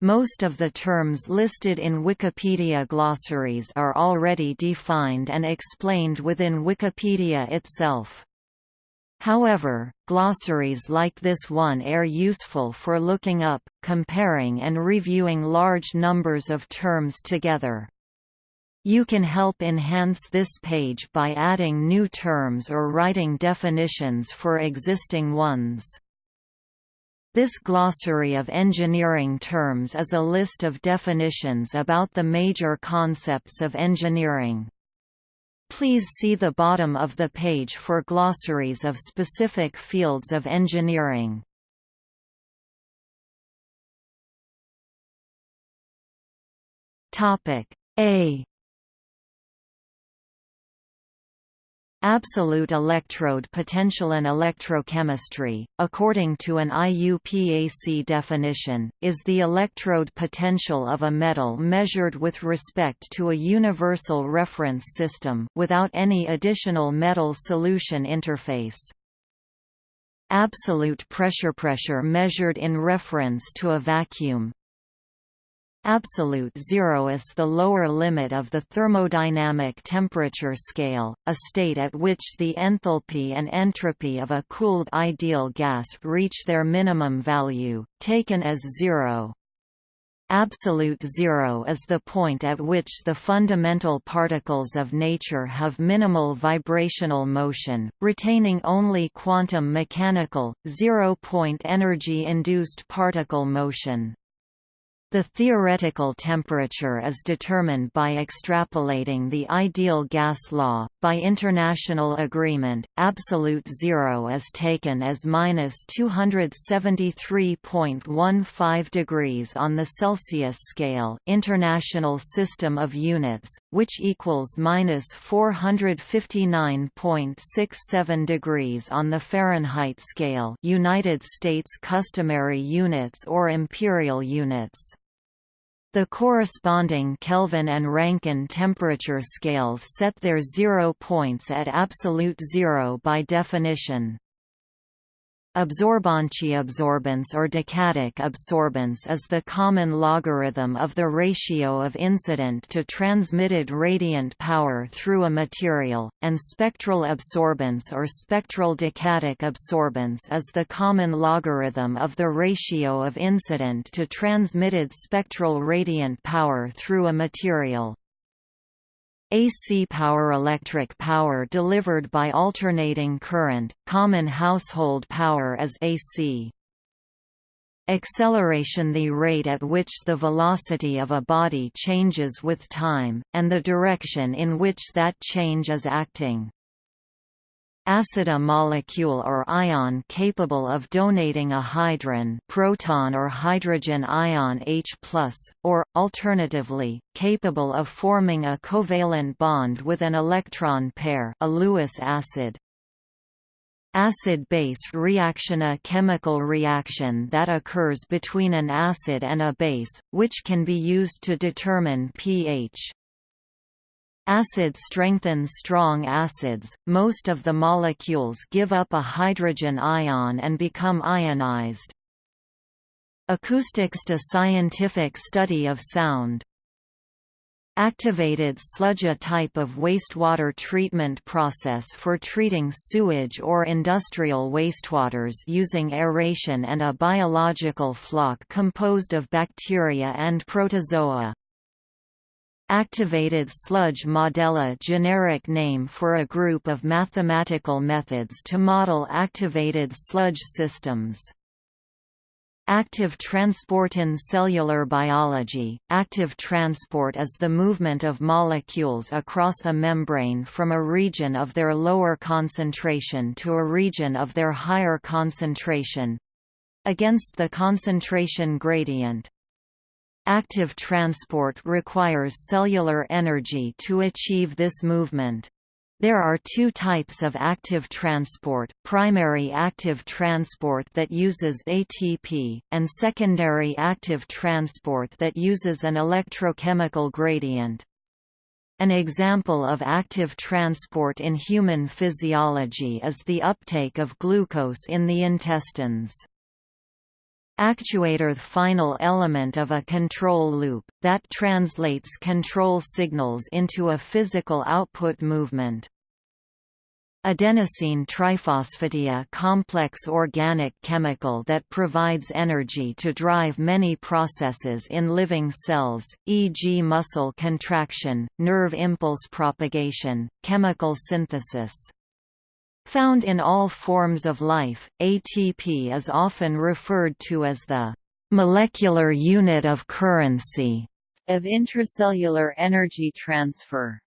Most of the terms listed in Wikipedia glossaries are already defined and explained within Wikipedia itself. However, glossaries like this one are useful for looking up, comparing and reviewing large numbers of terms together. You can help enhance this page by adding new terms or writing definitions for existing ones. This glossary of engineering terms is a list of definitions about the major concepts of engineering. Please see the bottom of the page for glossaries of specific fields of engineering. A Absolute electrode potential and electrochemistry, according to an IUPAC definition, is the electrode potential of a metal measured with respect to a universal reference system without any additional metal solution interface. Absolute pressure pressure measured in reference to a vacuum, Absolute zero is the lower limit of the thermodynamic temperature scale, a state at which the enthalpy and entropy of a cooled ideal gas reach their minimum value, taken as zero. Absolute zero is the point at which the fundamental particles of nature have minimal vibrational motion, retaining only quantum mechanical, zero-point energy-induced particle motion. The theoretical temperature is determined by extrapolating the ideal gas law. By international agreement, absolute zero is taken as minus 273.15 degrees on the Celsius scale, International System of Units, which equals minus 459.67 degrees on the Fahrenheit scale, United States customary units or imperial units. The corresponding Kelvin and Rankine temperature scales set their zero points at absolute zero by definition. Absorbance or decadic absorbance is the common logarithm of the ratio of incident to transmitted radiant power through a material, and spectral absorbance or spectral decadic absorbance is the common logarithm of the ratio of incident to transmitted spectral radiant power through a material. AC power electric power delivered by alternating current, common household power as AC. Acceleration the rate at which the velocity of a body changes with time, and the direction in which that change is acting acid a molecule or ion capable of donating a hydron proton or hydrogen ion H+, or, alternatively, capable of forming a covalent bond with an electron pair a Lewis acid. Acid-base reaction A chemical reaction that occurs between an acid and a base, which can be used to determine pH. Acid strengthens strong acids, most of the molecules give up a hydrogen ion and become ionized. Acoustics to scientific study of sound Activated sludge a type of wastewater treatment process for treating sewage or industrial wastewaters using aeration and a biological flock composed of bacteria and protozoa. Activated sludge modella generic name for a group of mathematical methods to model activated sludge systems. Active transport in cellular biology – Active transport is the movement of molecules across a membrane from a region of their lower concentration to a region of their higher concentration—against the concentration gradient. Active transport requires cellular energy to achieve this movement. There are two types of active transport, primary active transport that uses ATP, and secondary active transport that uses an electrochemical gradient. An example of active transport in human physiology is the uptake of glucose in the intestines. Actuator the final element of a control loop, that translates control signals into a physical output movement. Adenosine triphosphatia complex organic chemical that provides energy to drive many processes in living cells, e.g. muscle contraction, nerve impulse propagation, chemical synthesis. Found in all forms of life, ATP is often referred to as the molecular unit of currency of intracellular energy transfer.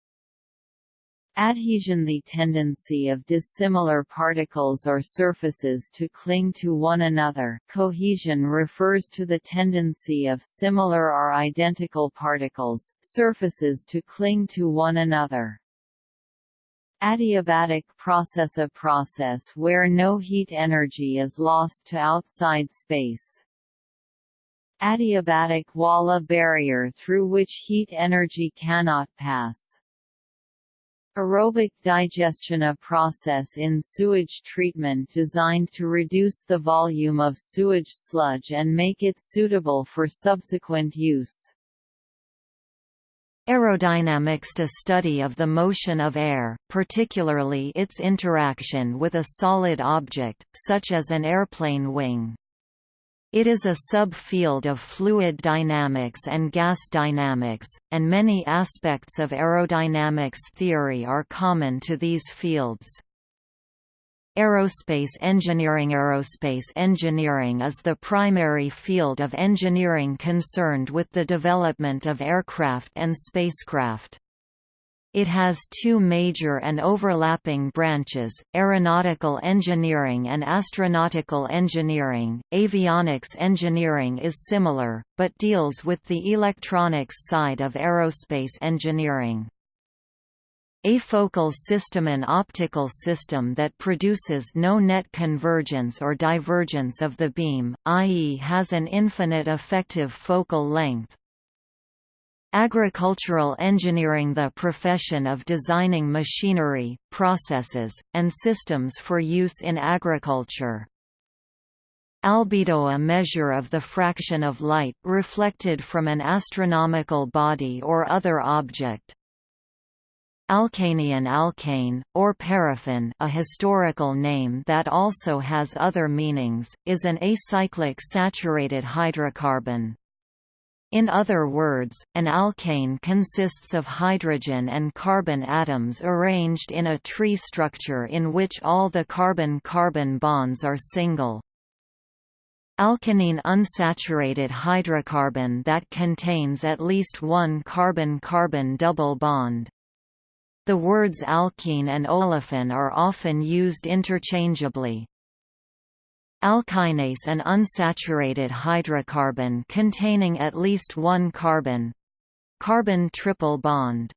Adhesion The tendency of dissimilar particles or surfaces to cling to one another cohesion refers to the tendency of similar or identical particles, surfaces to cling to one another. Adiabatic process A process where no heat energy is lost to outside space. Adiabatic wall A barrier through which heat energy cannot pass. Aerobic digestion A process in sewage treatment designed to reduce the volume of sewage sludge and make it suitable for subsequent use. Aerodynamics a study of the motion of air, particularly its interaction with a solid object, such as an airplane wing. It is a subfield of fluid dynamics and gas dynamics, and many aspects of aerodynamics theory are common to these fields. Aerospace engineering Aerospace engineering is the primary field of engineering concerned with the development of aircraft and spacecraft. It has two major and overlapping branches, aeronautical engineering and astronautical engineering. Avionics engineering is similar, but deals with the electronics side of aerospace engineering. Afocal system An optical system that produces no net convergence or divergence of the beam, i.e. has an infinite effective focal length. Agricultural engineering The profession of designing machinery, processes, and systems for use in agriculture. Albedo a measure of the fraction of light reflected from an astronomical body or other object. Alkanian alkane, or paraffin a historical name that also has other meanings, is an acyclic saturated hydrocarbon. In other words, an alkane consists of hydrogen and carbon atoms arranged in a tree structure in which all the carbon-carbon bonds are single. Alkanine unsaturated hydrocarbon that contains at least one carbon-carbon double bond. The words alkene and olefin are often used interchangeably. Alkynase an unsaturated hydrocarbon containing at least one carbon carbon triple bond.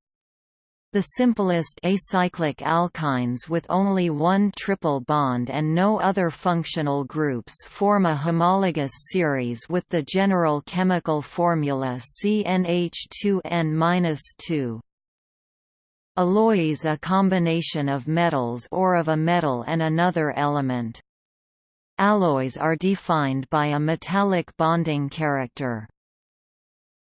The simplest acyclic alkynes with only one triple bond and no other functional groups form a homologous series with the general chemical formula CnH2n-2. Alloy is a combination of metals or of a metal and another element. Alloys are defined by a metallic bonding character.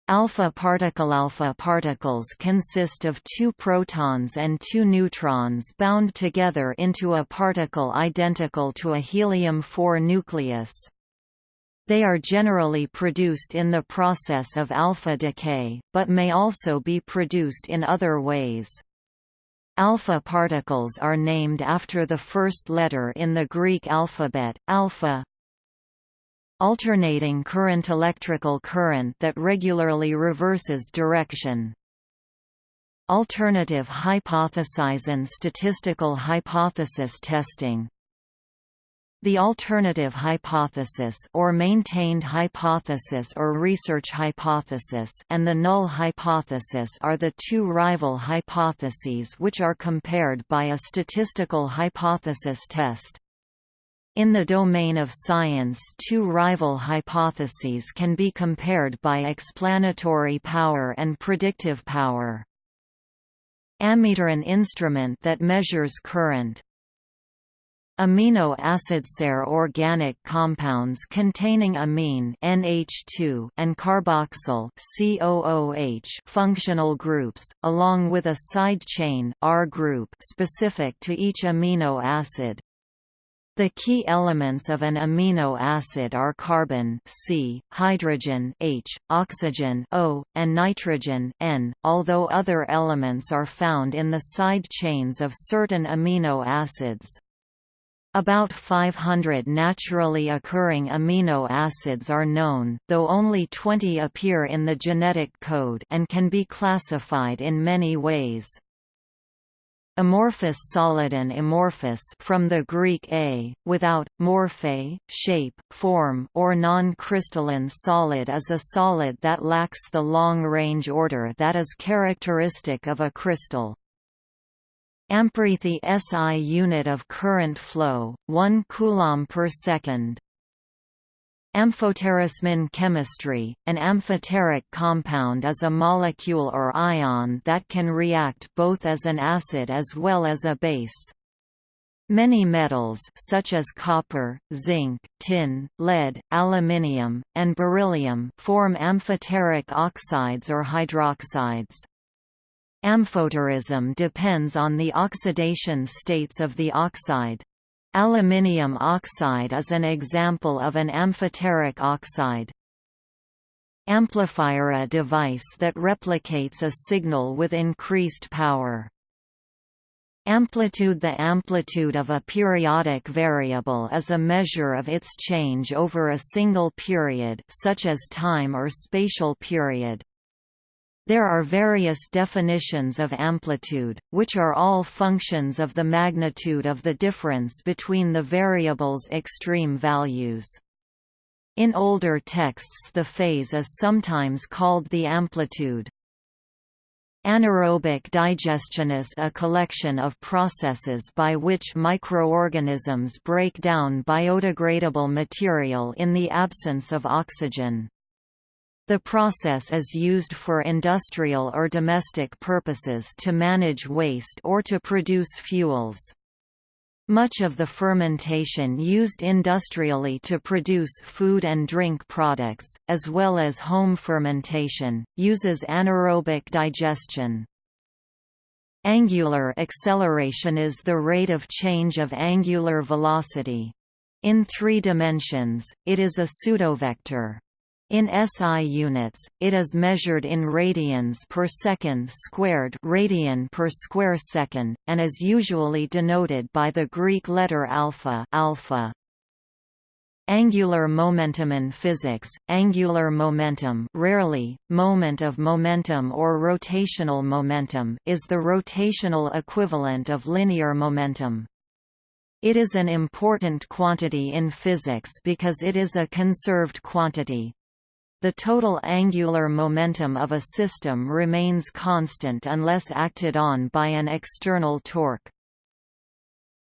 Alpha particle Alpha particles consist of two protons and two neutrons bound together into a particle identical to a helium-4 nucleus. They are generally produced in the process of alpha decay, but may also be produced in other ways. Alpha particles are named after the first letter in the Greek alphabet, alpha. Alternating current electrical current that regularly reverses direction. Alternative hypothesis and statistical hypothesis testing the alternative hypothesis or maintained hypothesis or research hypothesis and the null hypothesis are the two rival hypotheses which are compared by a statistical hypothesis test. In the domain of science two rival hypotheses can be compared by explanatory power and predictive power. Ammeter an instrument that measures current, Amino acidsare organic compounds containing amine NH2 and carboxyl COOH functional groups, along with a side chain R group specific to each amino acid. The key elements of an amino acid are carbon C, hydrogen H, oxygen O, and nitrogen N, although other elements are found in the side chains of certain amino acids. About 500 naturally occurring amino acids are known, though only 20 appear in the genetic code and can be classified in many ways. Amorphous solid and amorphous from the Greek a, without, morphe, shape, form or non-crystalline solid is a solid that lacks the long-range order that is characteristic of a crystal. Amperethi SI unit of current flow, 1 coulomb per second. Amphoterasmin chemistry, an amphoteric compound is a molecule or ion that can react both as an acid as well as a base. Many metals such as copper, zinc, tin, lead, aluminium, and beryllium form amphoteric oxides or hydroxides. Amphoterism depends on the oxidation states of the oxide. Aluminium oxide is an example of an amphoteric oxide. Amplifier a device that replicates a signal with increased power. Amplitude The amplitude of a periodic variable is a measure of its change over a single period such as time or spatial period. There are various definitions of amplitude, which are all functions of the magnitude of the difference between the variable's extreme values. In older texts the phase is sometimes called the amplitude. Anaerobic digestion is a collection of processes by which microorganisms break down biodegradable material in the absence of oxygen. The process is used for industrial or domestic purposes to manage waste or to produce fuels. Much of the fermentation used industrially to produce food and drink products, as well as home fermentation, uses anaerobic digestion. Angular acceleration is the rate of change of angular velocity. In three dimensions, it is a pseudovector. In SI units, it is measured in radians per second squared radian per square second, and is usually denoted by the Greek letter alpha, alpha. Angular momentum in physics, angular momentum rarely, moment of momentum or rotational momentum is the rotational equivalent of linear momentum. It is an important quantity in physics because it is a conserved quantity, the total angular momentum of a system remains constant unless acted on by an external torque.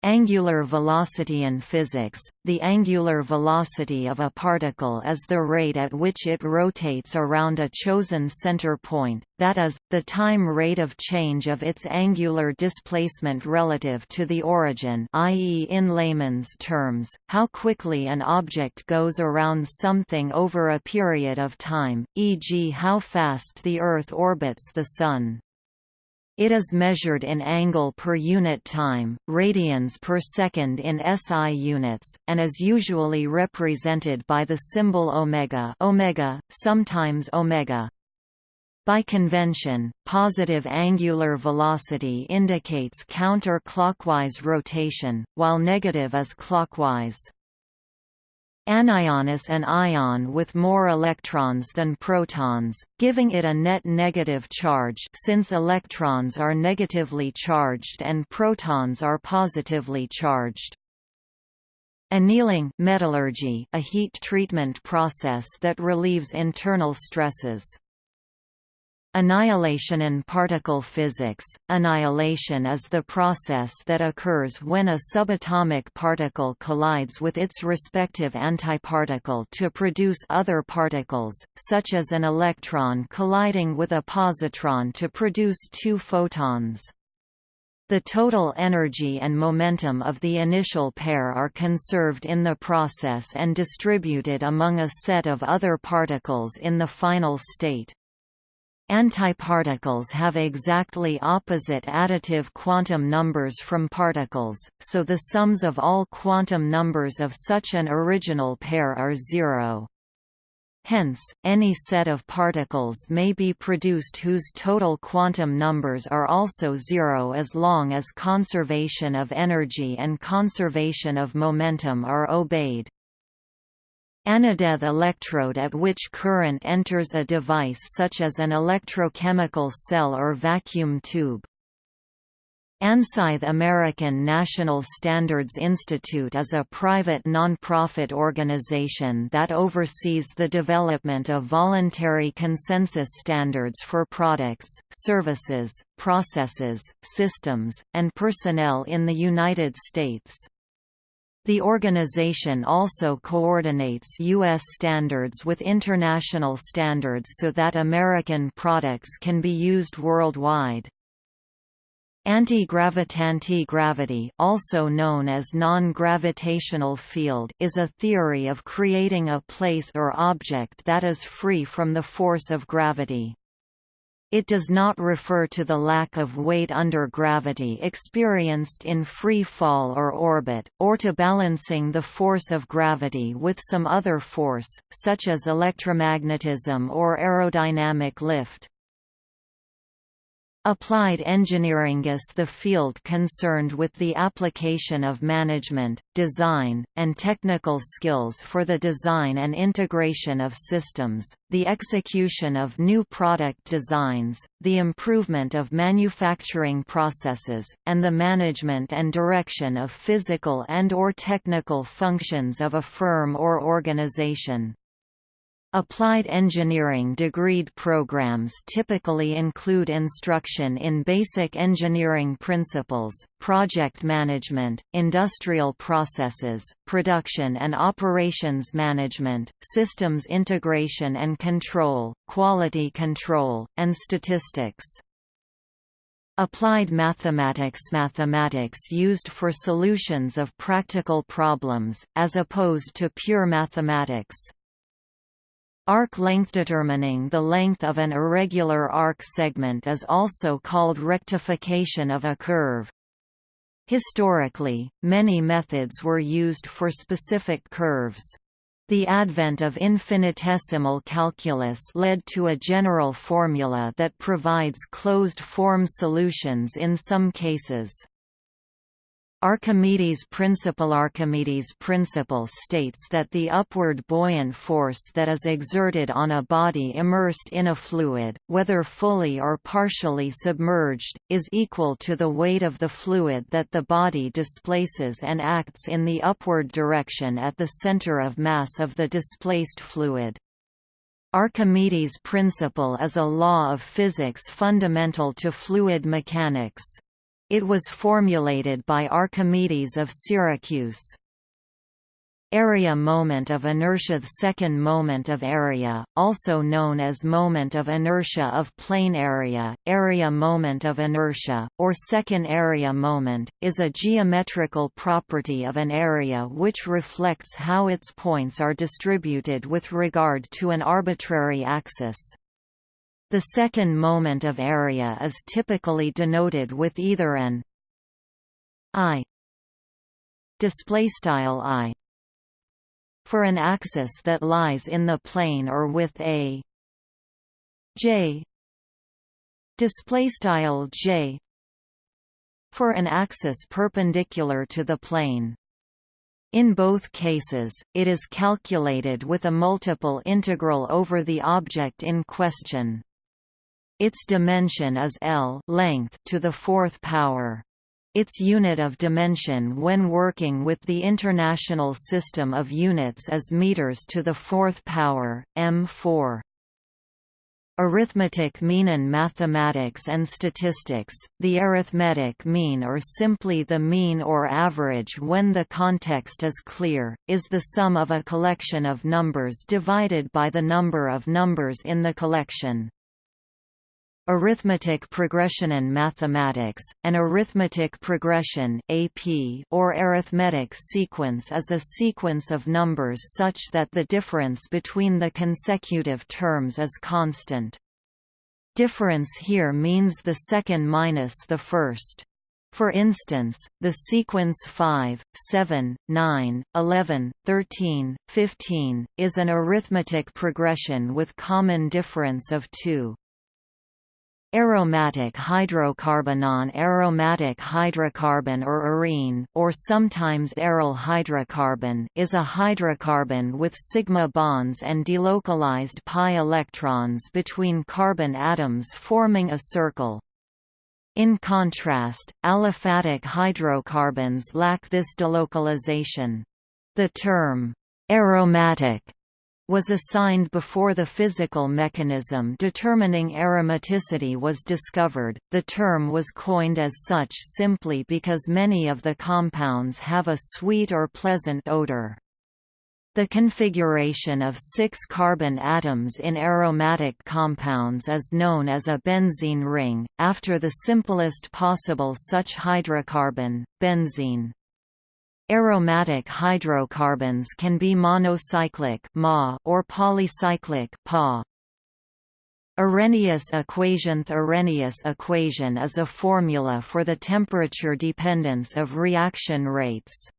Angular velocity in physics, the angular velocity of a particle is the rate at which it rotates around a chosen center point, that is, the time rate of change of its angular displacement relative to the origin i.e. in layman's terms, how quickly an object goes around something over a period of time, e.g. how fast the Earth orbits the Sun. It is measured in angle per unit time, radians per second in SI units, and is usually represented by the symbol omega, omega, sometimes omega. By convention, positive angular velocity indicates counter-clockwise rotation, while negative is clockwise. Anion is an ion with more electrons than protons, giving it a net negative charge since electrons are negatively charged and protons are positively charged. Annealing metallurgy, a heat treatment process that relieves internal stresses. Annihilation in particle physics Annihilation is the process that occurs when a subatomic particle collides with its respective antiparticle to produce other particles, such as an electron colliding with a positron to produce two photons. The total energy and momentum of the initial pair are conserved in the process and distributed among a set of other particles in the final state. Antiparticles have exactly opposite additive quantum numbers from particles, so the sums of all quantum numbers of such an original pair are zero. Hence, any set of particles may be produced whose total quantum numbers are also zero as long as conservation of energy and conservation of momentum are obeyed. Anodeth electrode at which current enters a device such as an electrochemical cell or vacuum tube. ANSI American National Standards Institute is a private non-profit organization that oversees the development of voluntary consensus standards for products, services, processes, systems, and personnel in the United States. The organization also coordinates U.S. standards with international standards so that American products can be used worldwide. Anti-gravitanti-gravity also known as non-gravitational field is a theory of creating a place or object that is free from the force of gravity. It does not refer to the lack of weight under gravity experienced in free fall or orbit, or to balancing the force of gravity with some other force, such as electromagnetism or aerodynamic lift. Applied engineering is the field concerned with the application of management, design, and technical skills for the design and integration of systems, the execution of new product designs, the improvement of manufacturing processes, and the management and direction of physical and or technical functions of a firm or organization. Applied engineering degreed programs typically include instruction in basic engineering principles, project management, industrial processes, production and operations management, systems integration and control, quality control, and statistics. Applied mathematics Mathematics used for solutions of practical problems, as opposed to pure mathematics. Arc length determining the length of an irregular arc segment is also called rectification of a curve. Historically, many methods were used for specific curves. The advent of infinitesimal calculus led to a general formula that provides closed-form solutions in some cases. Archimedes' principle Archimedes' principle states that the upward buoyant force that is exerted on a body immersed in a fluid, whether fully or partially submerged, is equal to the weight of the fluid that the body displaces and acts in the upward direction at the center of mass of the displaced fluid. Archimedes' principle is a law of physics fundamental to fluid mechanics. It was formulated by Archimedes of Syracuse. Area moment of inertia The second moment of area, also known as moment of inertia of plane area, area moment of inertia, or second area moment, is a geometrical property of an area which reflects how its points are distributed with regard to an arbitrary axis. The second moment of area is typically denoted with either an i displaystyle i for an axis that lies in the plane or with a j displaystyle j for an axis perpendicular to the plane in both cases, it is calculated with a multiple integral over the object in question. Its dimension is L length to the fourth power. Its unit of dimension when working with the International System of Units is meters to the fourth power, m4. Arithmetic mean in mathematics and statistics, the arithmetic mean or simply the mean or average when the context is clear, is the sum of a collection of numbers divided by the number of numbers in the collection. Arithmetic progression in mathematics, an arithmetic progression AP or arithmetic sequence is a sequence of numbers such that the difference between the consecutive terms is constant. Difference here means the second minus the first. For instance, the sequence 5, 7, 9, 11, 13, 15, is an arithmetic progression with common difference of 2. Aromatic hydrocarbon Non-aromatic hydrocarbon or arene or sometimes aryl hydrocarbon is a hydrocarbon with sigma bonds and delocalized pi electrons between carbon atoms forming a circle. In contrast, aliphatic hydrocarbons lack this delocalization. The term aromatic was assigned before the physical mechanism determining aromaticity was discovered. The term was coined as such simply because many of the compounds have a sweet or pleasant odor. The configuration of six carbon atoms in aromatic compounds is known as a benzene ring, after the simplest possible such hydrocarbon, benzene. Aromatic hydrocarbons can be monocyclic or polycyclic Arrhenius equation The Arrhenius equation is a formula for the temperature dependence of reaction rates.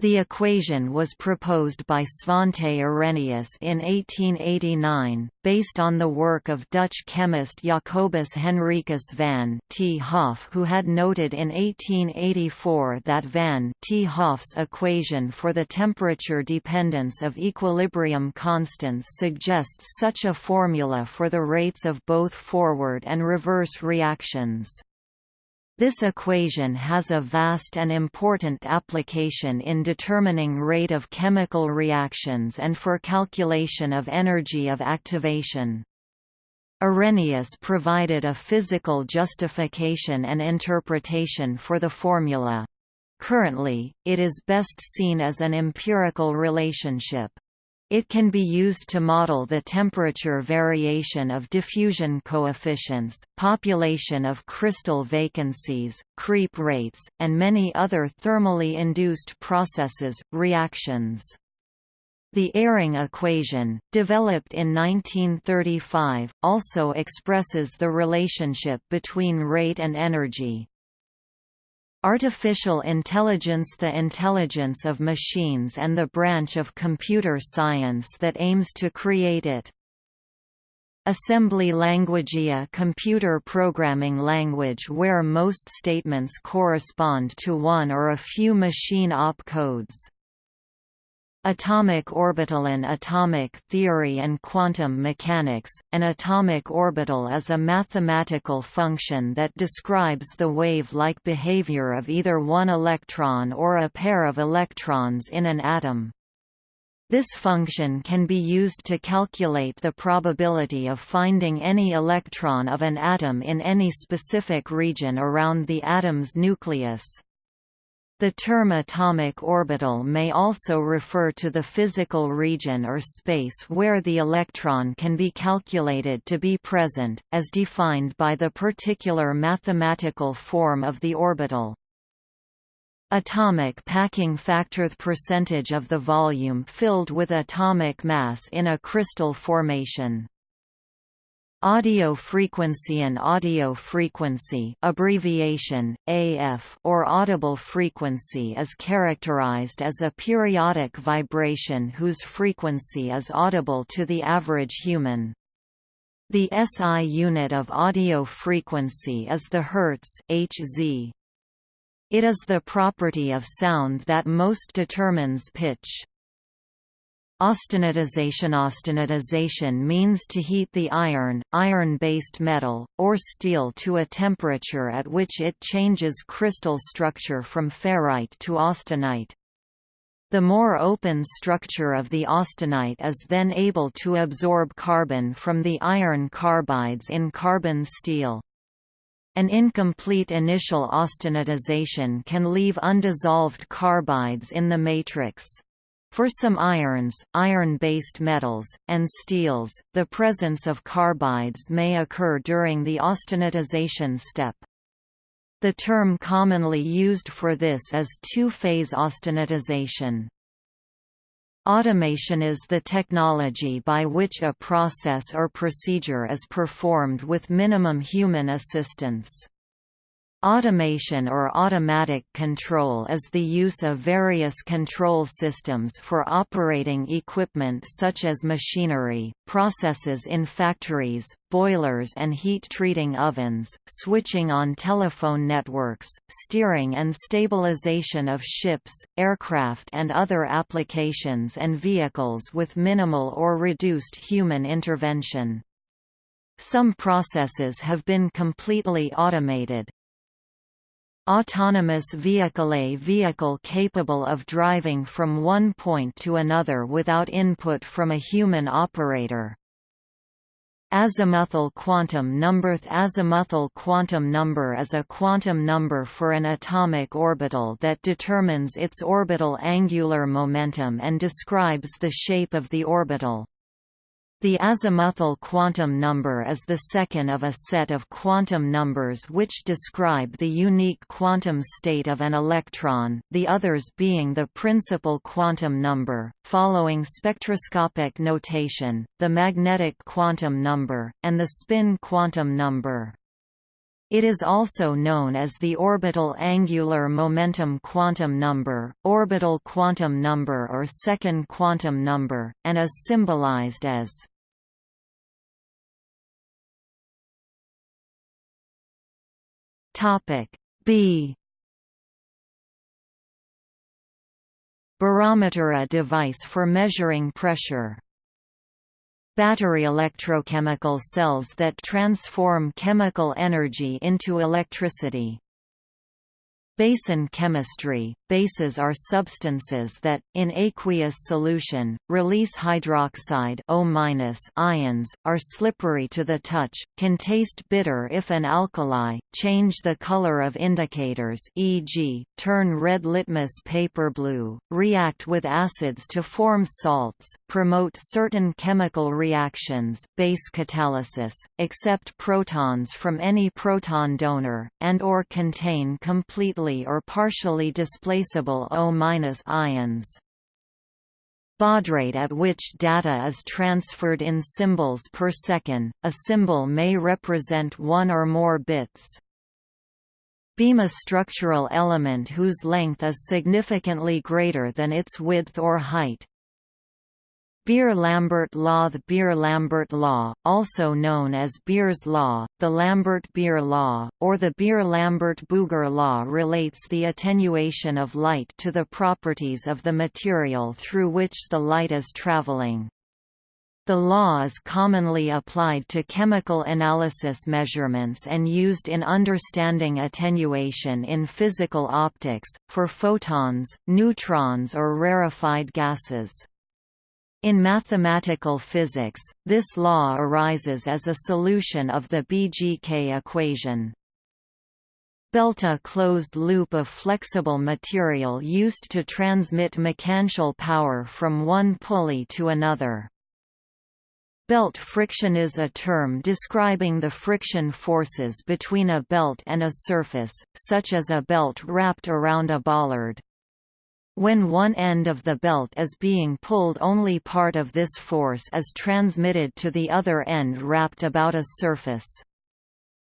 The equation was proposed by Svante Arrhenius in 1889, based on the work of Dutch chemist Jacobus Henricus van 't Hoff who had noted in 1884 that van 't Hoff's equation for the temperature dependence of equilibrium constants suggests such a formula for the rates of both forward and reverse reactions. This equation has a vast and important application in determining rate of chemical reactions and for calculation of energy of activation. Arrhenius provided a physical justification and interpretation for the formula. Currently, it is best seen as an empirical relationship. It can be used to model the temperature variation of diffusion coefficients, population of crystal vacancies, creep rates, and many other thermally induced processes, reactions. The Eyring equation, developed in 1935, also expresses the relationship between rate and energy. Artificial intelligence The intelligence of machines and the branch of computer science that aims to create it. Assembly language A computer programming language where most statements correspond to one or a few machine opcodes. Atomic orbital in atomic theory and quantum mechanics, an atomic orbital is a mathematical function that describes the wave-like behavior of either one electron or a pair of electrons in an atom. This function can be used to calculate the probability of finding any electron of an atom in any specific region around the atom's nucleus. The term atomic orbital may also refer to the physical region or space where the electron can be calculated to be present, as defined by the particular mathematical form of the orbital. Atomic packing factor The percentage of the volume filled with atomic mass in a crystal formation Audio frequency and audio frequency abbreviation, AF or audible frequency is characterized as a periodic vibration whose frequency is audible to the average human. The SI unit of audio frequency is the Hertz Hz. It is the property of sound that most determines pitch. Austenitization Austenitization means to heat the iron, iron-based metal, or steel to a temperature at which it changes crystal structure from ferrite to austenite. The more open structure of the austenite is then able to absorb carbon from the iron carbides in carbon steel. An incomplete initial austenitization can leave undissolved carbides in the matrix. For some irons, iron-based metals, and steels, the presence of carbides may occur during the austenitization step. The term commonly used for this is two-phase austenitization. Automation is the technology by which a process or procedure is performed with minimum human assistance. Automation or automatic control is the use of various control systems for operating equipment such as machinery, processes in factories, boilers and heat treating ovens, switching on telephone networks, steering and stabilization of ships, aircraft and other applications and vehicles with minimal or reduced human intervention. Some processes have been completely automated, Autonomous vehicle A vehicle capable of driving from one point to another without input from a human operator. Azimuthal quantum number Azimuthal quantum number is a quantum number for an atomic orbital that determines its orbital angular momentum and describes the shape of the orbital. The azimuthal quantum number is the second of a set of quantum numbers which describe the unique quantum state of an electron, the others being the principal quantum number, following spectroscopic notation, the magnetic quantum number, and the spin quantum number. It is also known as the orbital angular momentum quantum number, orbital quantum number or second quantum number, and is symbolized as Topic B Barometer a device for measuring pressure. Battery electrochemical cells that transform chemical energy into electricity. Basin chemistry – Bases are substances that, in aqueous solution, release hydroxide O ions, are slippery to the touch, can taste bitter if an alkali, change the color of indicators e.g., turn red litmus paper blue, react with acids to form salts, promote certain chemical reactions base catalysis, accept protons from any proton donor, and or contain completely or partially displaceable O- ions. Baudrate at which data is transferred in symbols per second, a symbol may represent one or more bits. Beam a structural element whose length is significantly greater than its width or height. Beer-Lambert law The Beer-Lambert law, also known as Beer's law, the Lambert-Beer law, or the Beer-Lambert-Bouguer law relates the attenuation of light to the properties of the material through which the light is traveling. The law is commonly applied to chemical analysis measurements and used in understanding attenuation in physical optics, for photons, neutrons or rarefied gases. In mathematical physics, this law arises as a solution of the BGK equation. Belt a closed loop of flexible material used to transmit mechanical power from one pulley to another. Belt friction is a term describing the friction forces between a belt and a surface, such as a belt wrapped around a bollard. When one end of the belt is being pulled only part of this force is transmitted to the other end wrapped about a surface.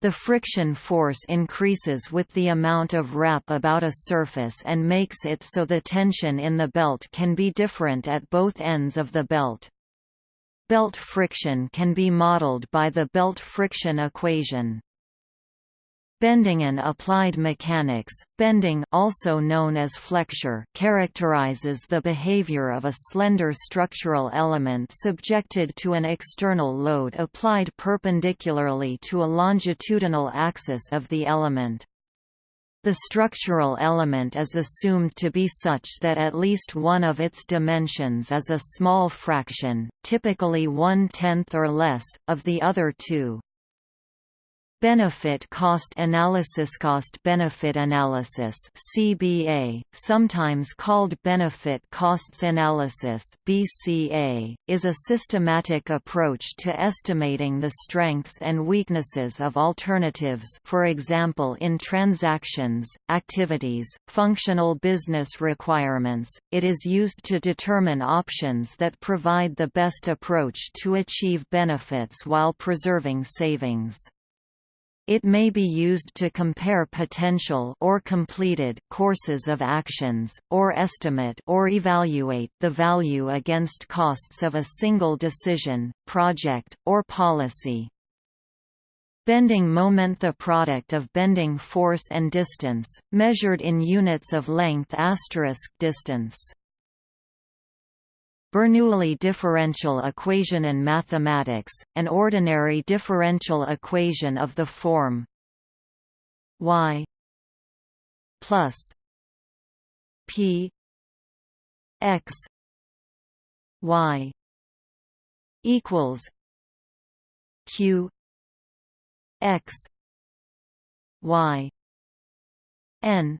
The friction force increases with the amount of wrap about a surface and makes it so the tension in the belt can be different at both ends of the belt. Belt friction can be modeled by the belt friction equation. Bending in applied mechanics, bending also known as flexure characterizes the behavior of a slender structural element subjected to an external load applied perpendicularly to a longitudinal axis of the element. The structural element is assumed to be such that at least one of its dimensions is a small fraction, typically one-tenth or less, of the other two. Benefit cost analysis Cost benefit analysis CBA, sometimes called benefit costs analysis BCA, is a systematic approach to estimating the strengths and weaknesses of alternatives for example in transactions, activities, functional business requirements, it is used to determine options that provide the best approach to achieve benefits while preserving savings. It may be used to compare potential or completed courses of actions, or estimate or evaluate the value against costs of a single decision, project, or policy. Bending moment The product of bending force and distance, measured in units of length asterisk distance Bernoulli differential equation in mathematics, an ordinary differential equation of the form y plus p x y equals q x y n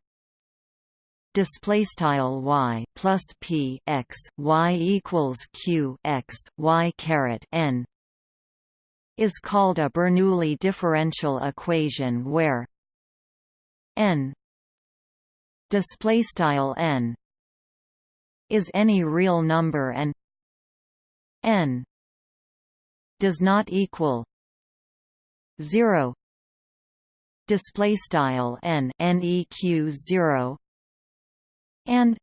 display style y plus p x y equals q x y caret n is called a Bernoulli differential equation where n display style n is any real number and n does not equal 0 display style n neq 0 and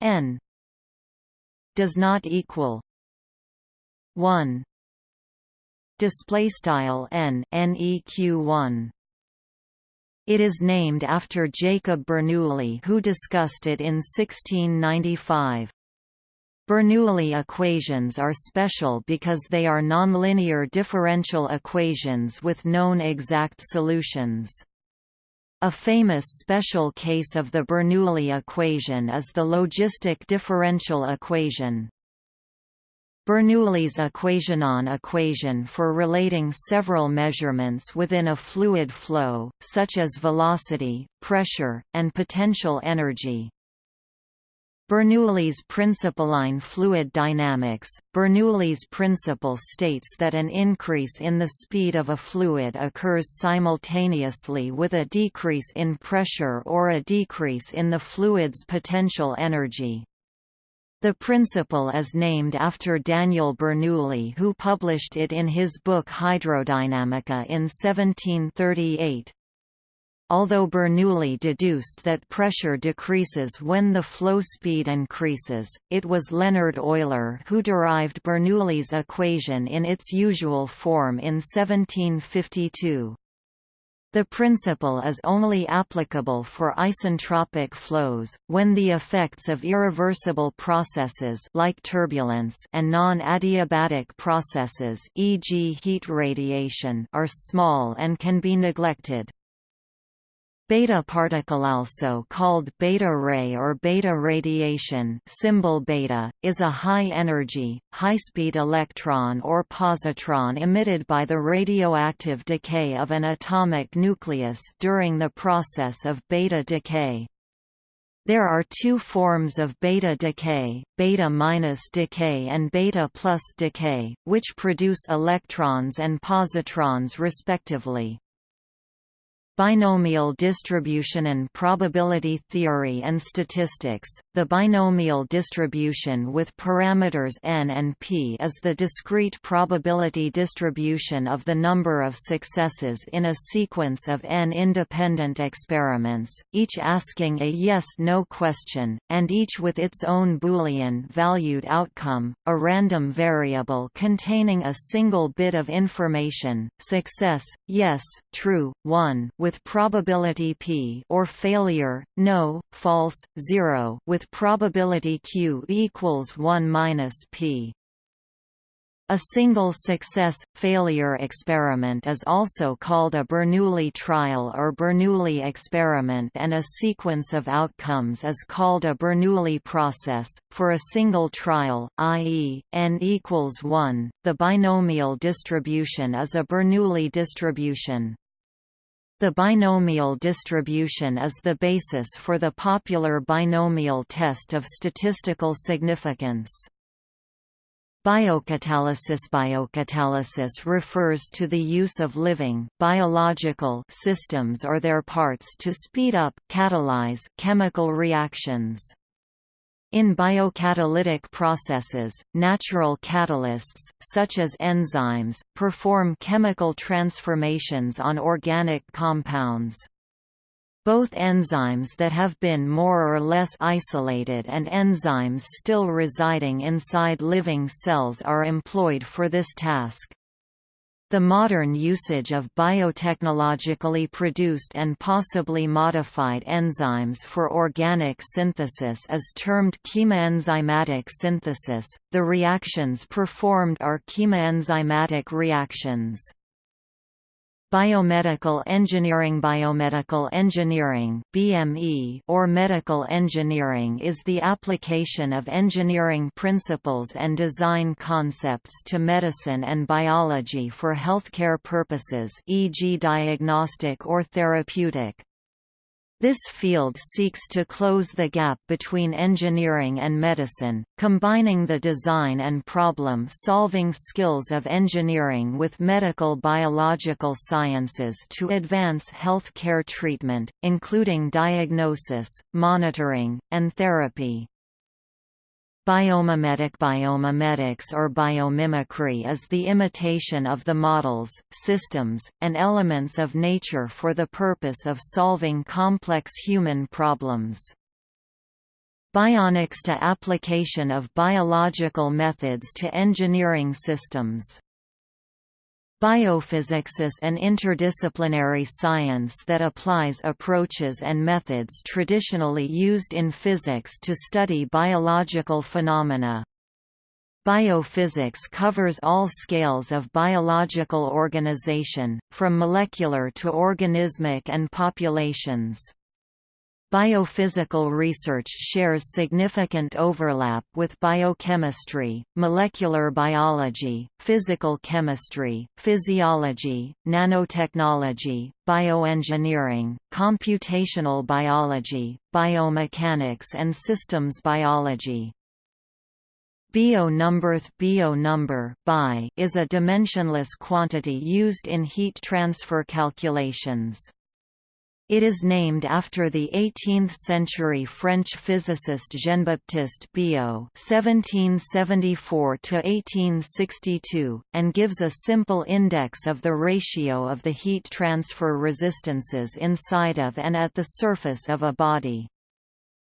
n does not equal 1 display style n neq 1 it is named after Jacob Bernoulli who discussed it in 1695 Bernoulli equations are special because they are nonlinear differential equations with known exact solutions a famous special case of the Bernoulli equation is the logistic differential equation. Bernoulli's equationon equation for relating several measurements within a fluid flow, such as velocity, pressure, and potential energy. Bernoulli's principle fluid dynamics, Bernoulli's principle states that an increase in the speed of a fluid occurs simultaneously with a decrease in pressure or a decrease in the fluid's potential energy. The principle is named after Daniel Bernoulli who published it in his book Hydrodynamica in 1738 although Bernoulli deduced that pressure decreases when the flow speed increases, it was Leonhard Euler who derived Bernoulli's equation in its usual form in 1752. The principle is only applicable for isentropic flows, when the effects of irreversible processes like turbulence and non-adiabatic processes e.g. heat radiation are small and can be neglected. Beta particle also called beta ray or beta radiation symbol beta, is a high-energy, high-speed electron or positron emitted by the radioactive decay of an atomic nucleus during the process of beta decay. There are two forms of beta decay, beta minus decay and beta plus decay, which produce electrons and positrons respectively. Binomial distribution and probability theory and statistics. The binomial distribution with parameters n and p is the discrete probability distribution of the number of successes in a sequence of n independent experiments, each asking a yes-no question, and each with its own Boolean valued outcome, a random variable containing a single bit of information, success, yes, true, 1, with probability p or failure, no, false, 0 with probability q equals 1 minus p. A single success-failure experiment is also called a Bernoulli trial or Bernoulli experiment and a sequence of outcomes is called a Bernoulli process. For a single trial, i.e., n equals 1, the binomial distribution is a Bernoulli distribution. The binomial distribution is the basis for the popular binomial test of statistical significance. Biocatalysis Biocatalysis refers to the use of living biological systems or their parts to speed up catalyze chemical reactions. In biocatalytic processes, natural catalysts, such as enzymes, perform chemical transformations on organic compounds. Both enzymes that have been more or less isolated and enzymes still residing inside living cells are employed for this task. The modern usage of biotechnologically produced and possibly modified enzymes for organic synthesis is termed chemoenzymatic synthesis. The reactions performed are chemoenzymatic reactions. Biomedical engineering Biomedical engineering BME or medical engineering is the application of engineering principles and design concepts to medicine and biology for healthcare purposes e.g. diagnostic or therapeutic. This field seeks to close the gap between engineering and medicine, combining the design and problem-solving skills of engineering with medical biological sciences to advance health care treatment, including diagnosis, monitoring, and therapy. Biomimetic Biomimetics or biomimicry is the imitation of the models, systems, and elements of nature for the purpose of solving complex human problems. Bionics to application of biological methods to engineering systems Biophysics is an interdisciplinary science that applies approaches and methods traditionally used in physics to study biological phenomena. Biophysics covers all scales of biological organization, from molecular to organismic and populations. Biophysical research shares significant overlap with biochemistry, molecular biology, physical chemistry, physiology, nanotechnology, bioengineering, computational biology, biomechanics and systems biology. Biot number Biot number is a dimensionless quantity used in heat transfer calculations. It is named after the 18th-century French physicist Jean-Baptiste Biot (1774–1862), and gives a simple index of the ratio of the heat transfer resistances inside of and at the surface of a body.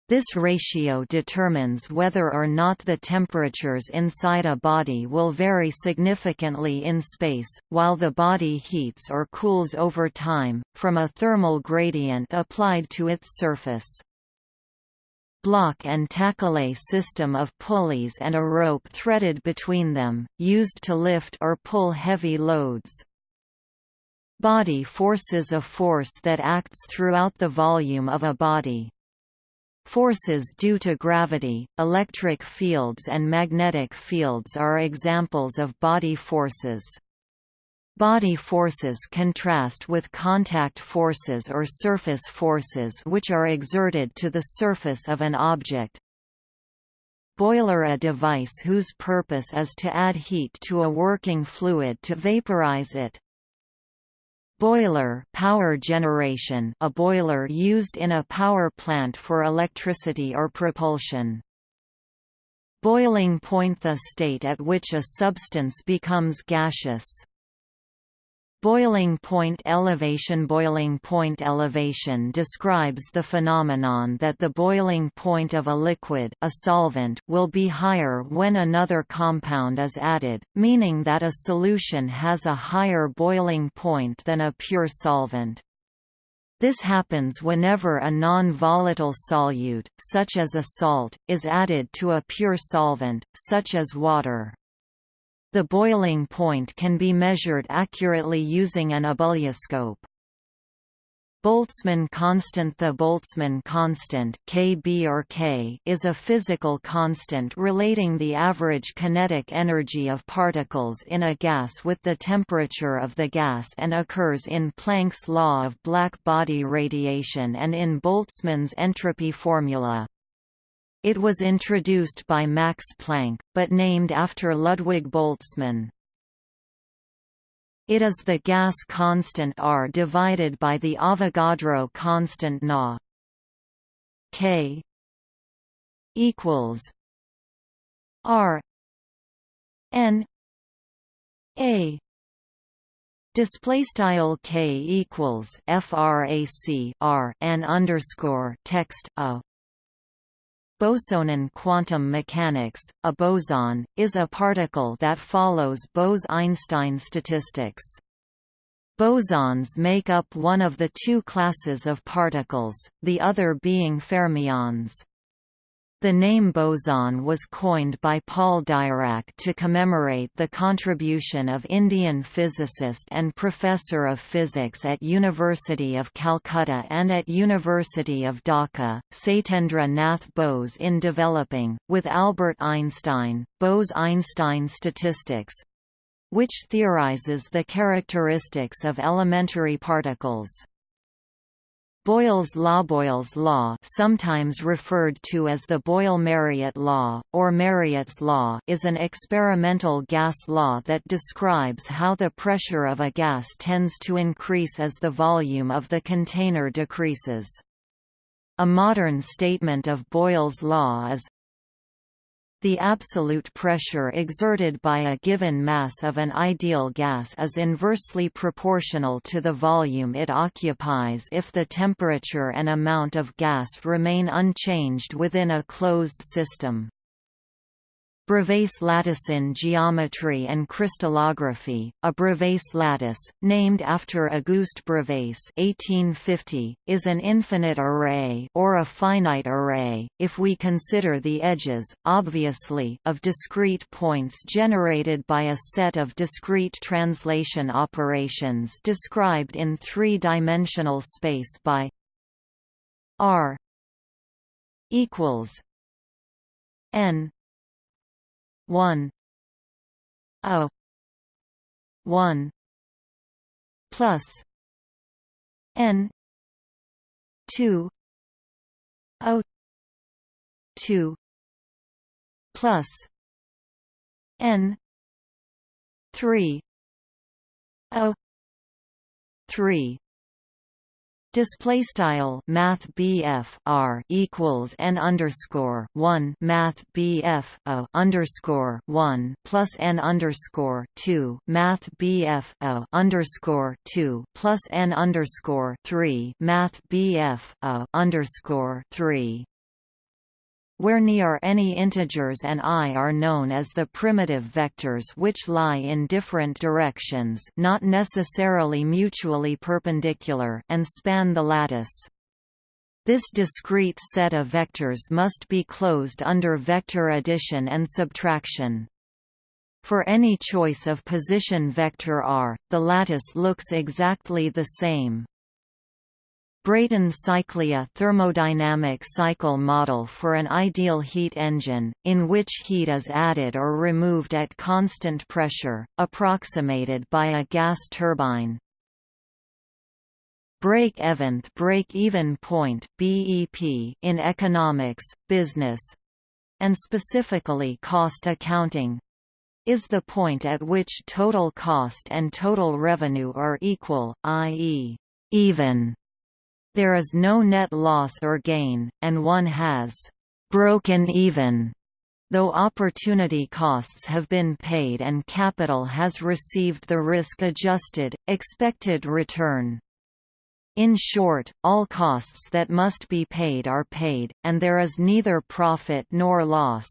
This ratio determines whether or not the temperatures inside a body will vary significantly in space, while the body heats or cools over time, from a thermal gradient applied to its surface. Block and tackle a system of pulleys and a rope threaded between them, used to lift or pull heavy loads. Body force is a force that acts throughout the volume of a body. Forces due to gravity, electric fields and magnetic fields are examples of body forces. Body forces contrast with contact forces or surface forces which are exerted to the surface of an object. Boiler A device whose purpose is to add heat to a working fluid to vaporize it. Boiler power generation a boiler used in a power plant for electricity or propulsion. Boiling point the state at which a substance becomes gaseous. Boiling point elevation Boiling point elevation describes the phenomenon that the boiling point of a liquid a solvent will be higher when another compound is added, meaning that a solution has a higher boiling point than a pure solvent. This happens whenever a non-volatile solute, such as a salt, is added to a pure solvent, such as water. The boiling point can be measured accurately using an ebullioscope. Boltzmann constant The Boltzmann constant Kb or K is a physical constant relating the average kinetic energy of particles in a gas with the temperature of the gas and occurs in Planck's law of black body radiation and in Boltzmann's entropy formula. It was introduced by Max Planck, but named after Ludwig Boltzmann. It is the gas constant R divided by the Avogadro constant Na. K equals R N A Display style k equals frac r n underscore text a Bosonen quantum mechanics, a boson, is a particle that follows Bose–Einstein statistics. Bosons make up one of the two classes of particles, the other being fermions. The name boson was coined by Paul Dirac to commemorate the contribution of Indian physicist and professor of physics at University of Calcutta and at University of Dhaka, Satyendra Nath Bose in developing, with Albert Einstein, Bose–Einstein statistics, which theorizes the characteristics of elementary particles. Boyle's law Boyle's law sometimes referred to as the Boyle-Mariotte law, or Mariotte's law is an experimental gas law that describes how the pressure of a gas tends to increase as the volume of the container decreases. A modern statement of Boyle's law is the absolute pressure exerted by a given mass of an ideal gas is inversely proportional to the volume it occupies if the temperature and amount of gas remain unchanged within a closed system. Bravais lattice in geometry and crystallography, a Bravais lattice, named after Auguste Bravais (1850), is an infinite array or a finite array if we consider the edges, obviously, of discrete points generated by a set of discrete translation operations described in three-dimensional space by r equals n one O one plus N two O two plus N three O three Display style Math BF R equals N underscore one Math BF O underscore one plus N underscore two Math BF O underscore two plus N underscore three Math BF O underscore three where ni are any integers and i are known as the primitive vectors which lie in different directions not necessarily mutually perpendicular and span the lattice. This discrete set of vectors must be closed under vector addition and subtraction. For any choice of position vector r, the lattice looks exactly the same. Brayton cyclia thermodynamic cycle model for an ideal heat engine, in which heat is added or removed at constant pressure, approximated by a gas turbine. Break-eventh break-even point BEP in economics, business, and specifically cost accounting, is the point at which total cost and total revenue are equal, i.e., even. There is no net loss or gain, and one has «broken even» though opportunity costs have been paid and capital has received the risk-adjusted, expected return. In short, all costs that must be paid are paid, and there is neither profit nor loss.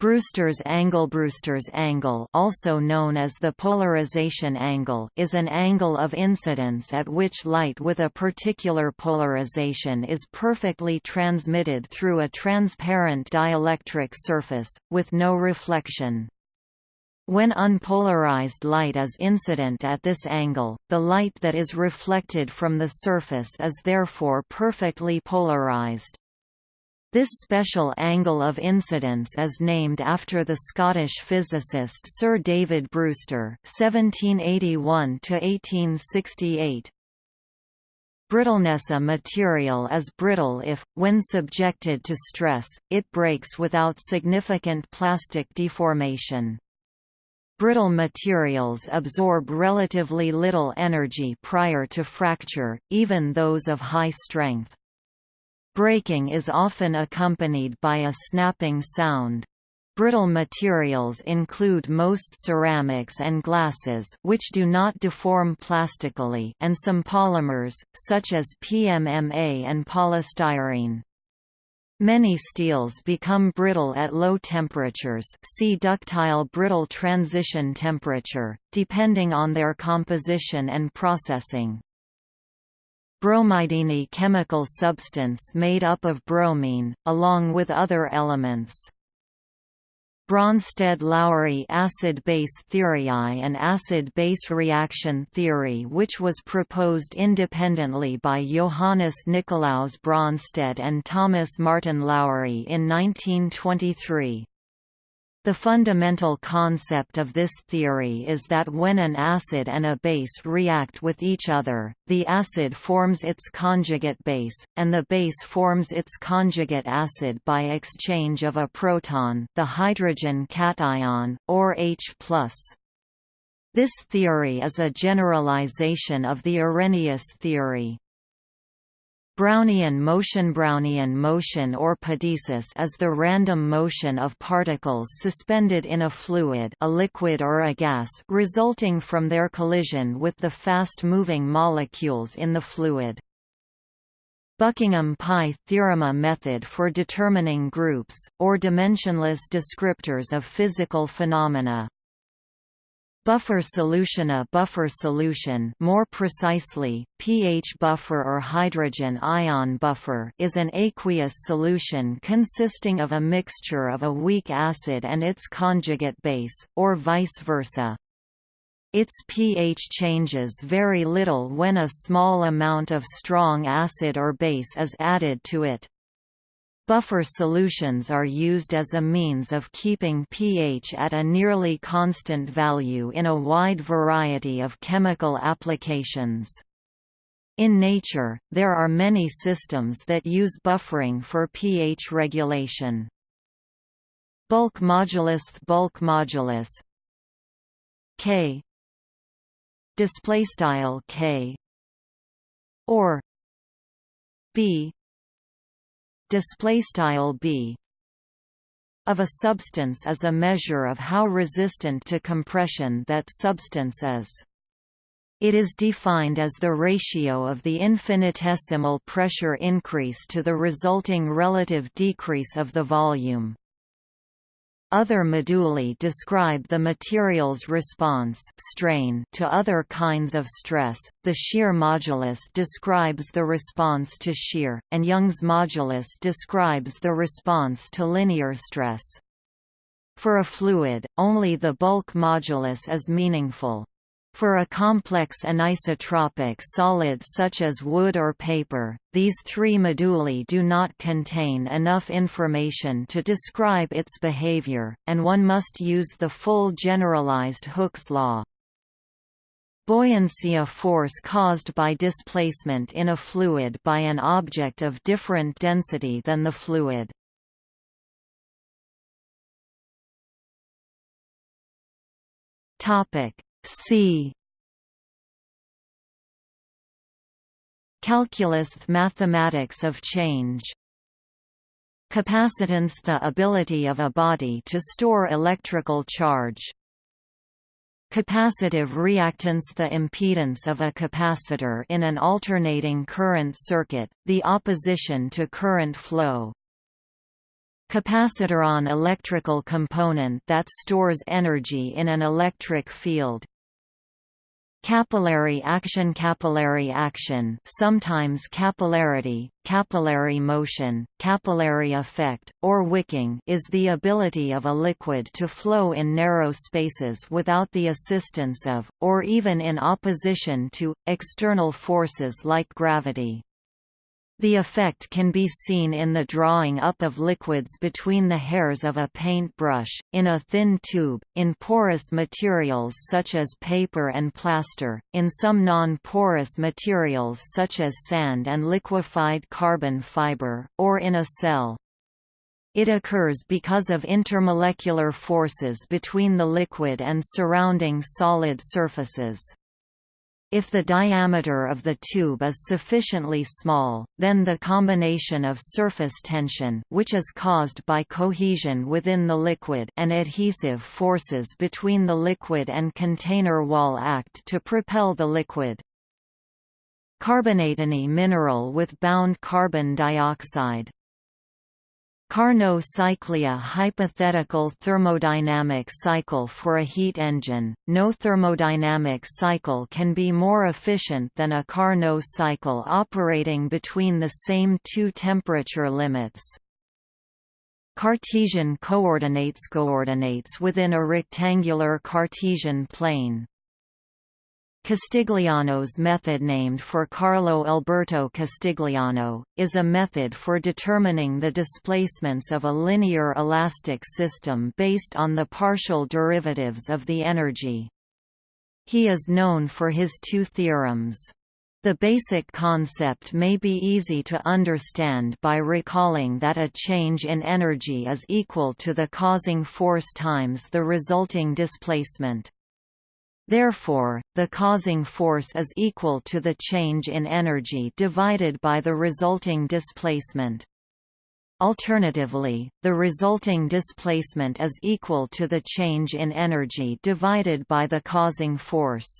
Brewster's angle Brewster's angle also known as the polarization angle is an angle of incidence at which light with a particular polarization is perfectly transmitted through a transparent dielectric surface, with no reflection. When unpolarized light is incident at this angle, the light that is reflected from the surface is therefore perfectly polarized. This special angle of incidence is named after the Scottish physicist Sir David Brewster (1781–1868). Brittleness A material is brittle if, when subjected to stress, it breaks without significant plastic deformation. Brittle materials absorb relatively little energy prior to fracture, even those of high strength. Breaking is often accompanied by a snapping sound. Brittle materials include most ceramics and glasses which do not deform plastically and some polymers, such as PMMA and polystyrene. Many steels become brittle at low temperatures see ductile brittle transition temperature, depending on their composition and processing. Bromidine chemical substance made up of bromine, along with other elements. Bronsted–Lowry acid-base theory I an acid-base reaction theory which was proposed independently by Johannes Nicolaus Bronsted and Thomas Martin Lowry in 1923. The fundamental concept of this theory is that when an acid and a base react with each other, the acid forms its conjugate base, and the base forms its conjugate acid by exchange of a proton the hydrogen cation, or H+. This theory is a generalization of the Arrhenius theory. Brownian motion Brownian motion or pedesis is the random motion of particles suspended in a fluid a liquid or a gas resulting from their collision with the fast-moving molecules in the fluid. Buckingham Pi theorema method for determining groups, or dimensionless descriptors of physical phenomena Buffer solution A buffer solution more precisely, pH buffer or hydrogen ion buffer is an aqueous solution consisting of a mixture of a weak acid and its conjugate base, or vice versa. Its pH changes very little when a small amount of strong acid or base is added to it. Buffer solutions are used as a means of keeping pH at a nearly constant value in a wide variety of chemical applications. In nature, there are many systems that use buffering for pH regulation. Bulk modulus bulk modulus K display style K or B display style b of a substance is a measure of how resistant to compression that substance is. It is defined as the ratio of the infinitesimal pressure increase to the resulting relative decrease of the volume. Other moduli describe the material's response strain to other kinds of stress. The shear modulus describes the response to shear, and Young's modulus describes the response to linear stress. For a fluid, only the bulk modulus is meaningful. For a complex anisotropic solid such as wood or paper, these three moduli do not contain enough information to describe its behavior, and one must use the full generalized Hooke's law. Buoyancy a force caused by displacement in a fluid by an object of different density than the fluid. Topic C. Calculus mathematics of change. Capacitance the ability of a body to store electrical charge. Capacitive reactance the impedance of a capacitor in an alternating current circuit, the opposition to current flow. Capacitoron electrical component that stores energy in an electric field Capillary action Capillary action sometimes capillarity, capillary motion, capillary effect, or wicking is the ability of a liquid to flow in narrow spaces without the assistance of, or even in opposition to, external forces like gravity. The effect can be seen in the drawing up of liquids between the hairs of a paint brush, in a thin tube, in porous materials such as paper and plaster, in some non-porous materials such as sand and liquefied carbon fiber, or in a cell. It occurs because of intermolecular forces between the liquid and surrounding solid surfaces. If the diameter of the tube is sufficiently small, then the combination of surface tension which is caused by cohesion within the liquid and adhesive forces between the liquid and container wall act to propel the liquid. Carbonate any mineral with bound carbon dioxide Carnot cyclia hypothetical thermodynamic cycle for a heat engine. No thermodynamic cycle can be more efficient than a Carnot cycle operating between the same two temperature limits. Cartesian coordinates coordinates within a rectangular Cartesian plane. Castigliano's method named for Carlo Alberto Castigliano, is a method for determining the displacements of a linear elastic system based on the partial derivatives of the energy. He is known for his two theorems. The basic concept may be easy to understand by recalling that a change in energy is equal to the causing force times the resulting displacement. Therefore, the causing force is equal to the change in energy divided by the resulting displacement. Alternatively, the resulting displacement is equal to the change in energy divided by the causing force.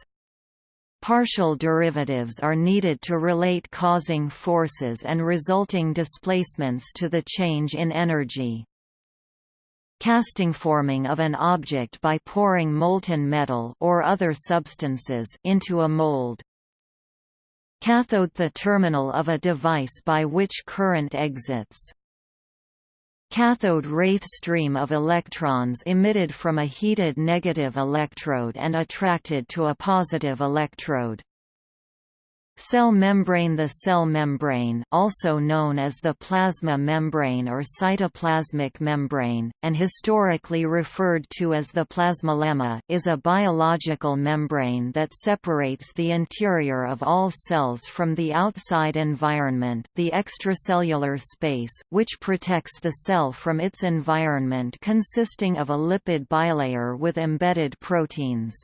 Partial derivatives are needed to relate causing forces and resulting displacements to the change in energy. Casting forming of an object by pouring molten metal or other substances into a mold. Cathode the terminal of a device by which current exits. Cathode wraith stream of electrons emitted from a heated negative electrode and attracted to a positive electrode. Cell membrane The cell membrane also known as the plasma membrane or cytoplasmic membrane, and historically referred to as the plasmalemma is a biological membrane that separates the interior of all cells from the outside environment the extracellular space, which protects the cell from its environment consisting of a lipid bilayer with embedded proteins.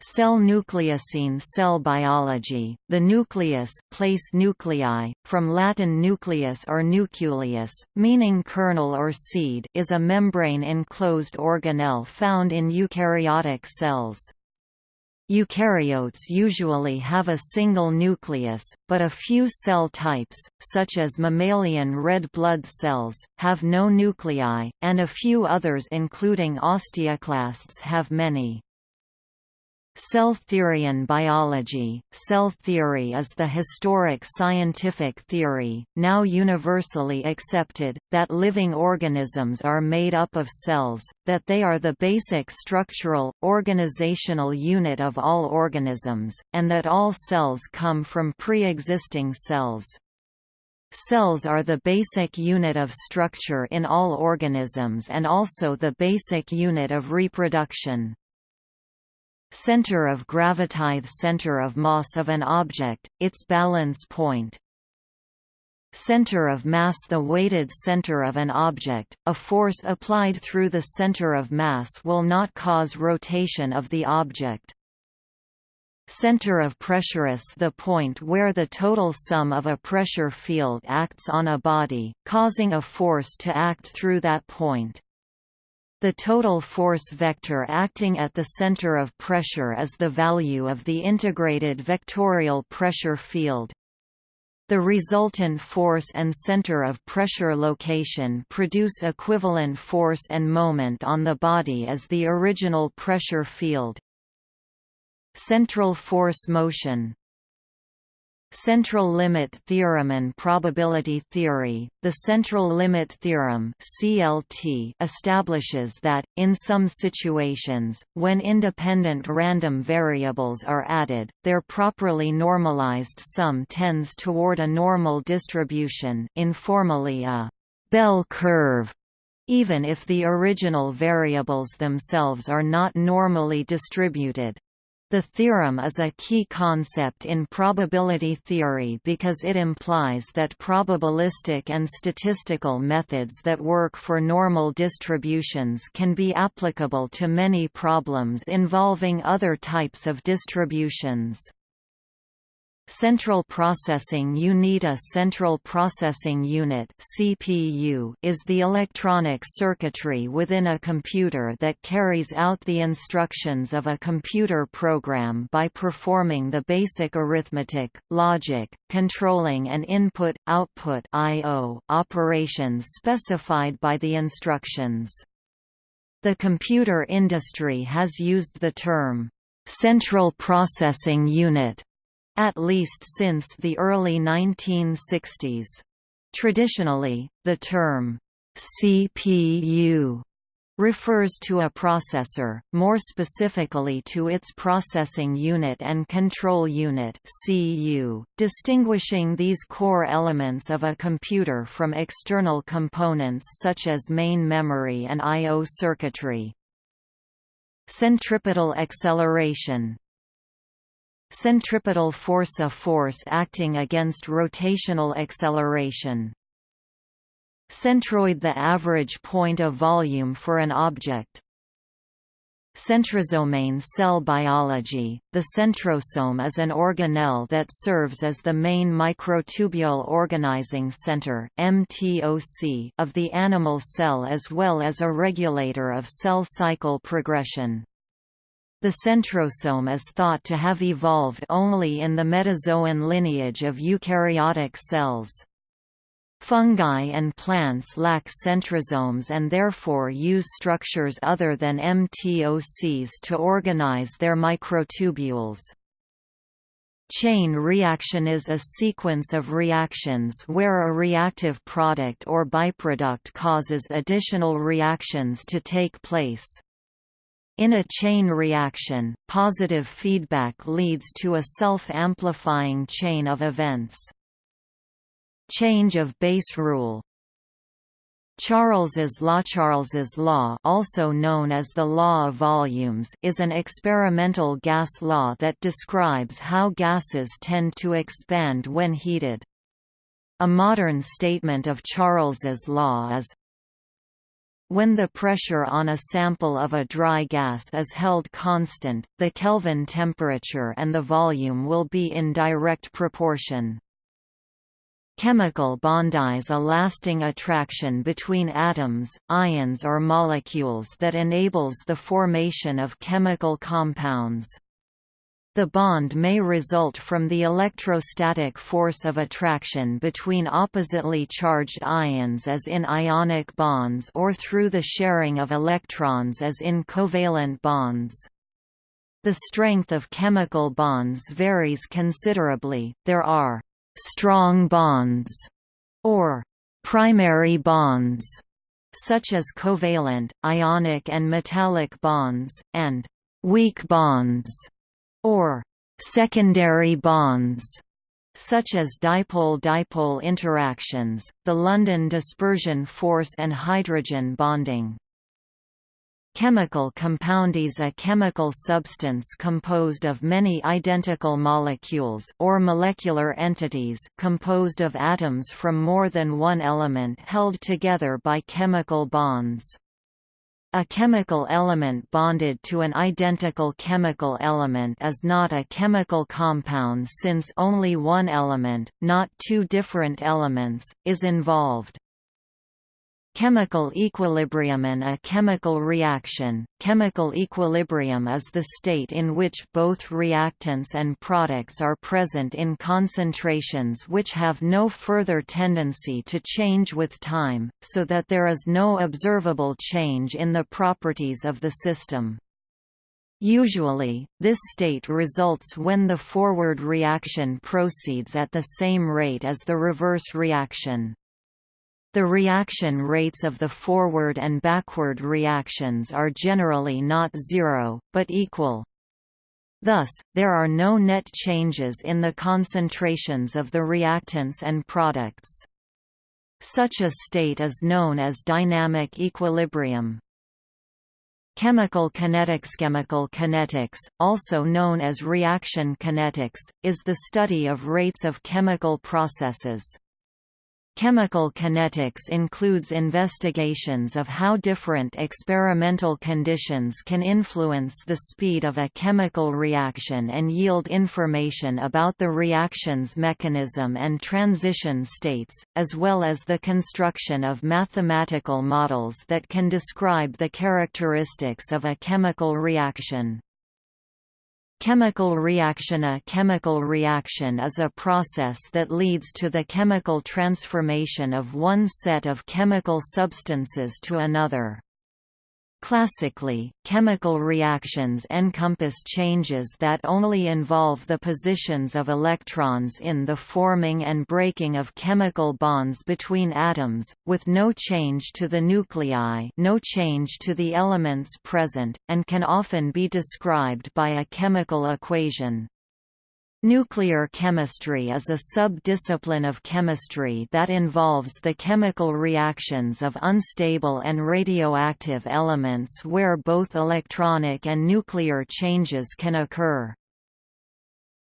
Cell nucleosine cell biology, the nucleus place nuclei, from Latin nucleus or nucleus, meaning kernel or seed is a membrane-enclosed organelle found in eukaryotic cells. Eukaryotes usually have a single nucleus, but a few cell types, such as mammalian red blood cells, have no nuclei, and a few others including osteoclasts have many. Cell theory and biology Cell theory is the historic scientific theory, now universally accepted, that living organisms are made up of cells, that they are the basic structural, organizational unit of all organisms, and that all cells come from pre-existing cells. Cells are the basic unit of structure in all organisms and also the basic unit of reproduction. Center of gravity center of mass of an object, its balance point. Center of mass The weighted center of an object, a force applied through the center of mass will not cause rotation of the object. Center of pressure is the point where the total sum of a pressure field acts on a body, causing a force to act through that point. The total force vector acting at the center of pressure is the value of the integrated vectorial pressure field. The resultant force and center of pressure location produce equivalent force and moment on the body as the original pressure field. Central force motion Central limit theorem and probability theory The central limit theorem (CLT) establishes that in some situations when independent random variables are added their properly normalized sum tends toward a normal distribution informally a bell curve even if the original variables themselves are not normally distributed. The theorem is a key concept in probability theory because it implies that probabilistic and statistical methods that work for normal distributions can be applicable to many problems involving other types of distributions. Central Processing Unit A Central Processing Unit CPU is the electronic circuitry within a computer that carries out the instructions of a computer program by performing the basic arithmetic, logic, controlling and input-output operations specified by the instructions. The computer industry has used the term, "...central processing unit", at least since the early 1960s. Traditionally, the term CPU refers to a processor, more specifically to its processing unit and control unit (CU), distinguishing these core elements of a computer from external components such as main memory and I/O circuitry. Centripetal acceleration Centripetal force A force acting against rotational acceleration. Centroid The average point of volume for an object. Centrosomane cell biology The centrosome is an organelle that serves as the main microtubule organizing center MTOC of the animal cell as well as a regulator of cell cycle progression. The centrosome is thought to have evolved only in the metazoan lineage of eukaryotic cells. Fungi and plants lack centrosomes and therefore use structures other than MTOCs to organize their microtubules. Chain reaction is a sequence of reactions where a reactive product or byproduct causes additional reactions to take place. In a chain reaction, positive feedback leads to a self-amplifying chain of events. Change of base rule Charles's law Charles's law also known as the law of volumes is an experimental gas law that describes how gases tend to expand when heated. A modern statement of Charles's law is when the pressure on a sample of a dry gas is held constant, the Kelvin temperature and the volume will be in direct proportion. Chemical bondies a lasting attraction between atoms, ions or molecules that enables the formation of chemical compounds. The bond may result from the electrostatic force of attraction between oppositely charged ions as in ionic bonds or through the sharing of electrons as in covalent bonds. The strength of chemical bonds varies considerably, there are «strong bonds» or «primary bonds» such as covalent, ionic and metallic bonds, and «weak bonds» or secondary bonds such as dipole-dipole interactions, the London dispersion force and hydrogen bonding. Chemical compound is a chemical substance composed of many identical molecules or molecular entities composed of atoms from more than one element held together by chemical bonds. A chemical element bonded to an identical chemical element is not a chemical compound since only one element, not two different elements, is involved. Chemical equilibrium and a chemical reaction. Chemical equilibrium is the state in which both reactants and products are present in concentrations which have no further tendency to change with time, so that there is no observable change in the properties of the system. Usually, this state results when the forward reaction proceeds at the same rate as the reverse reaction. The reaction rates of the forward and backward reactions are generally not zero, but equal. Thus, there are no net changes in the concentrations of the reactants and products. Such a state is known as dynamic equilibrium. Chemical kinetics Chemical kinetics, also known as reaction kinetics, is the study of rates of chemical processes. Chemical kinetics includes investigations of how different experimental conditions can influence the speed of a chemical reaction and yield information about the reaction's mechanism and transition states, as well as the construction of mathematical models that can describe the characteristics of a chemical reaction. Chemical reaction A chemical reaction is a process that leads to the chemical transformation of one set of chemical substances to another. Classically, chemical reactions encompass changes that only involve the positions of electrons in the forming and breaking of chemical bonds between atoms, with no change to the nuclei no change to the elements present, and can often be described by a chemical equation. Nuclear chemistry is a sub-discipline of chemistry that involves the chemical reactions of unstable and radioactive elements where both electronic and nuclear changes can occur.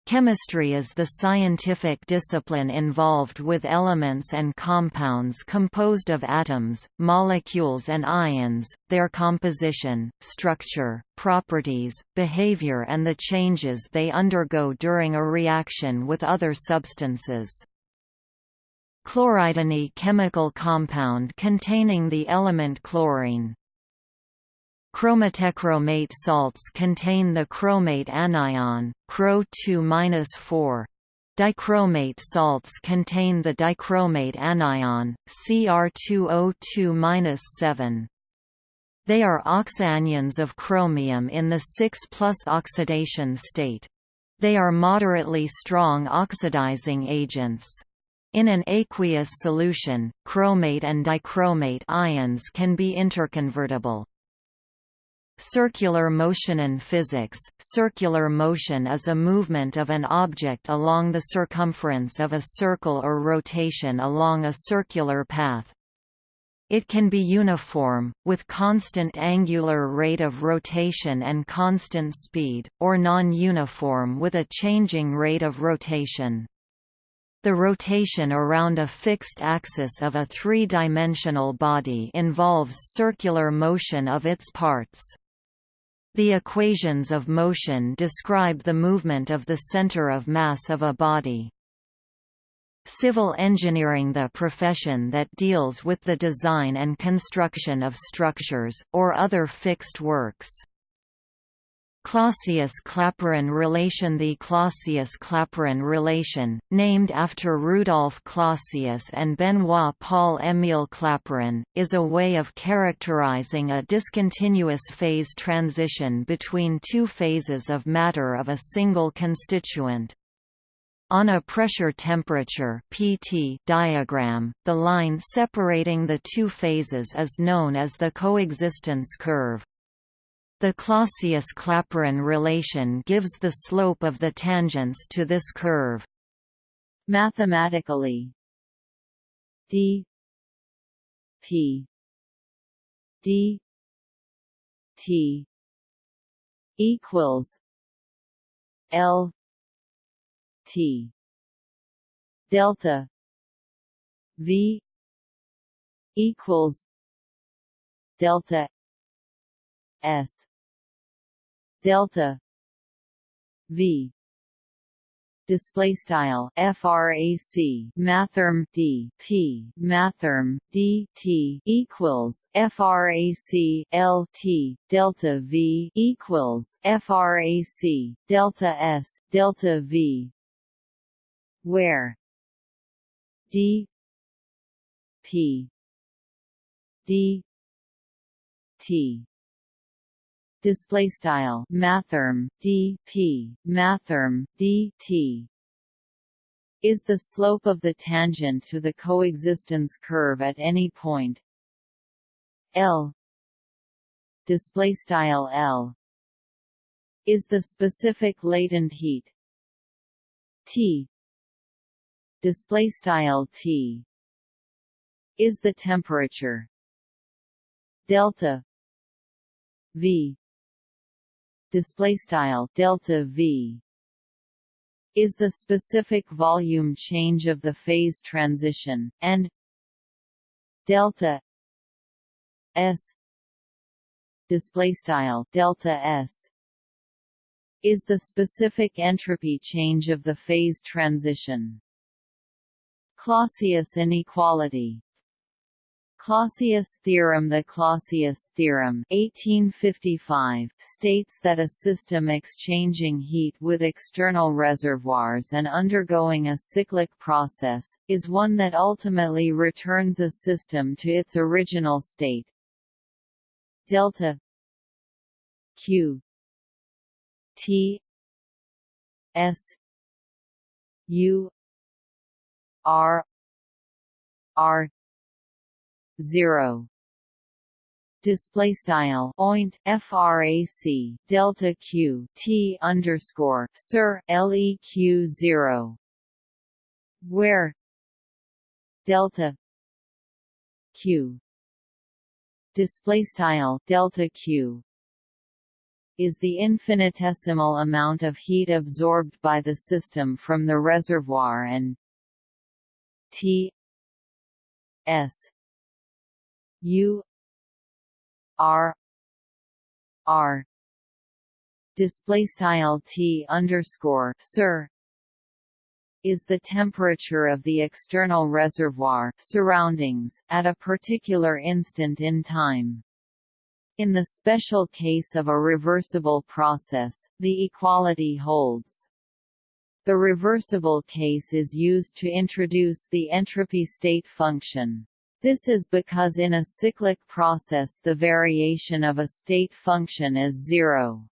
Chemistry is the scientific discipline involved with elements and compounds composed of atoms, molecules and ions, their composition, structure, properties, behavior and the changes they undergo during a reaction with other substances. Chloride Any chemical compound containing the element chlorine, Chromatechromate salts contain the chromate anion, Cro2-4. Dichromate salts contain the dichromate anion, Cr2O2-7. They are oxyanions of chromium in the 6 oxidation state. They are moderately strong oxidizing agents. In an aqueous solution, chromate and dichromate ions can be interconvertible. Circular motion in physics, circular motion is a movement of an object along the circumference of a circle or rotation along a circular path. It can be uniform, with constant angular rate of rotation and constant speed, or non-uniform with a changing rate of rotation. The rotation around a fixed axis of a three-dimensional body involves circular motion of its parts. The equations of motion describe the movement of the center of mass of a body. Civil engineering The profession that deals with the design and construction of structures, or other fixed works. Clausius-Clapeyron relation The Clausius-Clapeyron relation, named after Rudolf Clausius and Benoît-Paul-Émile Clapeyron, is a way of characterizing a discontinuous phase transition between two phases of matter of a single constituent. On a pressure-temperature diagram, the line separating the two phases is known as the coexistence curve. The Clausius-Clapeyron relation gives the slope of the tangents to this curve. Mathematically, d p d t equals l t delta v equals delta s delta v display style frac mathrm d p mathrm d t equals frac l t delta v equals frac delta s delta v where d p d t display style mathrm d p mathrm d t is the slope of the tangent to the coexistence curve at any point. L display style L is the specific latent heat. T display style T is the temperature. Delta V display style delta V is the specific volume change of the phase transition and delta S display style delta S is the specific entropy change of the phase transition. Clausius inequality Clausius theorem The Clausius theorem 1855 states that a system exchanging heat with external reservoirs and undergoing a cyclic process, is one that ultimately returns a system to its original state. Delta Q T S U R R zero. Display style oint frac delta q t underscore sir leq zero. Where? Delta q. Display style delta q is the infinitesimal amount of heat absorbed by the system from the reservoir and T S U R R display style T underscore sir is the temperature of the external reservoir surroundings at a particular instant in time. In the special case of a reversible process, the equality holds. The reversible case is used to introduce the entropy state function. This is because in a cyclic process the variation of a state function is zero.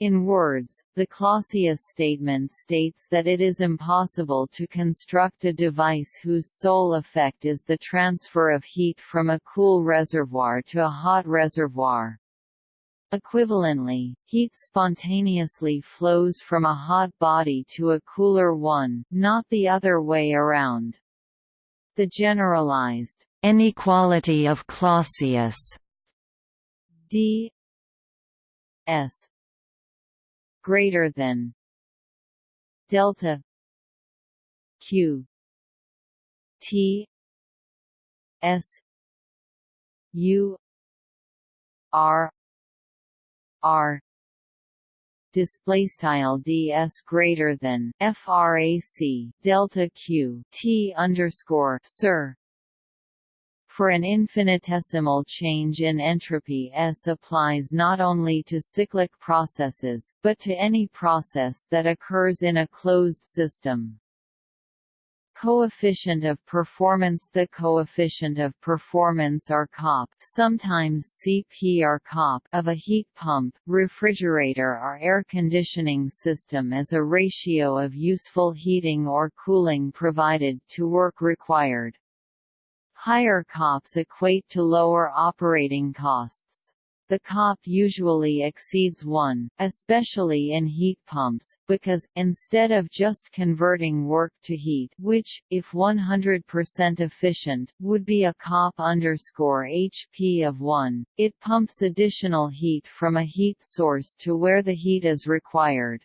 In words, the Clausius statement states that it is impossible to construct a device whose sole effect is the transfer of heat from a cool reservoir to a hot reservoir. Equivalently, heat spontaneously flows from a hot body to a cooler one, not the other way around. The generalized inequality of Clausius. D. S. greater than delta q t s u r r display style ds greater than frac delta q t underscore sir for an infinitesimal change in entropy S applies not only to cyclic processes, but to any process that occurs in a closed system. Coefficient of performance The coefficient of performance or COP sometimes CP or COP of a heat pump, refrigerator or air conditioning system is a ratio of useful heating or cooling provided to work required. Higher COPs equate to lower operating costs. The COP usually exceeds 1, especially in heat pumps, because, instead of just converting work to heat which, if 100% efficient, would be a COP underscore HP of 1, it pumps additional heat from a heat source to where the heat is required.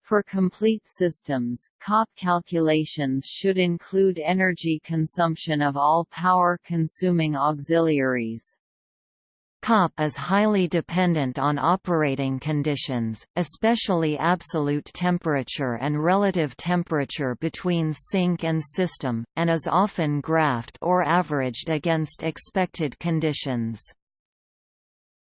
For complete systems, COP calculations should include energy consumption of all power-consuming auxiliaries. COP is highly dependent on operating conditions, especially absolute temperature and relative temperature between sink and system, and is often graphed or averaged against expected conditions.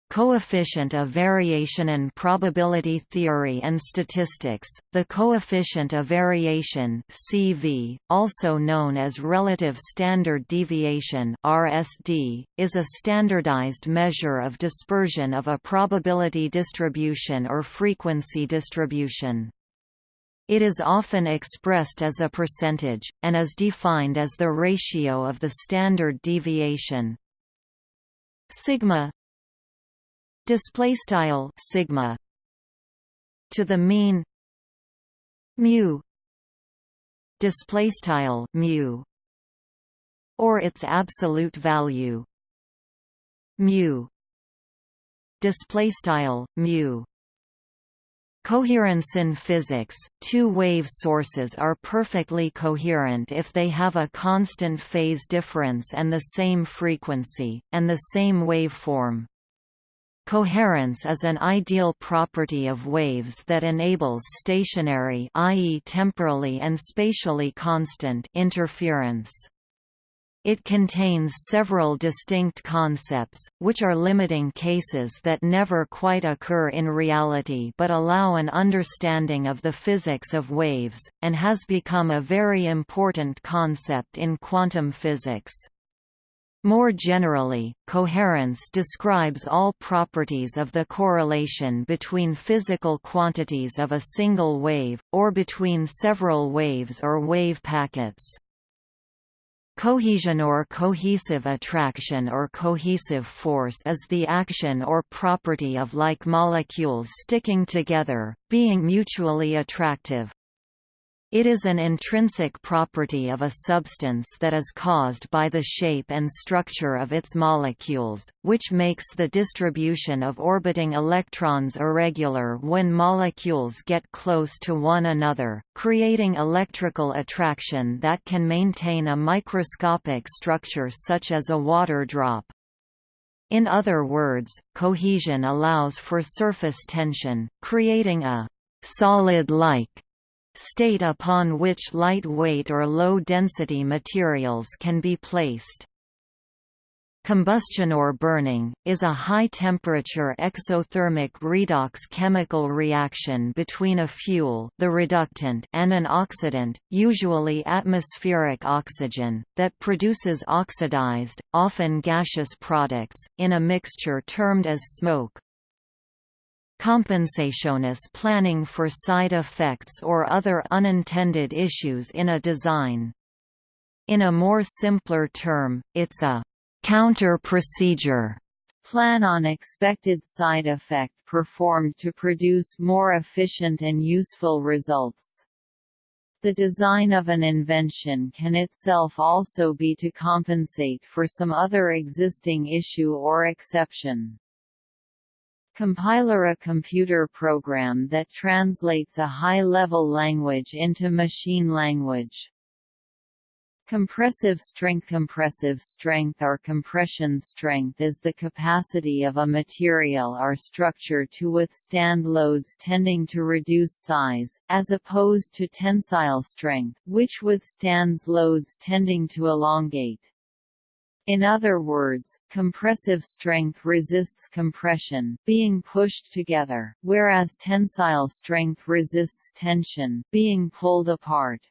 Coefficient of variation and probability theory and statistics. The coefficient of variation (CV), also known as relative standard deviation (RSD), is a standardized measure of dispersion of a probability distribution or frequency distribution. It is often expressed as a percentage, and is defined as the ratio of the standard deviation sigma display style sigma to the mean mu display style mu or its absolute value mu display style mu Coherence in physics, two wave sources are perfectly coherent if they have a constant phase difference and the same frequency, and the same waveform. Coherence is an ideal property of waves that enables stationary i.e. temporally and spatially constant interference. It contains several distinct concepts, which are limiting cases that never quite occur in reality but allow an understanding of the physics of waves, and has become a very important concept in quantum physics. More generally, coherence describes all properties of the correlation between physical quantities of a single wave, or between several waves or wave packets. Cohesion or cohesive attraction or cohesive force is the action or property of like molecules sticking together, being mutually attractive. It is an intrinsic property of a substance that is caused by the shape and structure of its molecules, which makes the distribution of orbiting electrons irregular when molecules get close to one another, creating electrical attraction that can maintain a microscopic structure such as a water drop. In other words, cohesion allows for surface tension, creating a solid-like state upon which lightweight or low-density materials can be placed. Combustion or burning, is a high-temperature exothermic redox chemical reaction between a fuel the reductant and an oxidant, usually atmospheric oxygen, that produces oxidized, often gaseous products, in a mixture termed as smoke. Compensationis planning for side effects or other unintended issues in a design. In a more simpler term, it's a counter procedure plan on expected side effect performed to produce more efficient and useful results. The design of an invention can itself also be to compensate for some other existing issue or exception. Compiler a computer program that translates a high-level language into machine language. Compressive strength Compressive strength or compression strength is the capacity of a material or structure to withstand loads tending to reduce size, as opposed to tensile strength, which withstands loads tending to elongate. In other words, compressive strength resists compression, being pushed together, whereas tensile strength resists tension, being pulled apart.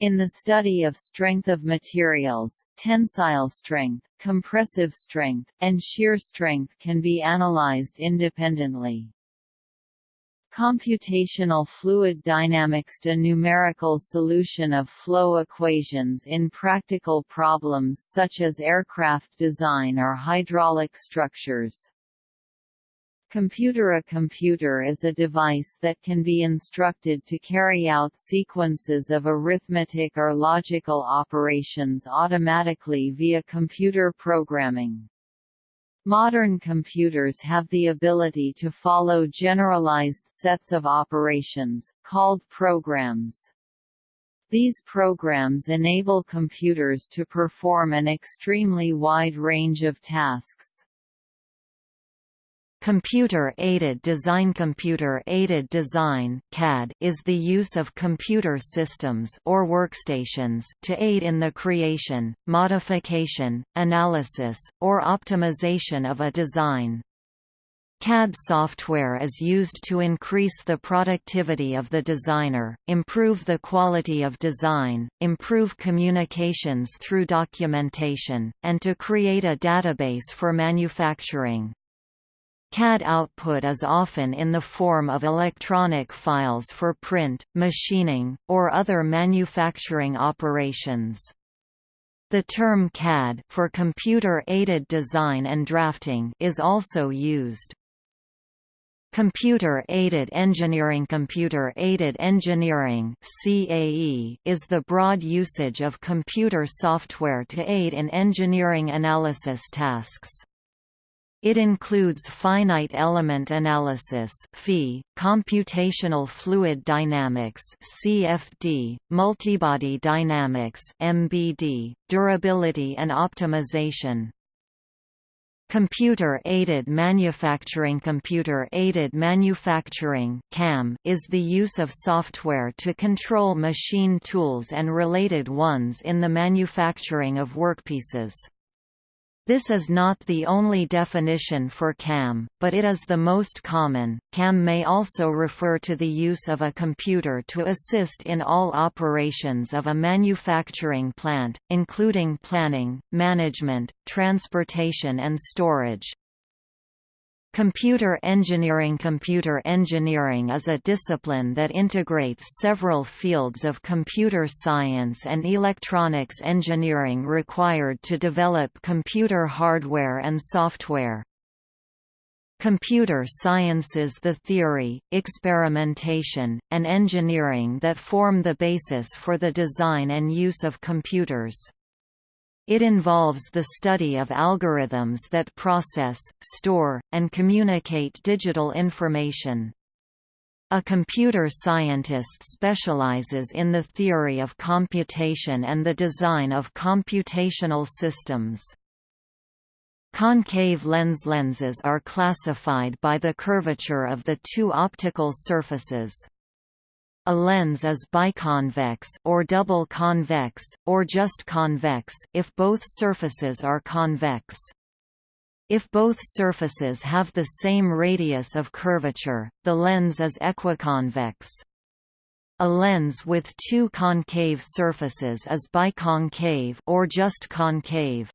In the study of strength of materials, tensile strength, compressive strength, and shear strength can be analyzed independently. Computational fluid dynamics A numerical solution of flow equations in practical problems such as aircraft design or hydraulic structures. Computer A computer is a device that can be instructed to carry out sequences of arithmetic or logical operations automatically via computer programming. Modern computers have the ability to follow generalized sets of operations, called programs. These programs enable computers to perform an extremely wide range of tasks. Computer-aided design Computer-aided design CAD is the use of computer systems or workstations to aid in the creation, modification, analysis, or optimization of a design. CAD software is used to increase the productivity of the designer, improve the quality of design, improve communications through documentation, and to create a database for manufacturing. CAD output is often in the form of electronic files for print, machining, or other manufacturing operations. The term CAD for computer-aided design and drafting is also used. Computer-aided engineering Computer-aided engineering CAE is the broad usage of computer software to aid in engineering analysis tasks. It includes finite element analysis computational fluid dynamics (CFD), multibody dynamics (MBD), durability and optimization. Computer-aided manufacturing Computer-aided manufacturing CAM is the use of software to control machine tools and related ones in the manufacturing of workpieces. This is not the only definition for CAM, but it is the most common. CAM may also refer to the use of a computer to assist in all operations of a manufacturing plant, including planning, management, transportation and storage. Computer engineering Computer engineering is a discipline that integrates several fields of computer science and electronics engineering required to develop computer hardware and software. Computer sciences the theory, experimentation, and engineering that form the basis for the design and use of computers. It involves the study of algorithms that process, store, and communicate digital information. A computer scientist specializes in the theory of computation and the design of computational systems. Concave lens lenses are classified by the curvature of the two optical surfaces. A lens is biconvex or double convex, or just convex if both surfaces are convex. If both surfaces have the same radius of curvature, the lens is equiconvex. A lens with two concave surfaces is biconcave or just concave.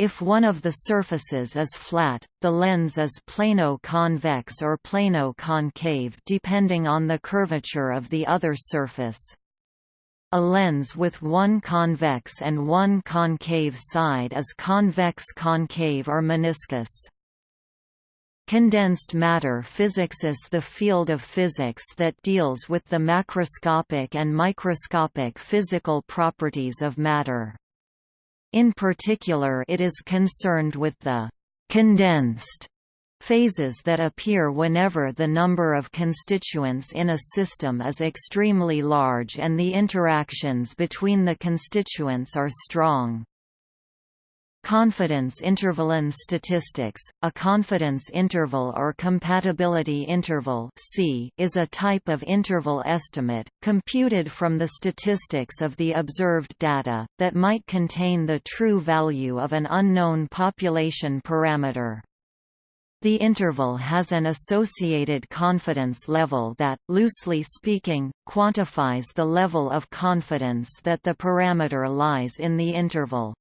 If one of the surfaces is flat, the lens is plano-convex or plano-concave depending on the curvature of the other surface. A lens with one convex and one concave side is convex-concave or meniscus. Condensed matter physics is the field of physics that deals with the macroscopic and microscopic physical properties of matter. In particular it is concerned with the «condensed» phases that appear whenever the number of constituents in a system is extremely large and the interactions between the constituents are strong. Confidence interval in statistics, a confidence interval or compatibility interval C is a type of interval estimate, computed from the statistics of the observed data, that might contain the true value of an unknown population parameter. The interval has an associated confidence level that, loosely speaking, quantifies the level of confidence that the parameter lies in the interval.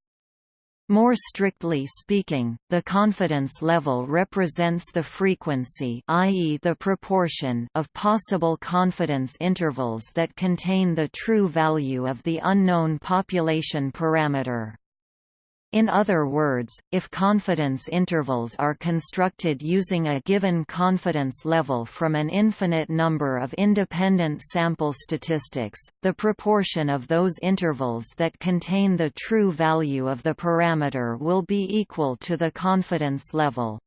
More strictly speaking, the confidence level represents the frequency i.e. the proportion of possible confidence intervals that contain the true value of the unknown population parameter. In other words, if confidence intervals are constructed using a given confidence level from an infinite number of independent sample statistics, the proportion of those intervals that contain the true value of the parameter will be equal to the confidence level.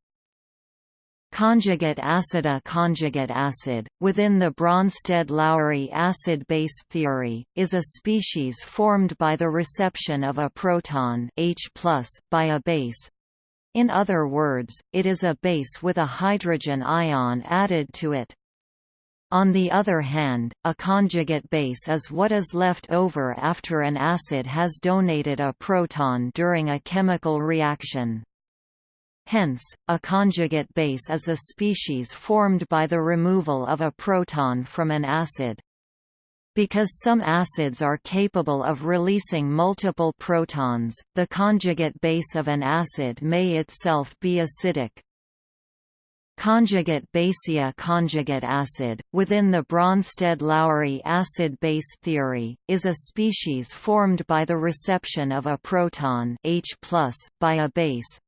Conjugate acid A conjugate acid, within the Bronsted-Lowry acid-base theory, is a species formed by the reception of a proton H by a base. In other words, it is a base with a hydrogen ion added to it. On the other hand, a conjugate base is what is left over after an acid has donated a proton during a chemical reaction. Hence, a conjugate base is a species formed by the removal of a proton from an acid. Because some acids are capable of releasing multiple protons, the conjugate base of an acid may itself be acidic. Conjugate basia conjugate acid, within the Bronsted-Lowry acid-base theory, is a species formed by the reception of a proton H by a base.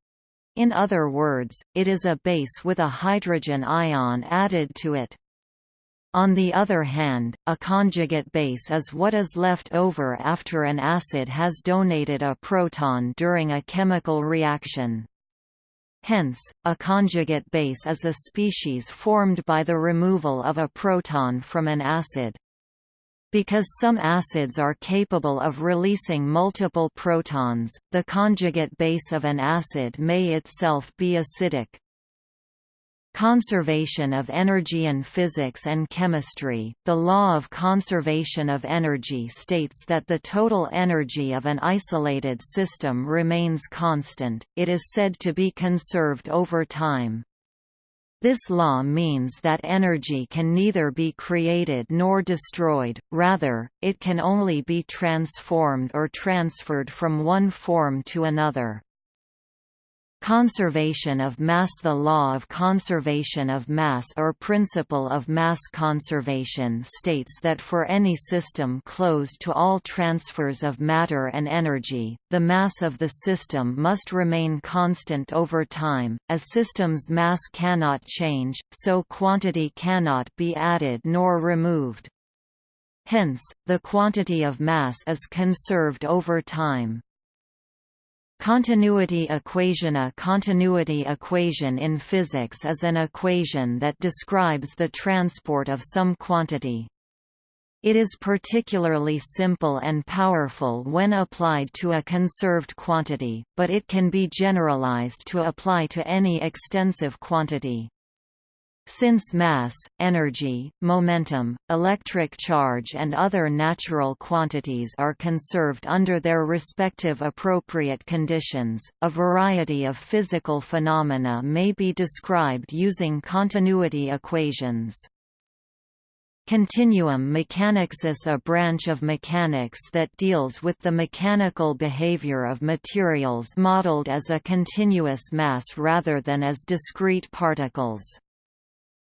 In other words, it is a base with a hydrogen ion added to it. On the other hand, a conjugate base is what is left over after an acid has donated a proton during a chemical reaction. Hence, a conjugate base is a species formed by the removal of a proton from an acid. Because some acids are capable of releasing multiple protons, the conjugate base of an acid may itself be acidic. Conservation of energy in physics and chemistry, the law of conservation of energy states that the total energy of an isolated system remains constant, it is said to be conserved over time. This law means that energy can neither be created nor destroyed, rather, it can only be transformed or transferred from one form to another. Conservation of mass The law of conservation of mass or principle of mass conservation states that for any system closed to all transfers of matter and energy, the mass of the system must remain constant over time, as system's mass cannot change, so quantity cannot be added nor removed. Hence, the quantity of mass is conserved over time. Continuity equation A continuity equation in physics is an equation that describes the transport of some quantity. It is particularly simple and powerful when applied to a conserved quantity, but it can be generalized to apply to any extensive quantity. Since mass, energy, momentum, electric charge and other natural quantities are conserved under their respective appropriate conditions, a variety of physical phenomena may be described using continuity equations. Continuum mechanics is a branch of mechanics that deals with the mechanical behavior of materials modeled as a continuous mass rather than as discrete particles.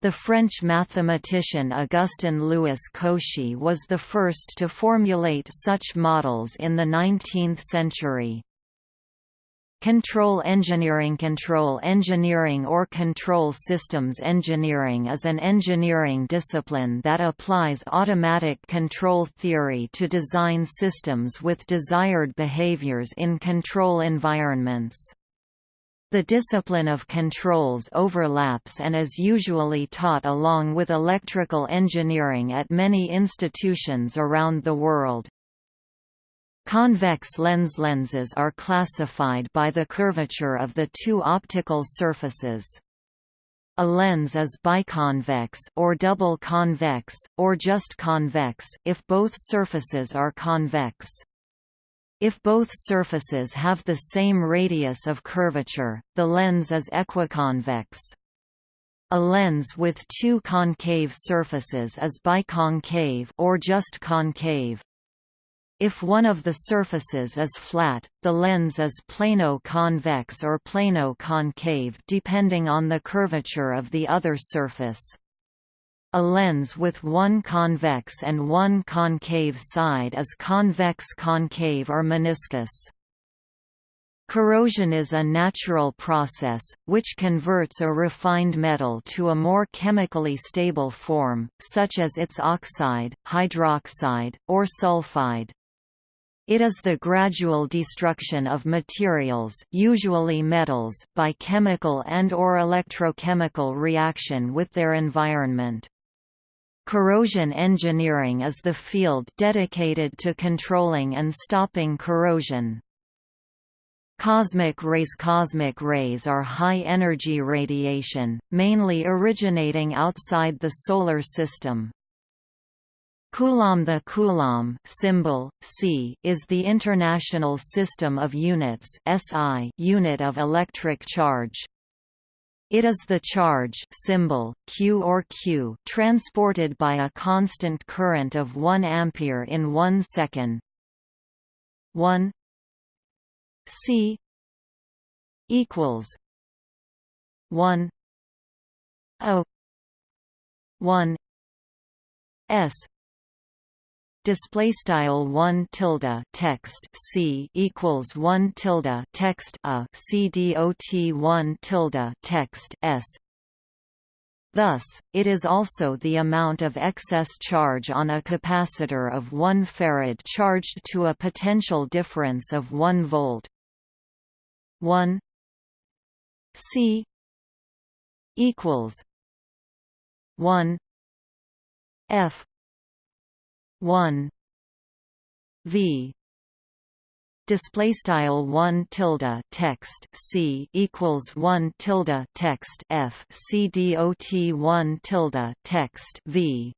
The French mathematician Augustin-Louis Cauchy was the first to formulate such models in the 19th century. Control engineering Control engineering or control systems engineering is an engineering discipline that applies automatic control theory to design systems with desired behaviors in control environments. The discipline of controls overlaps and is usually taught along with electrical engineering at many institutions around the world. Convex lens lenses are classified by the curvature of the two optical surfaces. A lens is biconvex or double convex, or just convex if both surfaces are convex. If both surfaces have the same radius of curvature, the lens is equiconvex. A lens with two concave surfaces is biconcave or just concave. If one of the surfaces is flat, the lens is plano-convex or plano-concave depending on the curvature of the other surface. A lens with one convex and one concave side is convex-concave or meniscus. Corrosion is a natural process, which converts a refined metal to a more chemically stable form, such as its oxide, hydroxide, or sulfide. It is the gradual destruction of materials usually metals by chemical and or electrochemical reaction with their environment. Corrosion engineering is the field dedicated to controlling and stopping corrosion. Cosmic rays Cosmic rays are high-energy radiation, mainly originating outside the Solar System. Coulomb The Coulomb symbol, C, is the International System of Units SI unit of electric charge. It is the charge symbol, Q or Q transported by a constant current of 1 ampere in 1 second. 1 C equals 1 O 1 S display style 1 tilde text c equals 1 tilde text a c dot 1 tilde text s Thus, it is also the amount of excess charge on a capacitor of 1 farad charged to a potential difference of 1 volt. 1 C equals 1 F 1 v. Display style 1 tilde text c equals 1 tilde text f c dot 1 tilde text v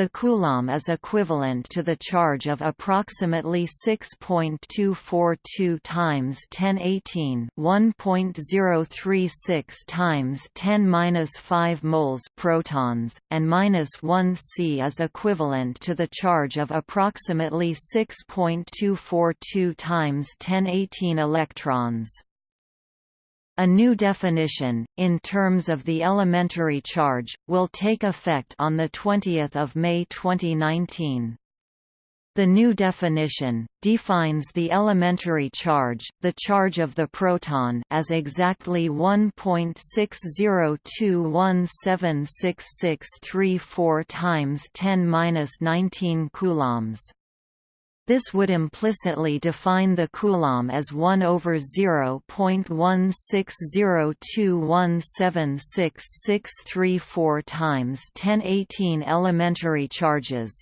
the coulomb is equivalent to the charge of approximately 6.242 times 1018 1.036 times 10^-5 moles protons, and minus 1 C is equivalent to the charge of approximately 6.242 times 1018 electrons. A new definition, in terms of the elementary charge, will take effect on 20 May 2019. The new definition, defines the elementary charge, the charge of the proton as exactly 1.602176634 times 10^-19 coulombs. This would implicitly define the coulomb as 1 over 0.16021766634 times 1018 elementary charges.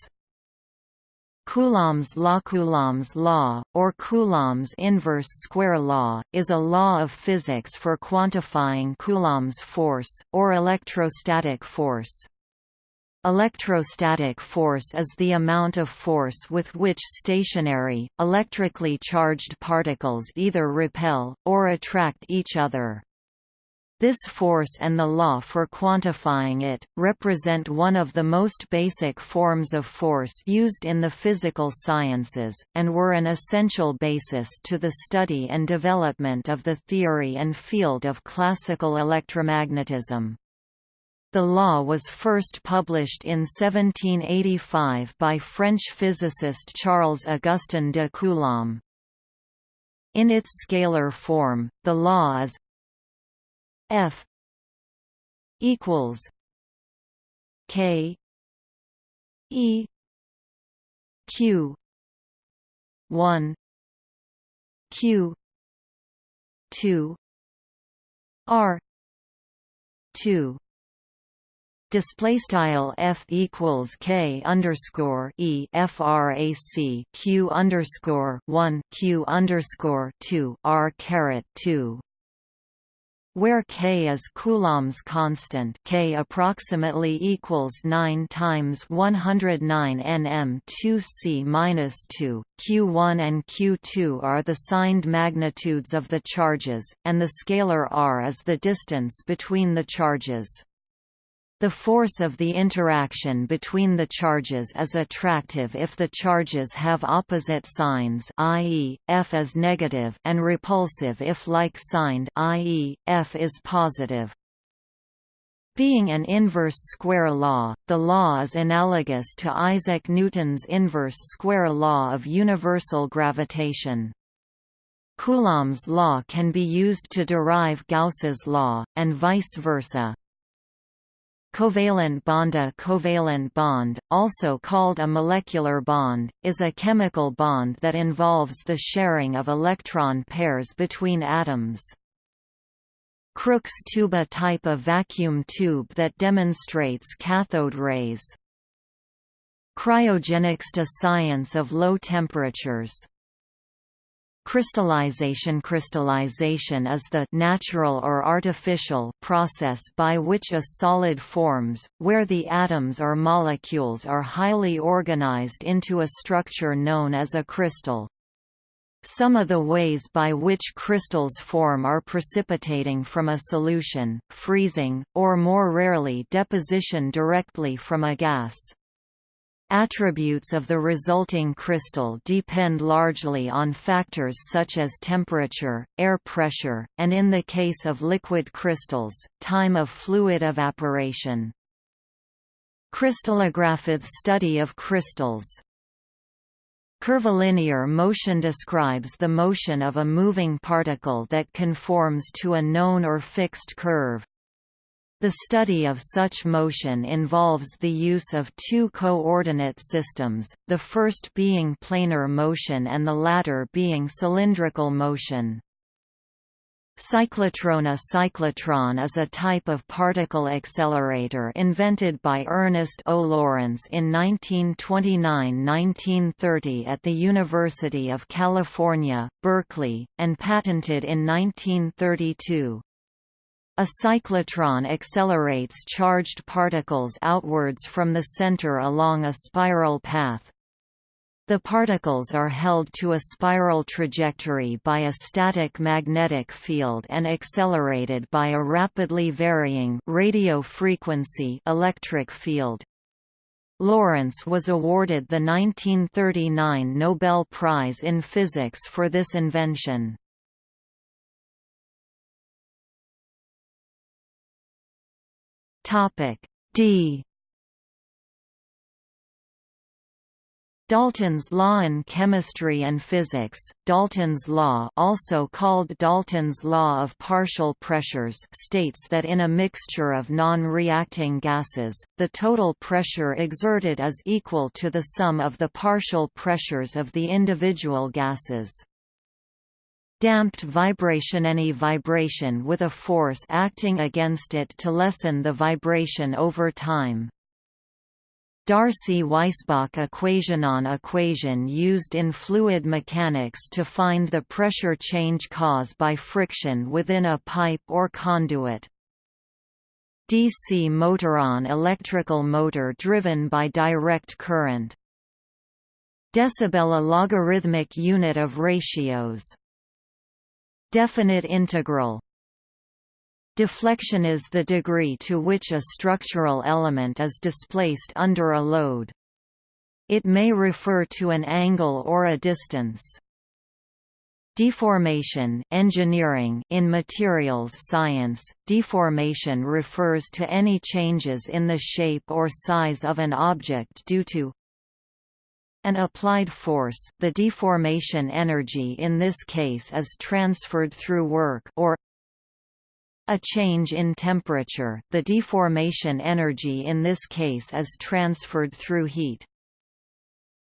Coulomb's law Coulomb's law, or Coulomb's inverse square law, is a law of physics for quantifying Coulomb's force, or electrostatic force. Electrostatic force is the amount of force with which stationary, electrically charged particles either repel, or attract each other. This force and the law for quantifying it, represent one of the most basic forms of force used in the physical sciences, and were an essential basis to the study and development of the theory and field of classical electromagnetism. The law was first published in 1785 by French physicist Charles-Augustin de Coulomb. In its scalar form, the law is F equals K E Q one Q two R two Display style f equals k underscore e frac q underscore one q underscore two r caret two where k is Coulomb's constant k approximately equals 9 times 109 nm 2c minus 2, q1 and q2 are the signed magnitudes of the charges, and the scalar r is the distance between the charges. The force of the interaction between the charges is attractive if the charges have opposite signs i.e., F is negative and repulsive if like-signed i.e., F is positive. Being an inverse square law, the law is analogous to Isaac Newton's inverse square law of universal gravitation. Coulomb's law can be used to derive Gauss's law, and vice versa. Covalent bond A covalent bond, also called a molecular bond, is a chemical bond that involves the sharing of electron pairs between atoms. Crookes tube A type of vacuum tube that demonstrates cathode rays. Cryogenics A science of low temperatures Crystallization Crystallization is the natural or artificial process by which a solid forms, where the atoms or molecules are highly organized into a structure known as a crystal. Some of the ways by which crystals form are precipitating from a solution, freezing, or more rarely deposition directly from a gas. Attributes of the resulting crystal depend largely on factors such as temperature, air pressure, and in the case of liquid crystals, time of fluid evaporation. Crystallographic study of crystals Curvilinear motion describes the motion of a moving particle that conforms to a known or fixed curve. The study of such motion involves the use of two coordinate systems, the first being planar motion and the latter being cylindrical motion. Cyclotron A cyclotron is a type of particle accelerator invented by Ernest O. Lawrence in 1929–1930 at the University of California, Berkeley, and patented in 1932. A cyclotron accelerates charged particles outwards from the center along a spiral path. The particles are held to a spiral trajectory by a static magnetic field and accelerated by a rapidly varying radio frequency electric field. Lawrence was awarded the 1939 Nobel Prize in Physics for this invention. Topic D Dalton's law in chemistry and physics, Dalton's law also called Dalton's law of partial pressures states that in a mixture of non-reacting gases, the total pressure exerted is equal to the sum of the partial pressures of the individual gases. Damped vibration Any vibration with a force acting against it to lessen the vibration over time. Darcy-Weisbach equationon equation used in fluid mechanics to find the pressure change caused by friction within a pipe or conduit. DC motor: motoron electrical motor driven by direct current. Decibel a logarithmic unit of ratios Definite integral Deflection is the degree to which a structural element is displaced under a load. It may refer to an angle or a distance. Deformation engineering in materials science, deformation refers to any changes in the shape or size of an object due to an applied force, the deformation energy in this case is transferred through work or a change in temperature, the deformation energy in this case is transferred through heat.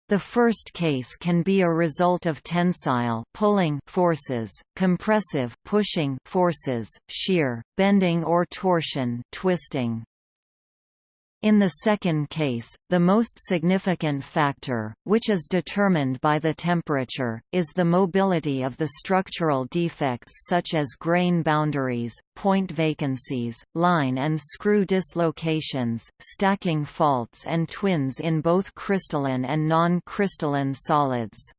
The first case can be a result of tensile pulling forces, compressive pushing forces, shear, bending or torsion twisting. In the second case, the most significant factor, which is determined by the temperature, is the mobility of the structural defects such as grain boundaries, point vacancies, line and screw dislocations, stacking faults and twins in both crystalline and non-crystalline solids.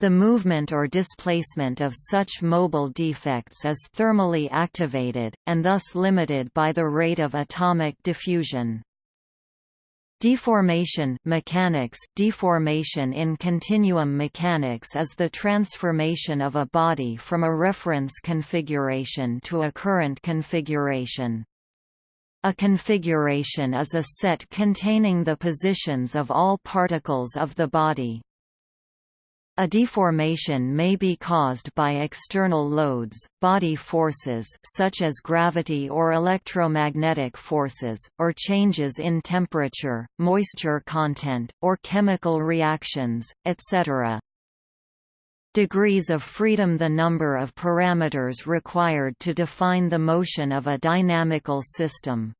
The movement or displacement of such mobile defects is thermally activated, and thus limited by the rate of atomic diffusion. Deformation mechanics Deformation in continuum mechanics is the transformation of a body from a reference configuration to a current configuration. A configuration is a set containing the positions of all particles of the body. A deformation may be caused by external loads, body forces such as gravity or electromagnetic forces, or changes in temperature, moisture content, or chemical reactions, etc. Degrees of freedom The number of parameters required to define the motion of a dynamical system.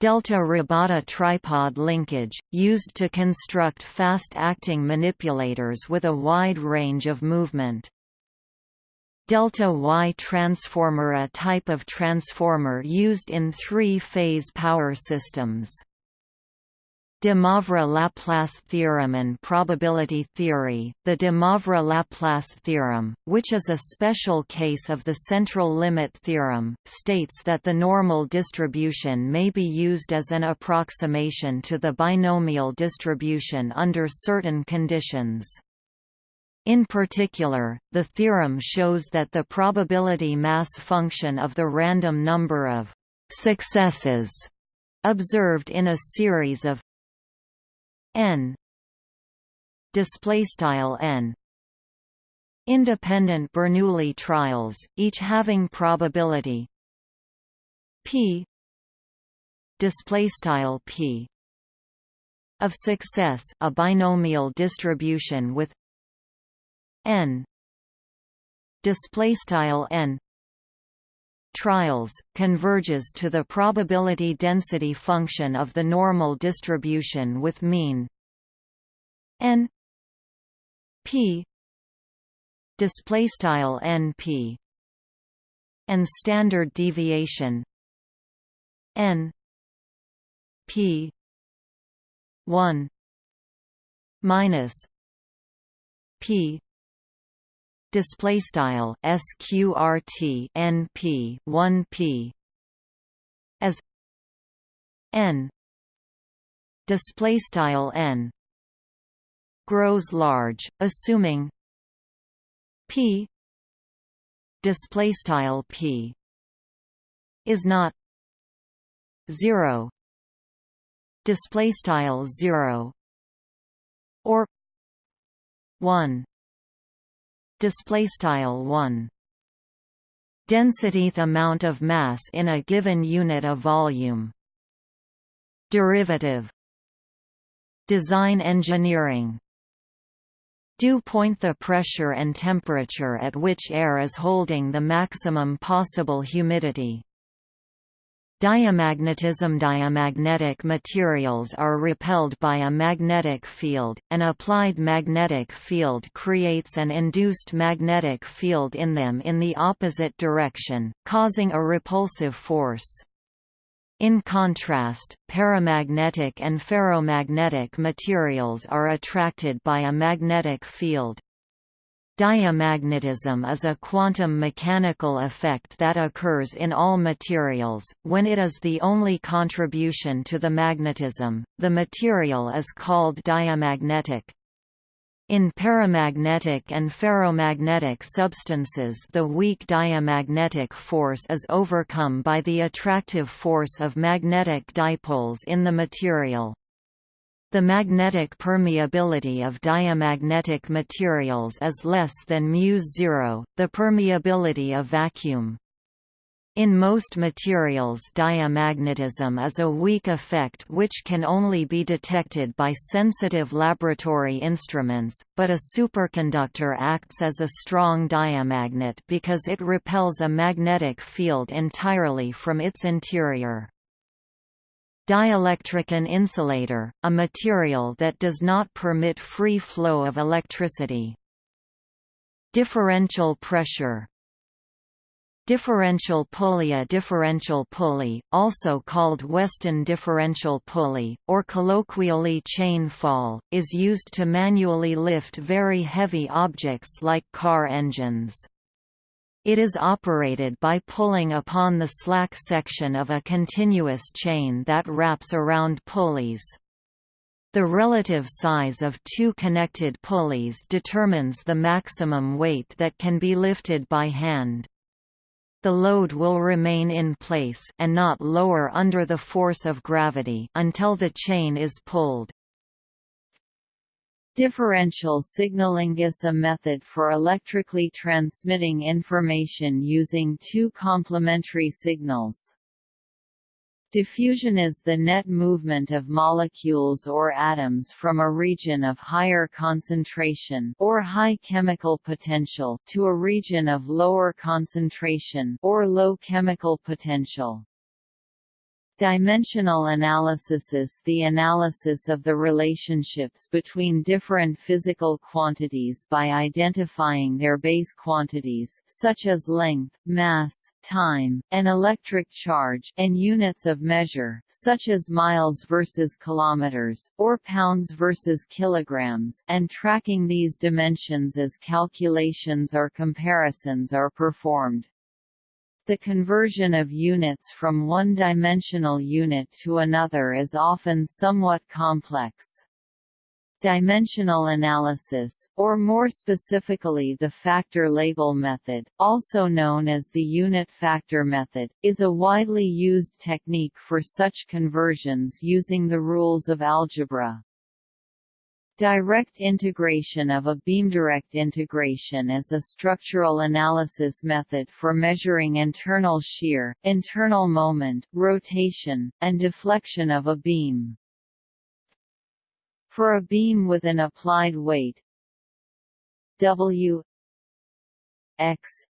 Delta robot a tripod linkage, used to construct fast-acting manipulators with a wide range of movement. Delta Y transformer a type of transformer used in three-phase power systems. De Moivre-Laplace theorem and probability theory The de Moivre-Laplace theorem, which is a special case of the central limit theorem, states that the normal distribution may be used as an approximation to the binomial distribution under certain conditions. In particular, the theorem shows that the probability mass function of the random number of successes observed in a series of n. Display style n. Independent Bernoulli trials each having probability. P. Display style p. Of success a binomial distribution with n. Display style n trials converges to the probability density function of the normal distribution with mean n p display style np and standard deviation n p 1 minus p display style sqrt np 1p as n display style n grows large assuming p display style p is not 0 display style 0 or 1 display style 1 density amount of mass in a given unit of volume. Derivative. Design engineering. Dew point the pressure and temperature at which air is holding the maximum possible humidity Diamagnetism Diamagnetic materials are repelled by a magnetic field, an applied magnetic field creates an induced magnetic field in them in the opposite direction, causing a repulsive force. In contrast, paramagnetic and ferromagnetic materials are attracted by a magnetic field. Diamagnetism is a quantum mechanical effect that occurs in all materials, when it is the only contribution to the magnetism, the material is called diamagnetic. In paramagnetic and ferromagnetic substances the weak diamagnetic force is overcome by the attractive force of magnetic dipoles in the material. The magnetic permeability of diamagnetic materials is less than μ0, the permeability of vacuum. In most materials diamagnetism is a weak effect which can only be detected by sensitive laboratory instruments, but a superconductor acts as a strong diamagnet because it repels a magnetic field entirely from its interior. Dielectric an insulator, a material that does not permit free flow of electricity. Differential pressure Differential pulley A differential pulley, also called Weston differential pulley, or colloquially chain fall, is used to manually lift very heavy objects like car engines. It is operated by pulling upon the slack section of a continuous chain that wraps around pulleys. The relative size of two connected pulleys determines the maximum weight that can be lifted by hand. The load will remain in place and not lower under the force of gravity until the chain is pulled. Differential signaling is a method for electrically transmitting information using two complementary signals. Diffusion is the net movement of molecules or atoms from a region of higher concentration or high chemical potential to a region of lower concentration or low chemical potential. Dimensional analysis is the analysis of the relationships between different physical quantities by identifying their base quantities such as length, mass, time, and electric charge and units of measure such as miles versus kilometers, or pounds versus kilograms and tracking these dimensions as calculations or comparisons are performed. The conversion of units from one dimensional unit to another is often somewhat complex. Dimensional analysis, or more specifically the factor label method, also known as the unit factor method, is a widely used technique for such conversions using the rules of algebra. Direct integration of a beam. Direct integration is a structural analysis method for measuring internal shear, internal moment, rotation, and deflection of a beam. For a beam with an applied weight W x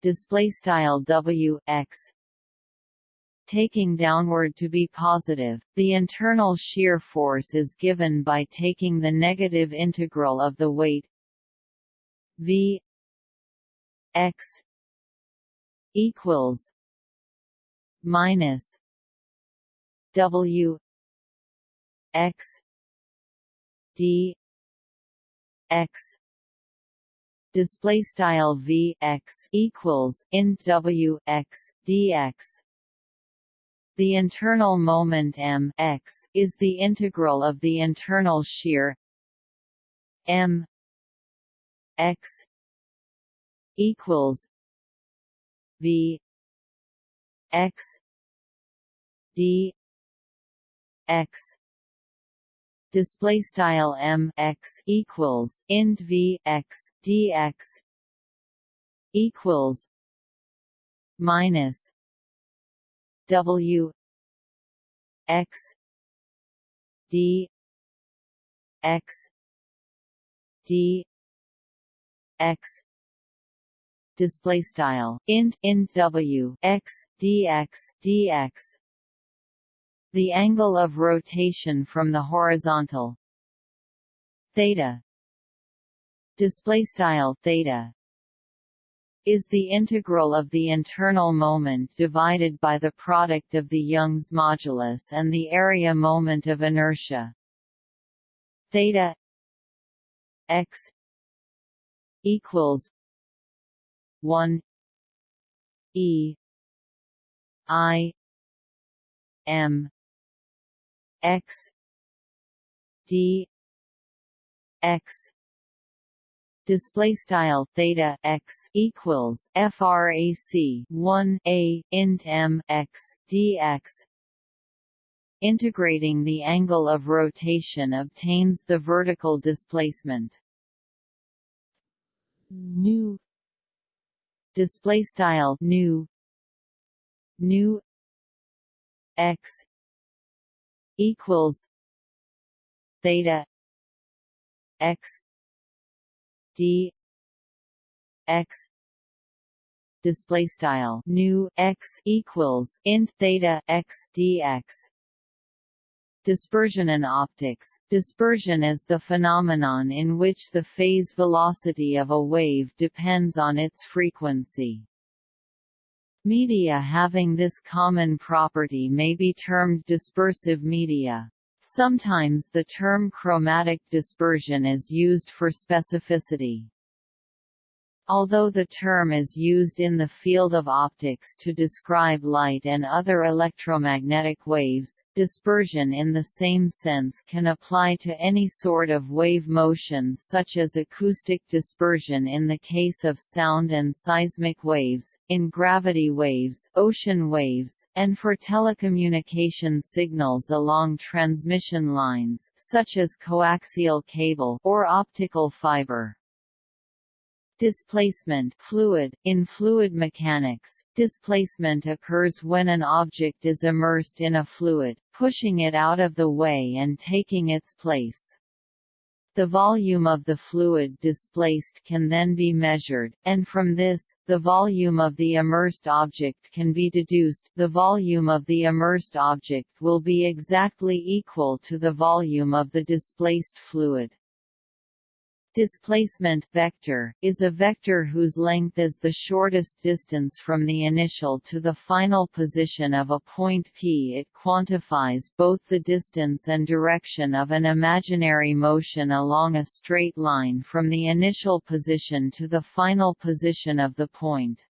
display style W x taking downward to be positive, the internal shear force is given by taking the negative integral of the weight v x equals minus w x d x. Display style v x equals int w x dx the internal moment m x is the integral of the internal shear m x equals v x d x. Display style m x equals int v x dx equals minus W X D X D X. Display style. Int int w x dx dx the angle of rotation from the horizontal. Theta. Display style. Theta is the integral of the internal moment divided by the product of the Young's modulus and the area moment of inertia. Theta x equals 1 e i m x d x display style theta x equals frac 1 a int m x dx. Integrating the angle of rotation obtains the vertical displacement. Nu display style nu nu x equals theta x d x display style nu x equals int theta x dx Dispersion in optics Dispersion is the phenomenon in which the phase velocity of a wave depends on its frequency. Media having this common property may be termed dispersive media. Sometimes the term chromatic dispersion is used for specificity. Although the term is used in the field of optics to describe light and other electromagnetic waves, dispersion in the same sense can apply to any sort of wave motion such as acoustic dispersion in the case of sound and seismic waves, in gravity waves, ocean waves, and for telecommunication signals along transmission lines such as coaxial cable or optical fiber. Displacement fluid. In fluid mechanics, displacement occurs when an object is immersed in a fluid, pushing it out of the way and taking its place. The volume of the fluid displaced can then be measured, and from this, the volume of the immersed object can be deduced the volume of the immersed object will be exactly equal to the volume of the displaced fluid. Displacement vector, is a vector whose length is the shortest distance from the initial to the final position of a point P. It quantifies both the distance and direction of an imaginary motion along a straight line from the initial position to the final position of the point.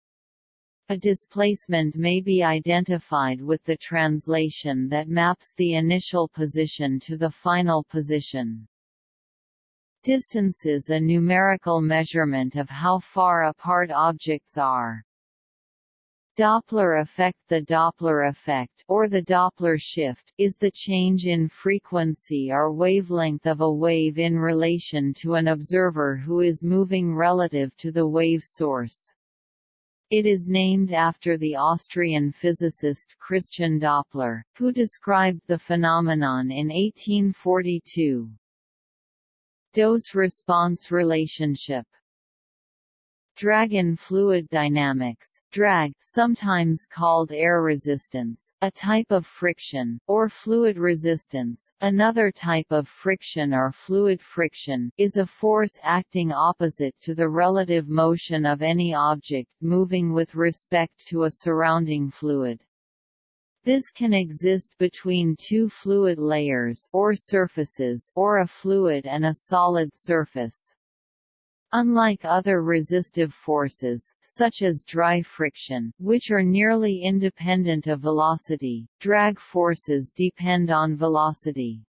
A displacement may be identified with the translation that maps the initial position to the final position. Distance is a numerical measurement of how far apart objects are. Doppler effect The Doppler effect or the Doppler shift is the change in frequency or wavelength of a wave in relation to an observer who is moving relative to the wave source. It is named after the Austrian physicist Christian Doppler, who described the phenomenon in 1842. Dose-response relationship. Drag in fluid dynamics, drag sometimes called air resistance, a type of friction, or fluid resistance, another type of friction or fluid friction, is a force acting opposite to the relative motion of any object moving with respect to a surrounding fluid. This can exist between two fluid layers or surfaces or a fluid and a solid surface. Unlike other resistive forces, such as dry friction, which are nearly independent of velocity, drag forces depend on velocity.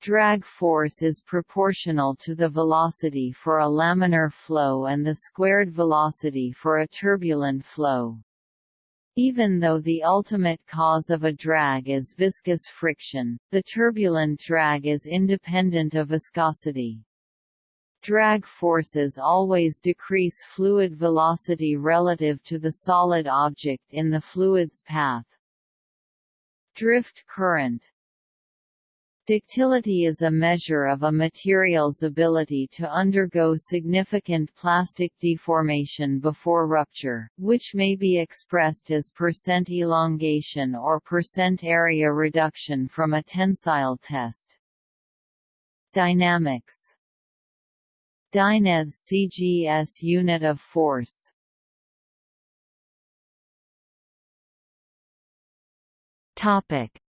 Drag force is proportional to the velocity for a laminar flow and the squared velocity for a turbulent flow. Even though the ultimate cause of a drag is viscous friction, the turbulent drag is independent of viscosity. Drag forces always decrease fluid velocity relative to the solid object in the fluid's path. Drift current Ductility is a measure of a material's ability to undergo significant plastic deformation before rupture, which may be expressed as percent elongation or percent area reduction from a tensile test. Dynamics. Dyneth CGS unit of force.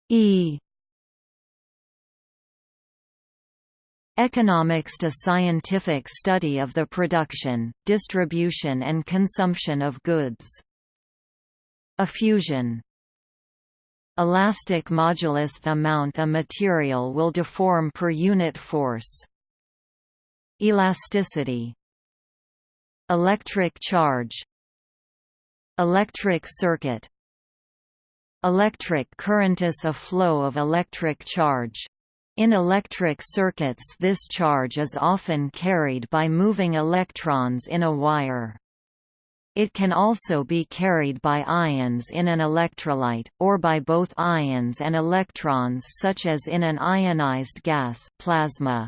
E Economics to scientific study of the production, distribution and consumption of goods. Effusion Elastic modulus the amount a material will deform per unit force. Elasticity Electric charge Electric circuit Electric current is a flow of electric charge. In electric circuits this charge is often carried by moving electrons in a wire. It can also be carried by ions in an electrolyte, or by both ions and electrons such as in an ionized gas plasma.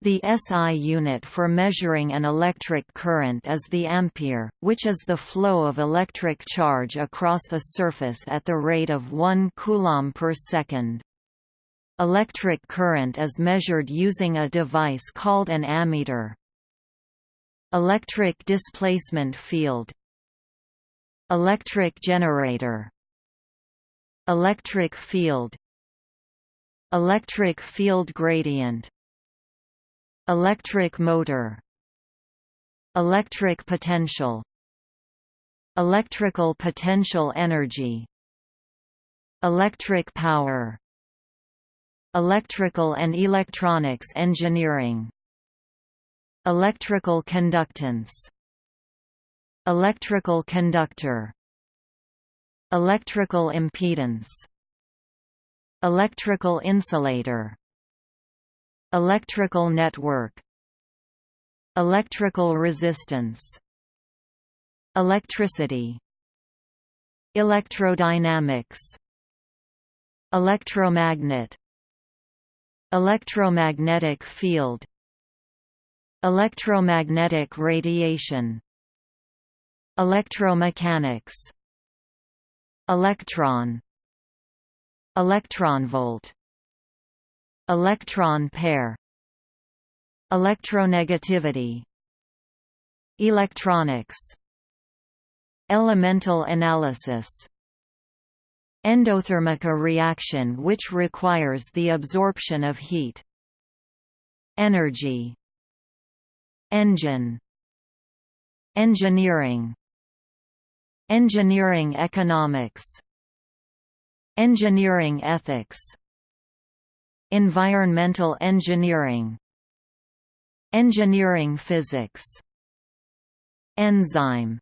The SI unit for measuring an electric current is the ampere, which is the flow of electric charge across a surface at the rate of 1 coulomb per second. Electric current is measured using a device called an ammeter. Electric displacement field. Electric generator. Electric field. Electric field gradient. Electric motor. Electric potential. Electrical potential energy. Electric power Electrical and electronics engineering Electrical conductance Electrical conductor Electrical impedance Electrical insulator Electrical network Electrical resistance Electricity Electrodynamics Electromagnet Electromagnetic field Electromagnetic radiation Electromechanics Electron Electronvolt Electron pair Electronegativity Electronics Elemental analysis Endothermic reaction which requires the absorption of heat Energy Engine Engineering Engineering economics Engineering ethics Environmental engineering Engineering physics Enzyme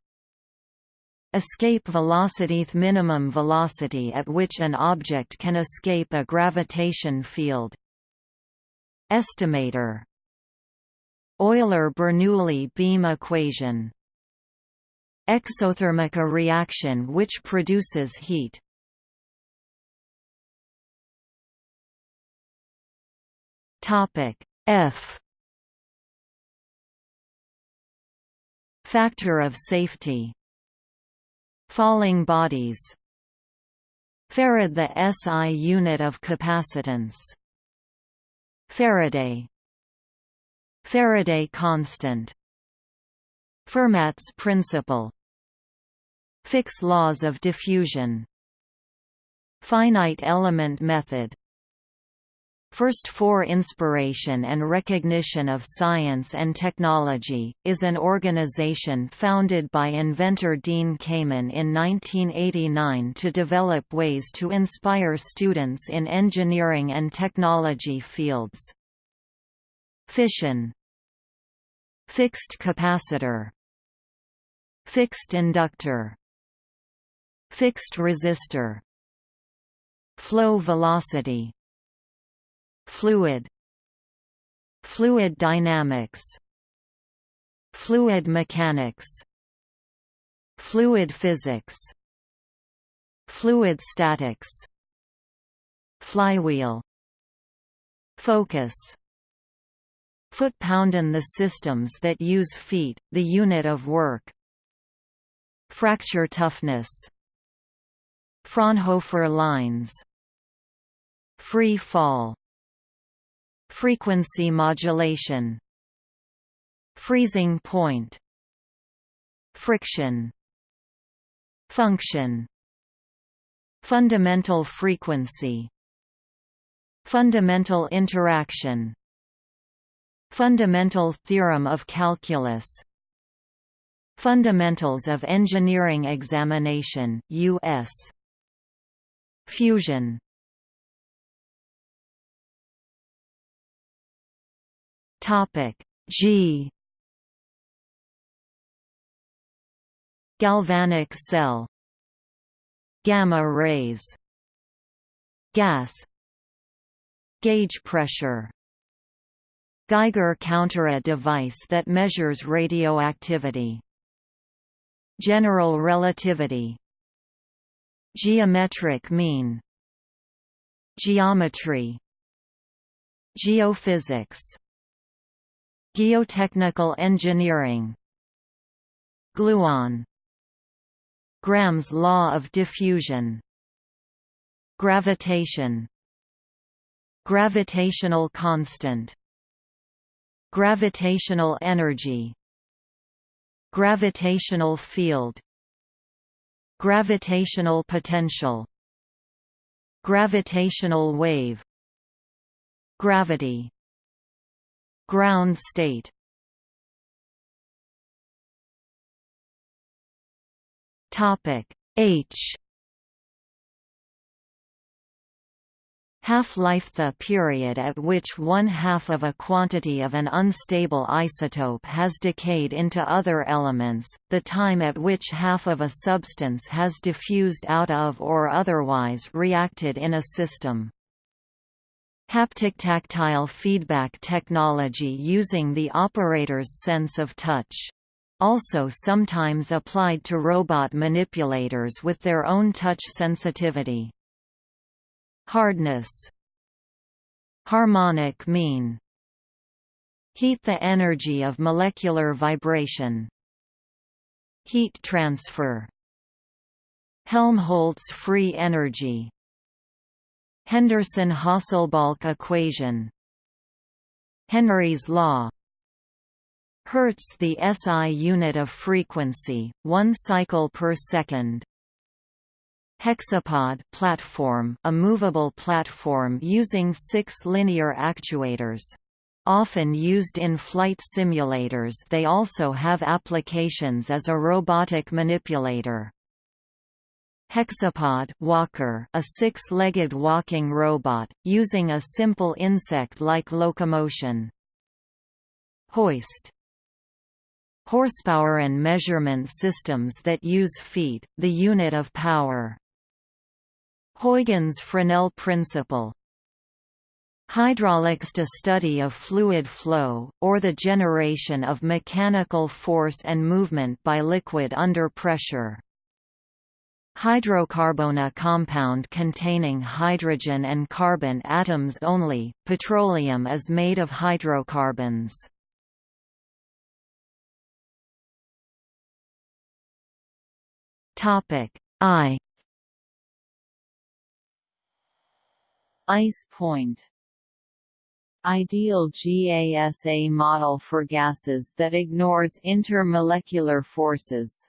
Escape velocity minimum velocity at which an object can escape a gravitation field. Estimator. Euler-Bernoulli beam equation. Exothermic reaction which produces heat. F. Factor of safety Falling bodies. Farad the SI unit of capacitance. Faraday. Faraday constant. Fermat's principle. Fick's laws of diffusion. Finite element method First for Inspiration and Recognition of Science and Technology, is an organization founded by inventor Dean Kamen in 1989 to develop ways to inspire students in engineering and technology fields. Fission. Fixed capacitor. Fixed inductor. Fixed resistor. Flow velocity Fluid. Fluid dynamics. Fluid mechanics. Fluid physics. Fluid statics. Flywheel. Focus. Foot-poundin the systems that use feet, the unit of work. Fracture toughness. Fraunhofer lines. Free fall Frequency modulation Freezing point Friction Function Fundamental frequency Fundamental interaction Fundamental theorem of calculus Fundamentals of Engineering Examination US Fusion Topic. G. Galvanic cell. Gamma rays. Gas. Gauge pressure. Geiger counter a device that measures radioactivity. General relativity. Geometric mean. Geometry. Geophysics Geotechnical engineering. Gluon. Graham's law of diffusion. Gravitation. Gravitational constant. Gravitational energy. Gravitational field. Gravitational potential. Gravitational wave. Gravity Ground state Topic H Half-life The period at which one-half of a quantity of an unstable isotope has decayed into other elements, the time at which half of a substance has diffused out of or otherwise reacted in a system. Haptic tactile feedback technology using the operator's sense of touch. Also sometimes applied to robot manipulators with their own touch sensitivity. Hardness Harmonic mean Heat the energy of molecular vibration Heat transfer Helmholtz free energy Henderson-Hasselbalch equation Henry's law Hertz the SI unit of frequency, 1 cycle per second Hexapod platform, a movable platform using six linear actuators. Often used in flight simulators they also have applications as a robotic manipulator. Hexapod walker, a six-legged walking robot, using a simple insect-like locomotion. Hoist Horsepower and measurement systems that use feet, the unit of power. Huygens Fresnel principle Hydraulics the study of fluid flow, or the generation of mechanical force and movement by liquid under pressure. Hydrocarbon compound containing hydrogen and carbon atoms only, petroleum is made of hydrocarbons. I. Ice point. Ideal GASA model for gases that ignores intermolecular forces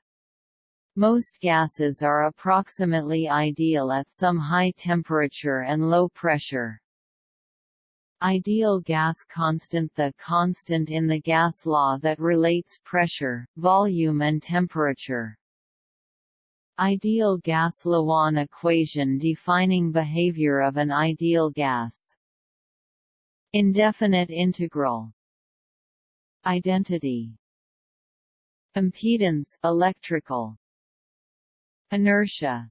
most gases are approximately ideal at some high temperature and low pressure. Ideal gas constant The constant in the gas law that relates pressure, volume and temperature. Ideal gas Lawan equation defining behavior of an ideal gas. Indefinite integral Identity Impedance electrical Inertia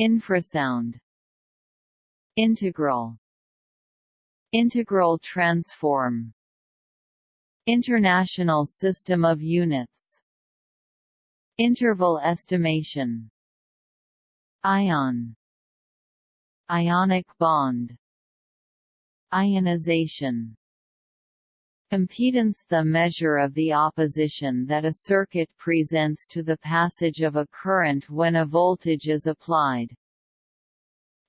Infrasound Integral Integral transform International System of Units Interval estimation Ion Ionic bond Ionization Impedance the measure of the opposition that a circuit presents to the passage of a current when a voltage is applied.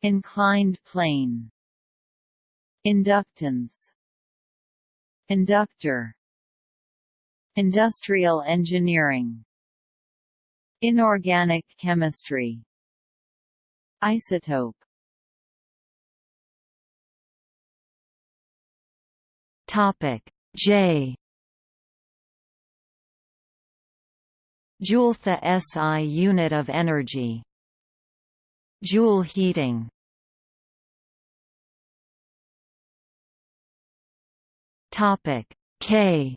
Inclined plane. Inductance. Inductor. Industrial engineering. Inorganic chemistry. Isotope. Topic J. Joule the SI unit of energy. Joule heating. Topic K.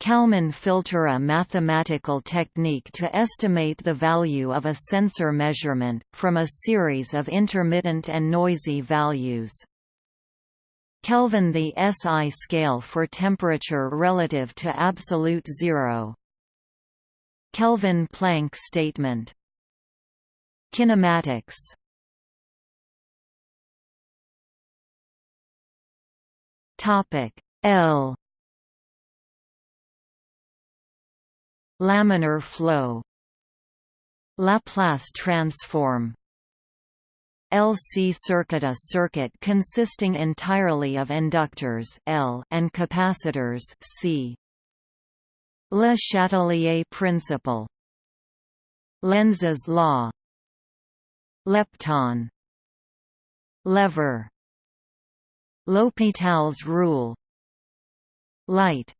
Kalman filter a mathematical technique to estimate the value of a sensor measurement, from a series of intermittent and noisy values. Kelvin the SI scale for temperature relative to absolute zero. Kelvin-Planck statement. Kinematics. Topic L. Laminar flow. Laplace transform LC circuit A circuit consisting entirely of inductors L and capacitors C. Le Chatelier principle. Lenz's law. Lepton. Lever. L'Hopital's rule. Light.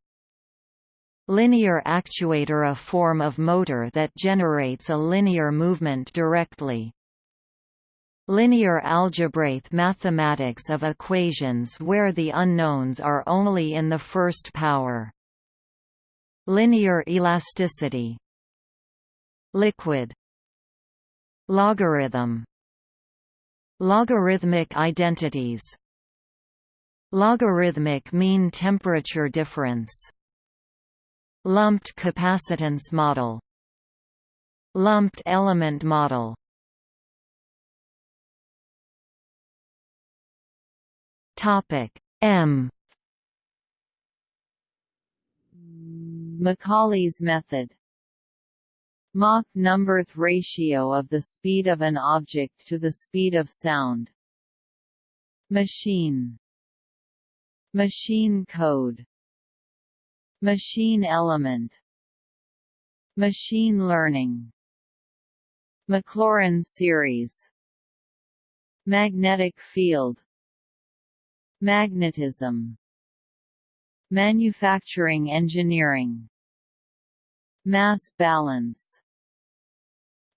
Linear actuator A form of motor that generates a linear movement directly Linear algebraic mathematics of equations where the unknowns are only in the first power. Linear elasticity. Liquid. Logarithm. Logarithmic identities. Logarithmic mean temperature difference. Lumped capacitance model. Lumped element model Topic. M. Macaulay's method. Mach number ratio of the speed of an object to the speed of sound. Machine. Machine code. Machine element. Machine learning. Maclaurin series. Magnetic field Magnetism. Manufacturing engineering. Mass balance.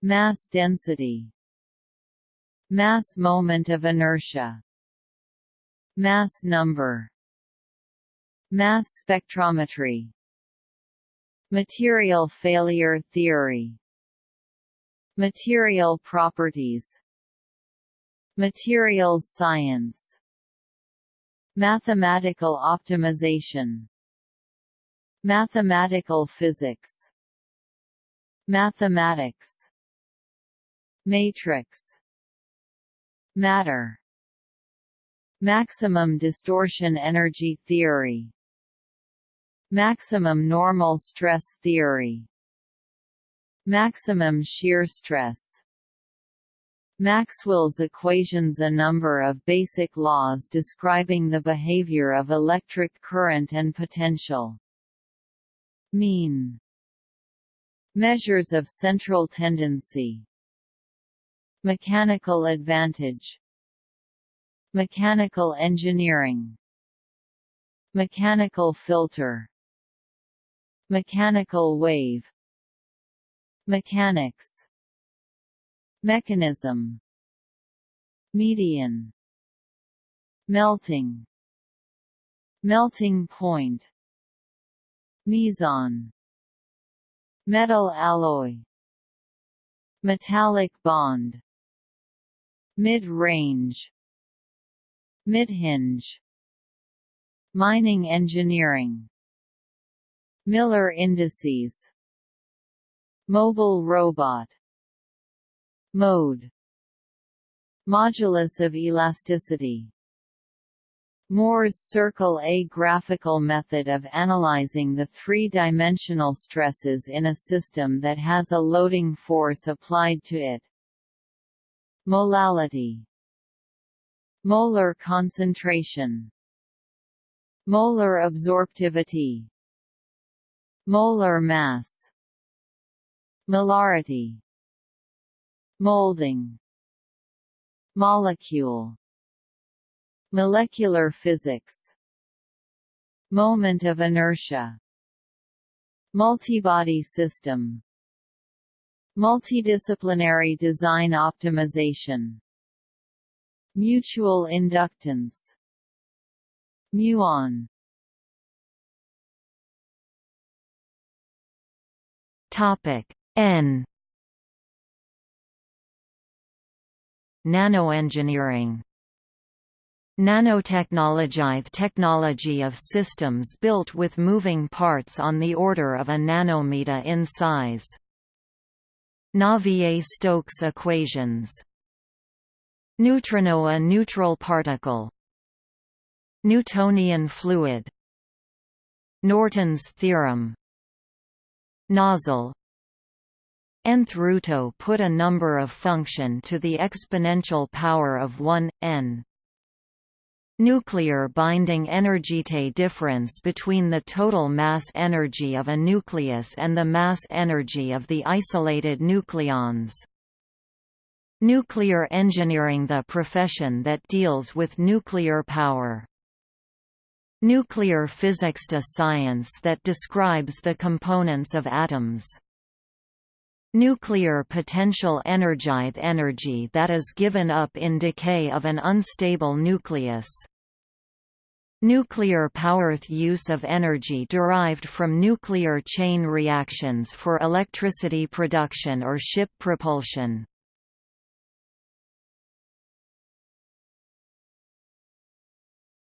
Mass density. Mass moment of inertia. Mass number. Mass spectrometry. Material failure theory. Material properties. Materials science Mathematical optimization. Mathematical physics. Mathematics. Matrix. Matter. Maximum distortion energy theory. Maximum normal stress theory. Maximum shear stress Maxwell's equations A number of basic laws describing the behavior of electric current and potential. Mean. Measures of central tendency. Mechanical advantage. Mechanical engineering. Mechanical filter. Mechanical wave. Mechanics Mechanism. Median. Melting. Melting point. Meson. Metal alloy. Metallic bond. Mid-range. Mid-hinge. Mining engineering. Miller indices. Mobile robot Mode Modulus of elasticity Mohr's circle A graphical method of analyzing the three-dimensional stresses in a system that has a loading force applied to it. Molality Molar concentration Molar absorptivity Molar mass Molarity Molding. Molecule. Molecular physics. Moment of inertia. Multibody system. Multidisciplinary design optimization. Mutual inductance. Muon. Topic N Nanoengineering. Nanotechnology – technology of systems built with moving parts on the order of a nanometer in size. Navier-Stokes equations. Neutrino a neutral particle. Newtonian fluid. Norton's theorem. Nozzle nth ruto put a number of function to the exponential power of 1, n. Nuclear binding energy difference between the total mass energy of a nucleus and the mass energy of the isolated nucleons. Nuclear engineering the profession that deals with nuclear power. Nuclear physics the science that describes the components of atoms. Nuclear potential energize energy that is given up in decay of an unstable nucleus. Nuclear power use of energy derived from nuclear chain reactions for electricity production or ship propulsion.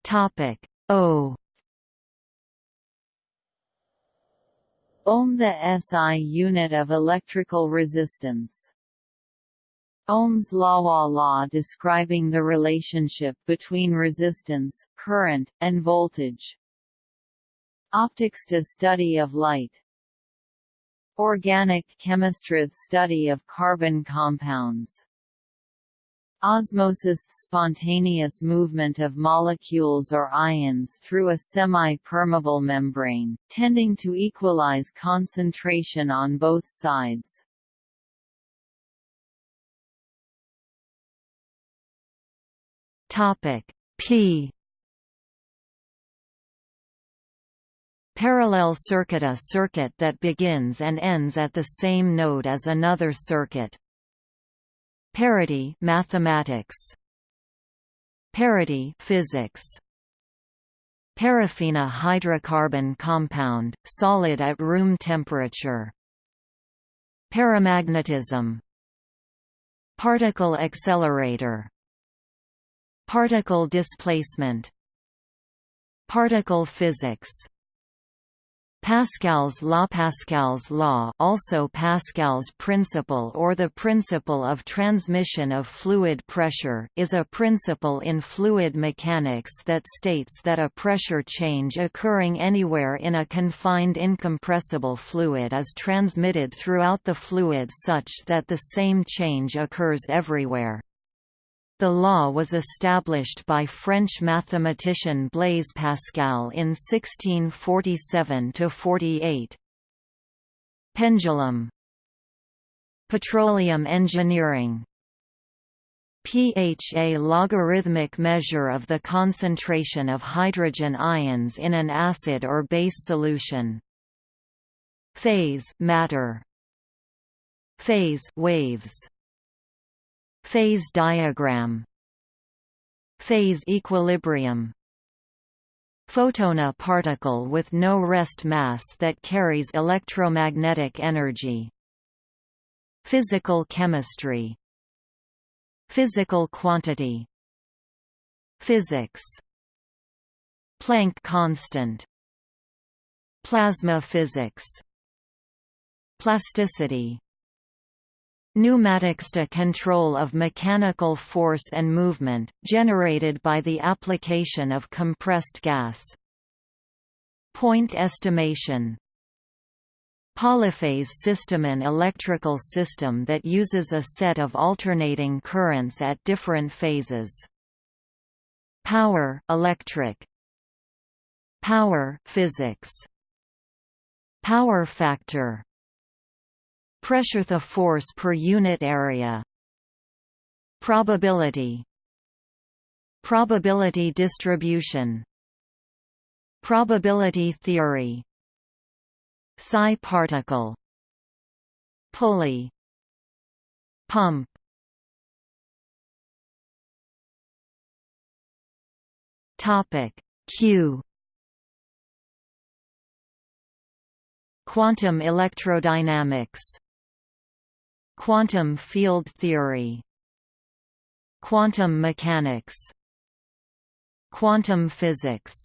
Topic O Ohm the SI unit of electrical resistance Ohm's law law describing the relationship between resistance, current, and voltage. Optics to study of light. Organic chemistry study of carbon compounds. Osmosis spontaneous movement of molecules or ions through a semi-permeable membrane, tending to equalize concentration on both sides. P Parallel circuit A circuit that begins and ends at the same node as another circuit. Parity mathematics. Parity physics. Paraffina hydrocarbon compound, solid at room temperature. Paramagnetism. Particle accelerator. Particle displacement. Particle physics Pascal's law Pascal's law also Pascal's principle or the principle of transmission of fluid pressure is a principle in fluid mechanics that states that a pressure change occurring anywhere in a confined incompressible fluid is transmitted throughout the fluid such that the same change occurs everywhere. The law was established by French mathematician Blaise Pascal in 1647–48. Pendulum Petroleum engineering pH a logarithmic measure of the concentration of hydrogen ions in an acid or base solution. Phase matter. Phase waves Phase diagram Phase equilibrium Photona particle with no rest mass that carries electromagnetic energy Physical chemistry Physical quantity Physics Planck constant Plasma physics Plasticity Pneumatics to control of mechanical force and movement, generated by the application of compressed gas. Point estimation Polyphase system An electrical system that uses a set of alternating currents at different phases. Power electric. Power physics. Power factor Pressure the force per unit area. Probability. Probability distribution. Probability theory. Psi particle. Pulley. Pump. Topic. Q. Quantum electrodynamics Quantum field theory Quantum mechanics Quantum physics.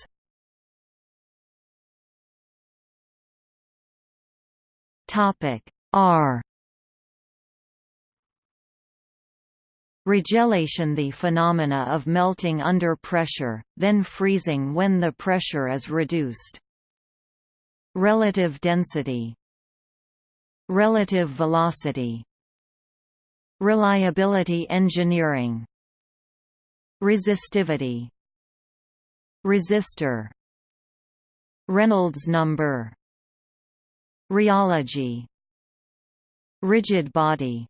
Topic R. Regelation The phenomena of melting under pressure, then freezing when the pressure is reduced. Relative density. Relative velocity Reliability engineering Resistivity Resistor Reynolds number Rheology Rigid body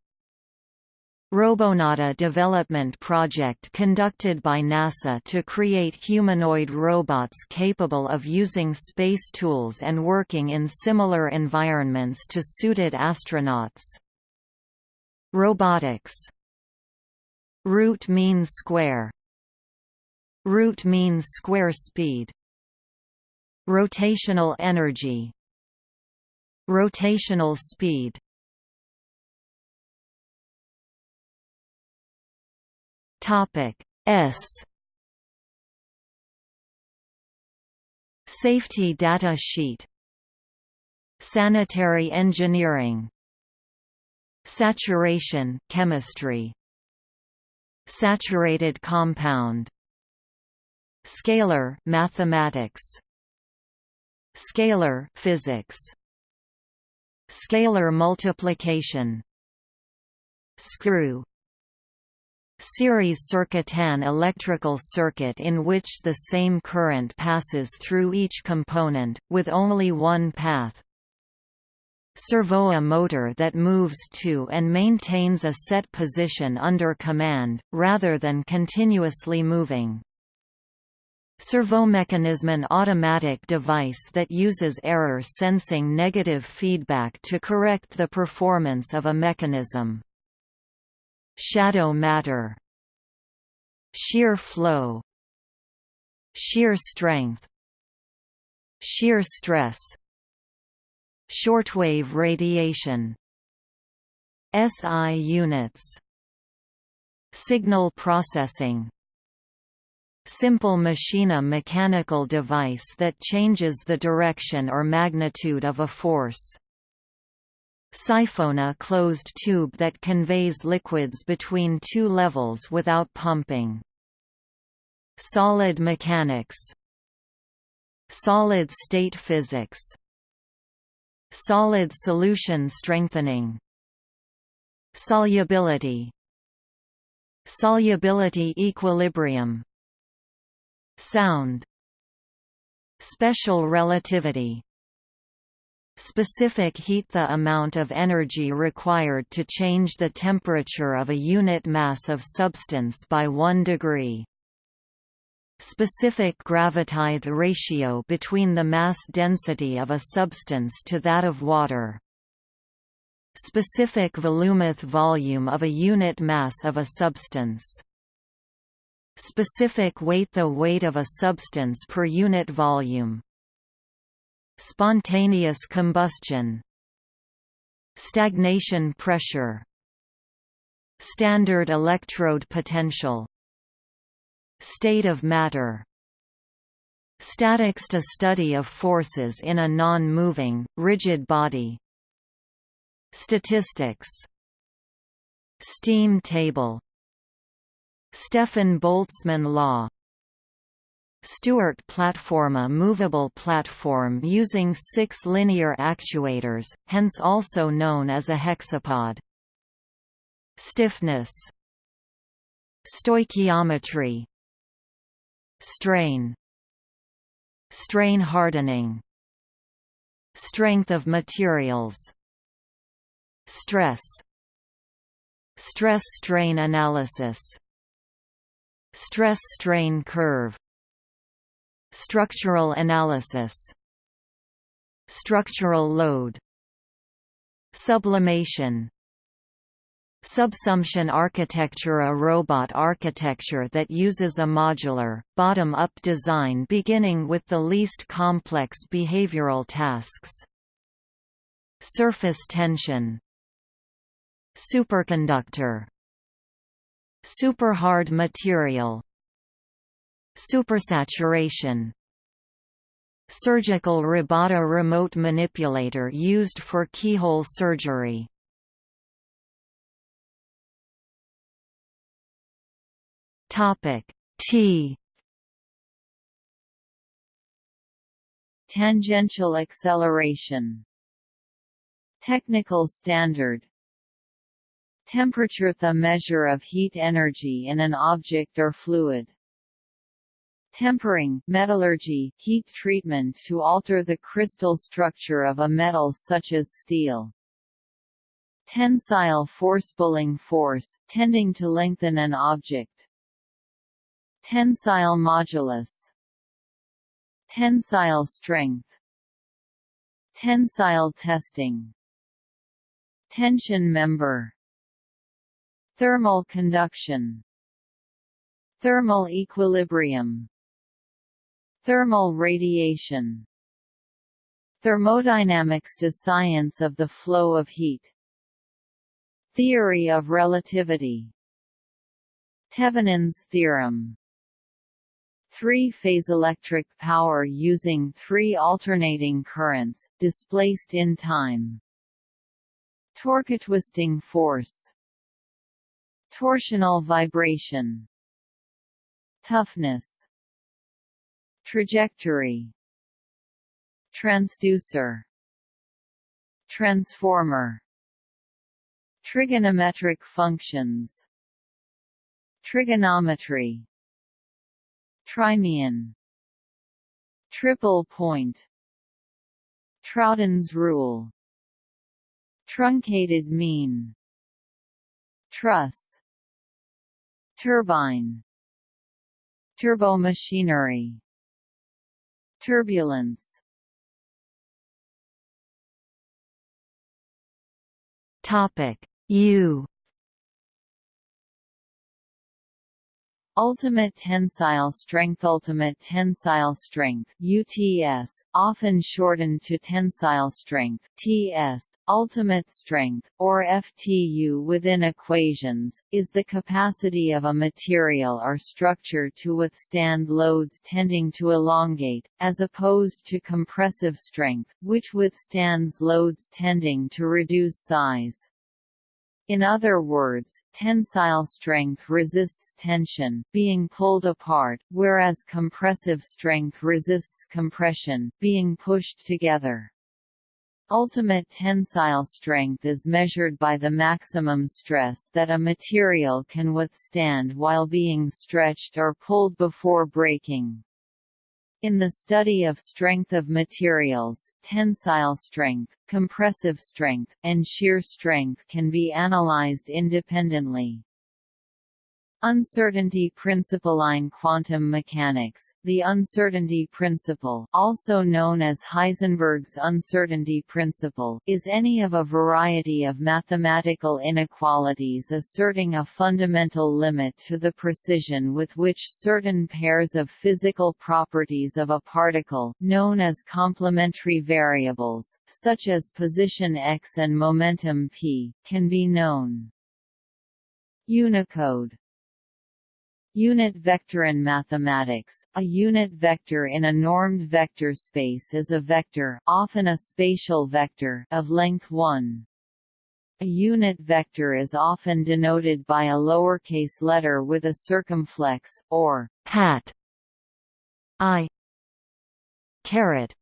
Robonauta development project conducted by NASA to create humanoid robots capable of using space tools and working in similar environments to suited astronauts. Robotics. Root mean square. Root mean square speed. Rotational energy. Rotational speed. Topic S. Safety data sheet. Sanitary engineering Saturation chemistry. Saturated compound. Scalar mathematics. Scalar physics. Scalar multiplication. Screw. Series circuitan electrical circuit in which the same current passes through each component, with only one path. Servoa motor that moves to and maintains a set position under command, rather than continuously moving. Servomechanism an automatic device that uses error sensing negative feedback to correct the performance of a mechanism. Shadow matter Shear flow Shear strength Shear stress Shortwave radiation. SI units. Signal processing. Simple machina mechanical device that changes the direction or magnitude of a force. Siphona closed tube that conveys liquids between two levels without pumping. Solid mechanics. Solid-state physics Solid solution strengthening. Solubility. Solubility equilibrium. Sound. Special relativity. Specific heat The amount of energy required to change the temperature of a unit mass of substance by 1 degree. Specific gravitithe ratio between the mass density of a substance to that of water. Specific volumith volume of a unit mass of a substance. Specific weight The weight of a substance per unit volume. Spontaneous combustion. Stagnation pressure. Standard electrode potential State of matter. Statics to study of forces in a non-moving, rigid body. Statistics. Steam table. Stefan Boltzmann law. Stewart platform A movable platform using six linear actuators, hence also known as a hexapod. Stiffness. Stoichiometry Strain Strain hardening Strength of materials Stress Stress-strain analysis Stress-strain curve Structural analysis Structural load Sublimation Subsumption architecture A robot architecture that uses a modular, bottom-up design beginning with the least complex behavioral tasks. Surface tension. Superconductor. Superhard material. Supersaturation. Surgical Robota remote manipulator used for keyhole surgery Topic T Tangential acceleration Technical standard Temperature The measure of heat energy in an object or fluid. Tempering metallurgy, heat treatment to alter the crystal structure of a metal such as steel. Tensile force pulling force, tending to lengthen an object. Tensile modulus. Tensile strength. Tensile testing. Tension member Thermal conduction Thermal equilibrium Thermal radiation Thermodynamics to science of the flow of heat Theory of relativity Thevenin's theorem Three-phase electric power using three alternating currents, displaced in time. Torque twisting force. Torsional vibration. Toughness. Trajectory. Transducer. Transformer. Trigonometric functions. Trigonometry trimean triple point. Troughton's rule. Truncated mean. Truss. Turbine. Turbomachinery. Turbulence. Topic. U Ultimate tensile strength Ultimate tensile strength UTS, often shortened to tensile strength TS, ultimate strength, or FTU within equations, is the capacity of a material or structure to withstand loads tending to elongate, as opposed to compressive strength, which withstands loads tending to reduce size. In other words, tensile strength resists tension, being pulled apart, whereas compressive strength resists compression, being pushed together. Ultimate tensile strength is measured by the maximum stress that a material can withstand while being stretched or pulled before breaking. In the study of strength of materials, tensile strength, compressive strength, and shear strength can be analyzed independently. Uncertainty principle in quantum mechanics, the uncertainty principle also known as Heisenberg's uncertainty principle is any of a variety of mathematical inequalities asserting a fundamental limit to the precision with which certain pairs of physical properties of a particle known as complementary variables, such as position x and momentum p, can be known. Unicode Unit vector in mathematics, a unit vector in a normed vector space is a vector often a spatial vector of length 1. A unit vector is often denoted by a lowercase letter with a circumflex, or hat i caret.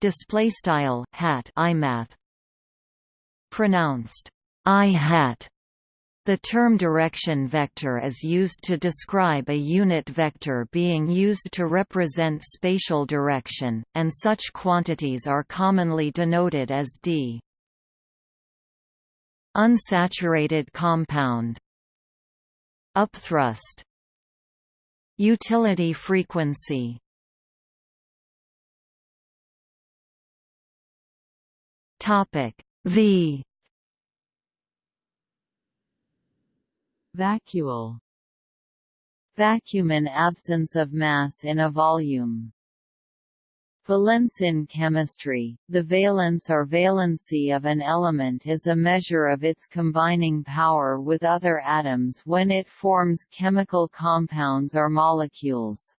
Display style hat imath pronounced i hat the term direction vector is used to describe a unit vector being used to represent spatial direction, and such quantities are commonly denoted as d. Unsaturated compound. Upthrust. Utility frequency. Topic V Vacuole Vacuum an absence of mass in a volume. Valence in chemistry, the valence or valency of an element is a measure of its combining power with other atoms when it forms chemical compounds or molecules.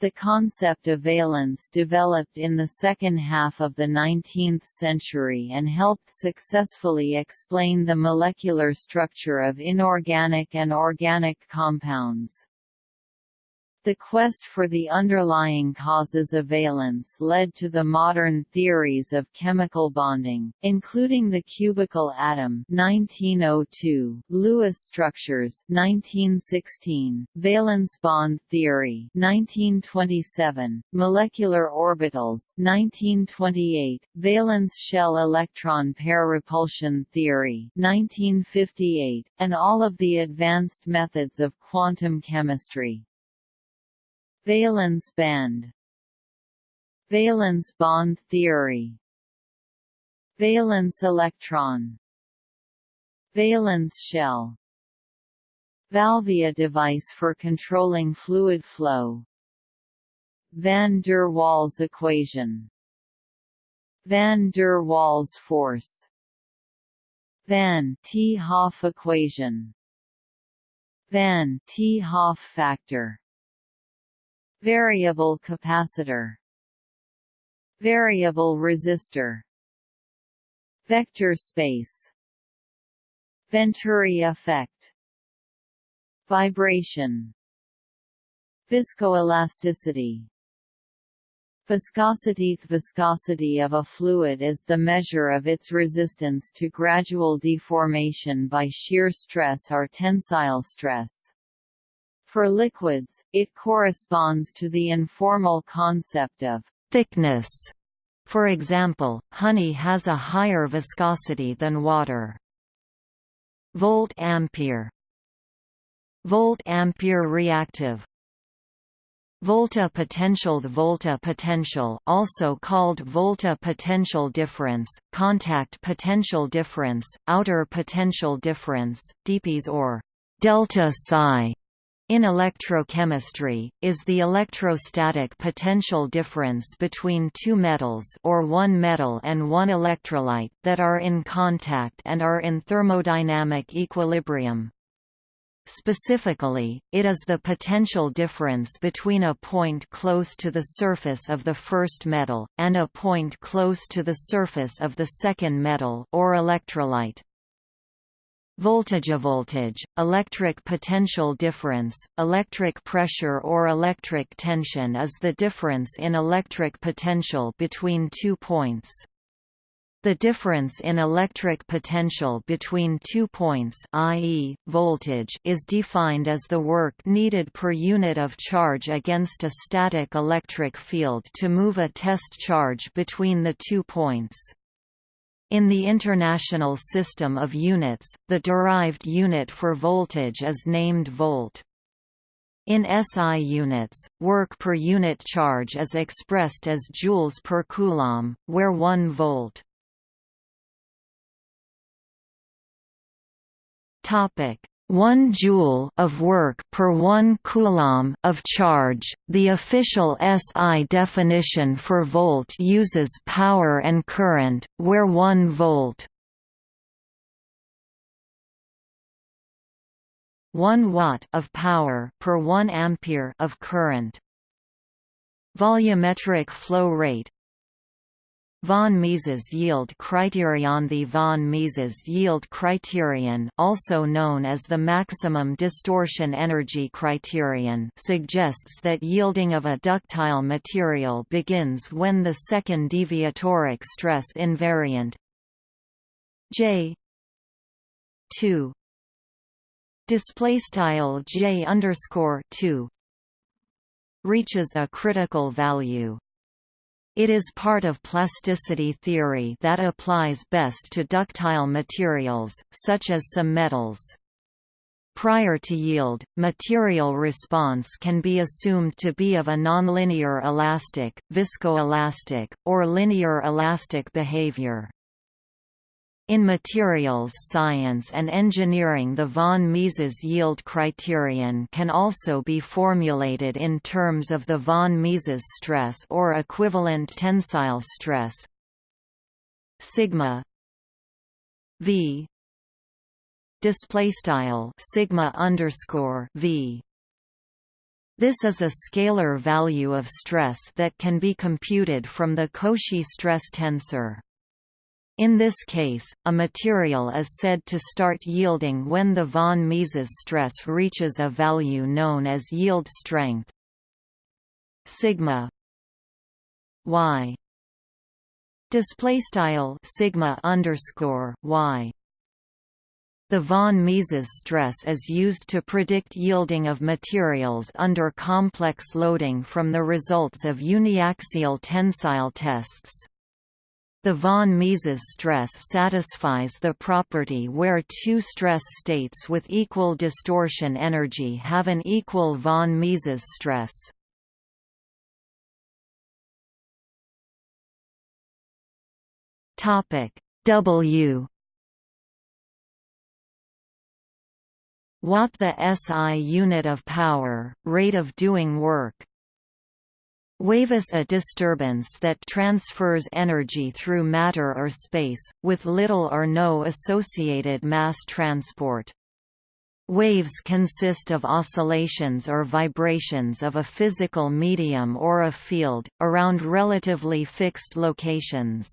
The concept of valence developed in the second half of the 19th century and helped successfully explain the molecular structure of inorganic and organic compounds. The quest for the underlying causes of valence led to the modern theories of chemical bonding, including the cubical atom 1902, Lewis structures 1916, valence bond theory 1927, molecular orbitals 1928, valence shell electron pair repulsion theory 1958, and all of the advanced methods of quantum chemistry. Valence band Valence bond theory Valence electron Valence shell Valvia device for controlling fluid flow Van der Waals equation Van der Waals force Van 't Hoff equation Van 't Hoff factor Variable capacitor Variable resistor Vector space Venturi effect Vibration Viscoelasticity Viscosity viscosity of a fluid is the measure of its resistance to gradual deformation by shear stress or tensile stress. For liquids, it corresponds to the informal concept of thickness. For example, honey has a higher viscosity than water. Volt-ampere Volt-ampere reactive Volta potential The volta potential also called volta potential difference, contact potential difference, outer potential difference, dPs or delta psi in electrochemistry, is the electrostatic potential difference between two metals or one metal and one electrolyte that are in contact and are in thermodynamic equilibrium. Specifically, it is the potential difference between a point close to the surface of the first metal, and a point close to the surface of the second metal or electrolyte. Voltage voltage, electric potential difference, electric pressure or electric tension is the difference in electric potential between two points. The difference in electric potential between two points i.e., voltage is defined as the work needed per unit of charge against a static electric field to move a test charge between the two points. In the International System of Units, the derived unit for voltage is named volt. In SI units, work per unit charge is expressed as joules per coulomb, where 1 volt Topic: 1 joule of work per 1 coulomb of charge. The official SI definition for volt uses power and current, where 1 volt 1 watt of power per 1 ampere of current. Volumetric flow rate Von Mises yield criterion. The von Mises yield criterion also known as the maximum distortion energy criterion suggests that yielding of a ductile material begins when the second deviatoric stress invariant J 2 display style J 2 reaches a critical value it is part of plasticity theory that applies best to ductile materials, such as some metals. Prior to yield, material response can be assumed to be of a nonlinear elastic, viscoelastic, or linear elastic behavior. In materials science and engineering the von Mises yield criterion can also be formulated in terms of the von Mises stress or equivalent tensile stress sigma v display style sigma underscore v this is a scalar value of stress that can be computed from the Cauchy stress tensor. In this case, a material is said to start yielding when the von Mises stress reaches a value known as yield strength. Sigma y display style sigma underscore y. The von Mises stress is used to predict yielding of materials under complex loading from the results of uniaxial tensile tests. The von Mises stress satisfies the property where two stress states with equal distortion energy have an equal von Mises stress. Topic W Watt the SI unit of power, rate of doing work, Wave is a disturbance that transfers energy through matter or space, with little or no associated mass transport. Waves consist of oscillations or vibrations of a physical medium or a field, around relatively fixed locations.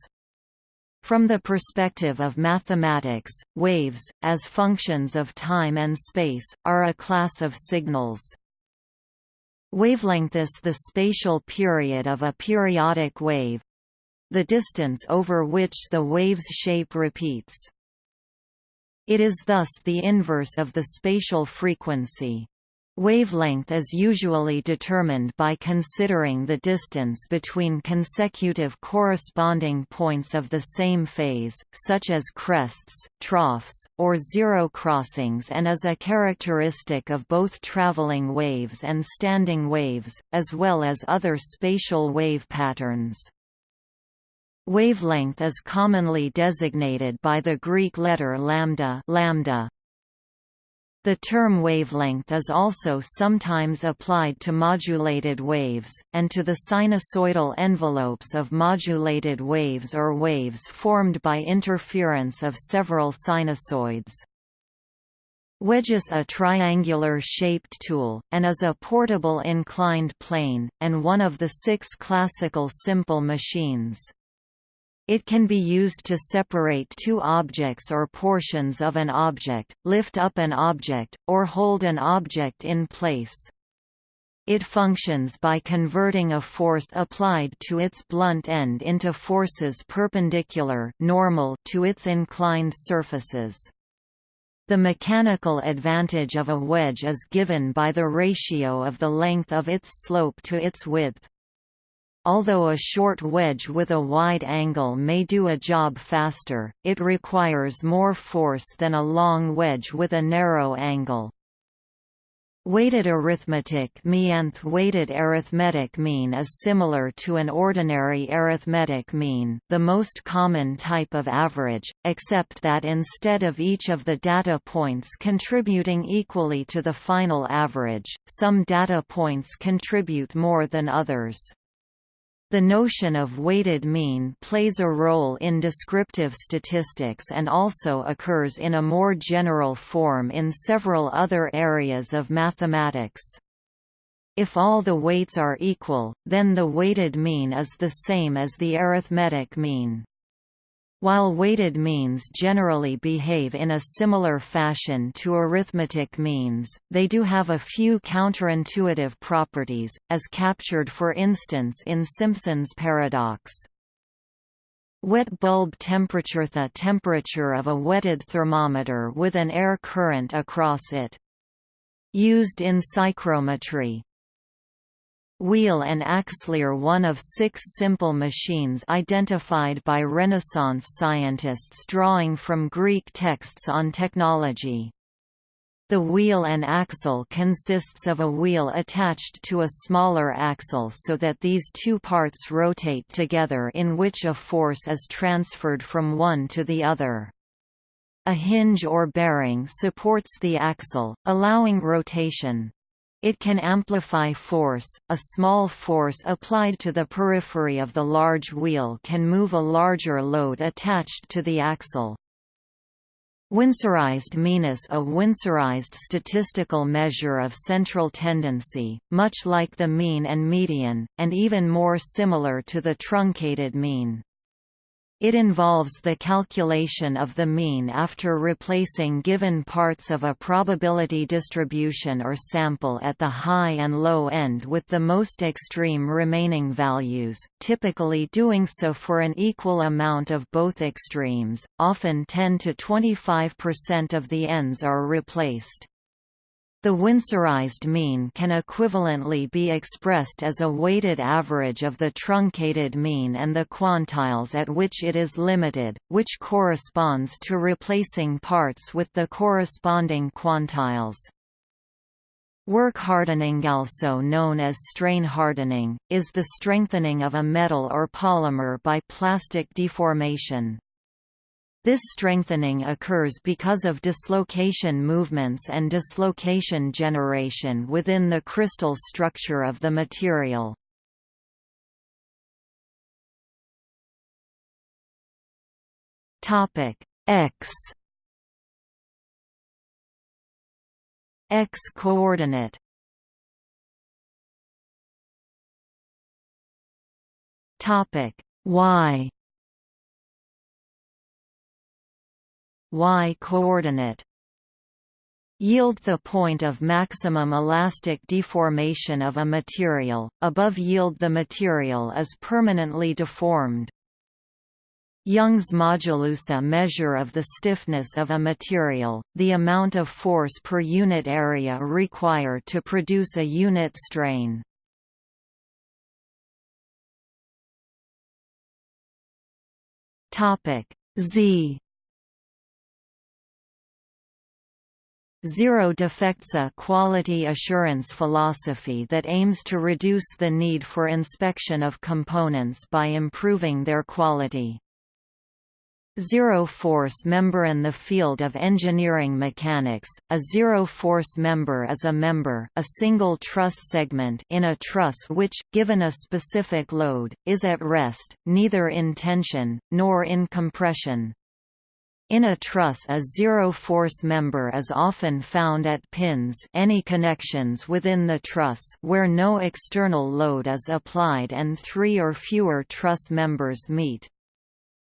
From the perspective of mathematics, waves, as functions of time and space, are a class of signals. Wavelength is the spatial period of a periodic wave—the distance over which the wave's shape repeats. It is thus the inverse of the spatial frequency. Wavelength is usually determined by considering the distance between consecutive corresponding points of the same phase, such as crests, troughs, or zero crossings and is a characteristic of both traveling waves and standing waves, as well as other spatial wave patterns. Wavelength is commonly designated by the Greek letter lambda, lambda the term wavelength is also sometimes applied to modulated waves, and to the sinusoidal envelopes of modulated waves or waves formed by interference of several sinusoids. Wedge is a triangular-shaped tool, and is a portable inclined plane, and one of the six classical simple machines. It can be used to separate two objects or portions of an object, lift up an object, or hold an object in place. It functions by converting a force applied to its blunt end into forces perpendicular normal to its inclined surfaces. The mechanical advantage of a wedge is given by the ratio of the length of its slope to its width. Although a short wedge with a wide angle may do a job faster, it requires more force than a long wedge with a narrow angle. Weighted arithmetic meanth weighted arithmetic mean is similar to an ordinary arithmetic mean the most common type of average, except that instead of each of the data points contributing equally to the final average, some data points contribute more than others. The notion of weighted mean plays a role in descriptive statistics and also occurs in a more general form in several other areas of mathematics. If all the weights are equal, then the weighted mean is the same as the arithmetic mean. While weighted means generally behave in a similar fashion to arithmetic means, they do have a few counterintuitive properties, as captured for instance in Simpson's paradox. Wet bulb temperature The temperature of a wetted thermometer with an air current across it. Used in psychrometry, Wheel and axle are one of six simple machines identified by Renaissance scientists drawing from Greek texts on technology. The wheel and axle consists of a wheel attached to a smaller axle so that these two parts rotate together in which a force is transferred from one to the other. A hinge or bearing supports the axle, allowing rotation. It can amplify force. A small force applied to the periphery of the large wheel can move a larger load attached to the axle. Winsorized meanness A winsorized statistical measure of central tendency, much like the mean and median, and even more similar to the truncated mean. It involves the calculation of the mean after replacing given parts of a probability distribution or sample at the high and low end with the most extreme remaining values, typically doing so for an equal amount of both extremes, often 10 to 25% of the ends are replaced. The winsorized mean can equivalently be expressed as a weighted average of the truncated mean and the quantiles at which it is limited, which corresponds to replacing parts with the corresponding quantiles. Work hardening also known as strain hardening, is the strengthening of a metal or polymer by plastic deformation. This strengthening occurs because of dislocation movements and dislocation generation within the crystal structure of the material. X. X coordinate. Topic Y y coordinate Yield the point of maximum elastic deformation of a material, above yield the material is permanently deformed. Young's modulus a measure of the stiffness of a material, the amount of force per unit area required to produce a unit strain. Z Zero defects a quality assurance philosophy that aims to reduce the need for inspection of components by improving their quality. Zero-force member In the field of engineering mechanics, a zero-force member is a member a single truss segment in a truss which, given a specific load, is at rest, neither in tension, nor in compression. In a truss a zero-force member is often found at pins any connections within the truss where no external load is applied and three or fewer truss members meet.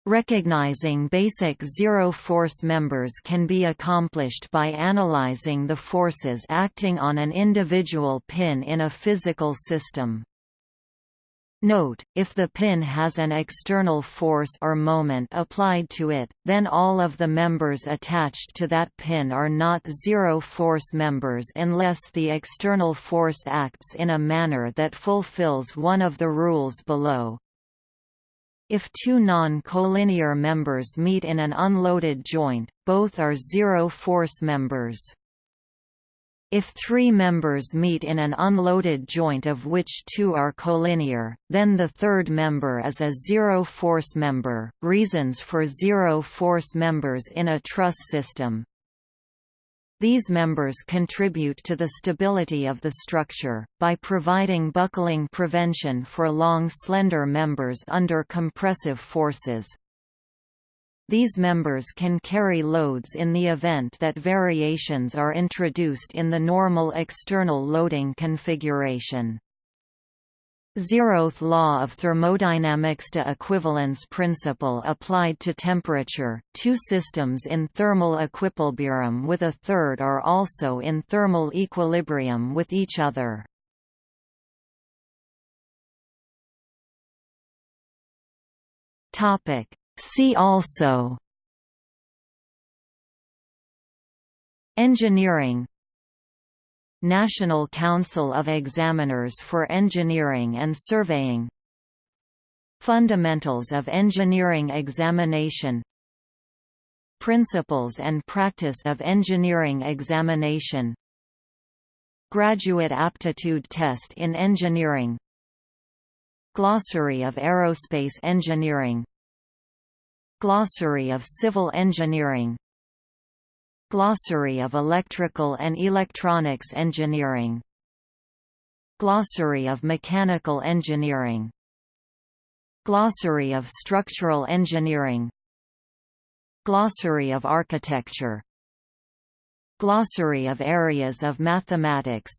Recognizing basic zero-force members can be accomplished by analyzing the forces acting on an individual pin in a physical system. Note, if the pin has an external force or moment applied to it, then all of the members attached to that pin are not zero-force members unless the external force acts in a manner that fulfills one of the rules below. If two non-collinear members meet in an unloaded joint, both are zero-force members. If three members meet in an unloaded joint of which two are collinear, then the third member is a zero-force member. Reasons for zero-force members in a truss system these members contribute to the stability of the structure, by providing buckling prevention for long slender members under compressive forces, these members can carry loads in the event that variations are introduced in the normal external loading configuration. Zeroth law of thermodynamics to equivalence principle applied to temperature. Two systems in thermal equilibrium with a third are also in thermal equilibrium with each other. Topic: See also Engineering National Council of Examiners for Engineering and Surveying Fundamentals of Engineering Examination Principles and Practice of Engineering Examination Graduate Aptitude Test in Engineering Glossary of Aerospace Engineering Glossary of Civil Engineering. Glossary of Electrical and Electronics Engineering. Glossary of Mechanical Engineering. Glossary of Structural Engineering. Glossary of Architecture. Glossary of Areas of Mathematics.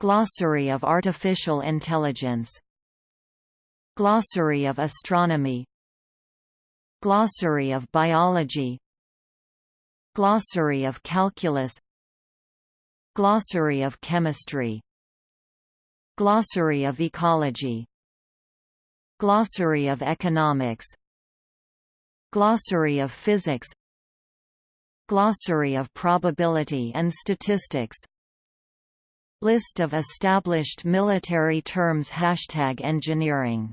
Glossary of Artificial Intelligence. Glossary of Astronomy Glossary of Biology Glossary of Calculus Glossary of Chemistry Glossary of Ecology Glossary of Economics Glossary of Physics Glossary of Probability and Statistics List of established military terms Hashtag engineering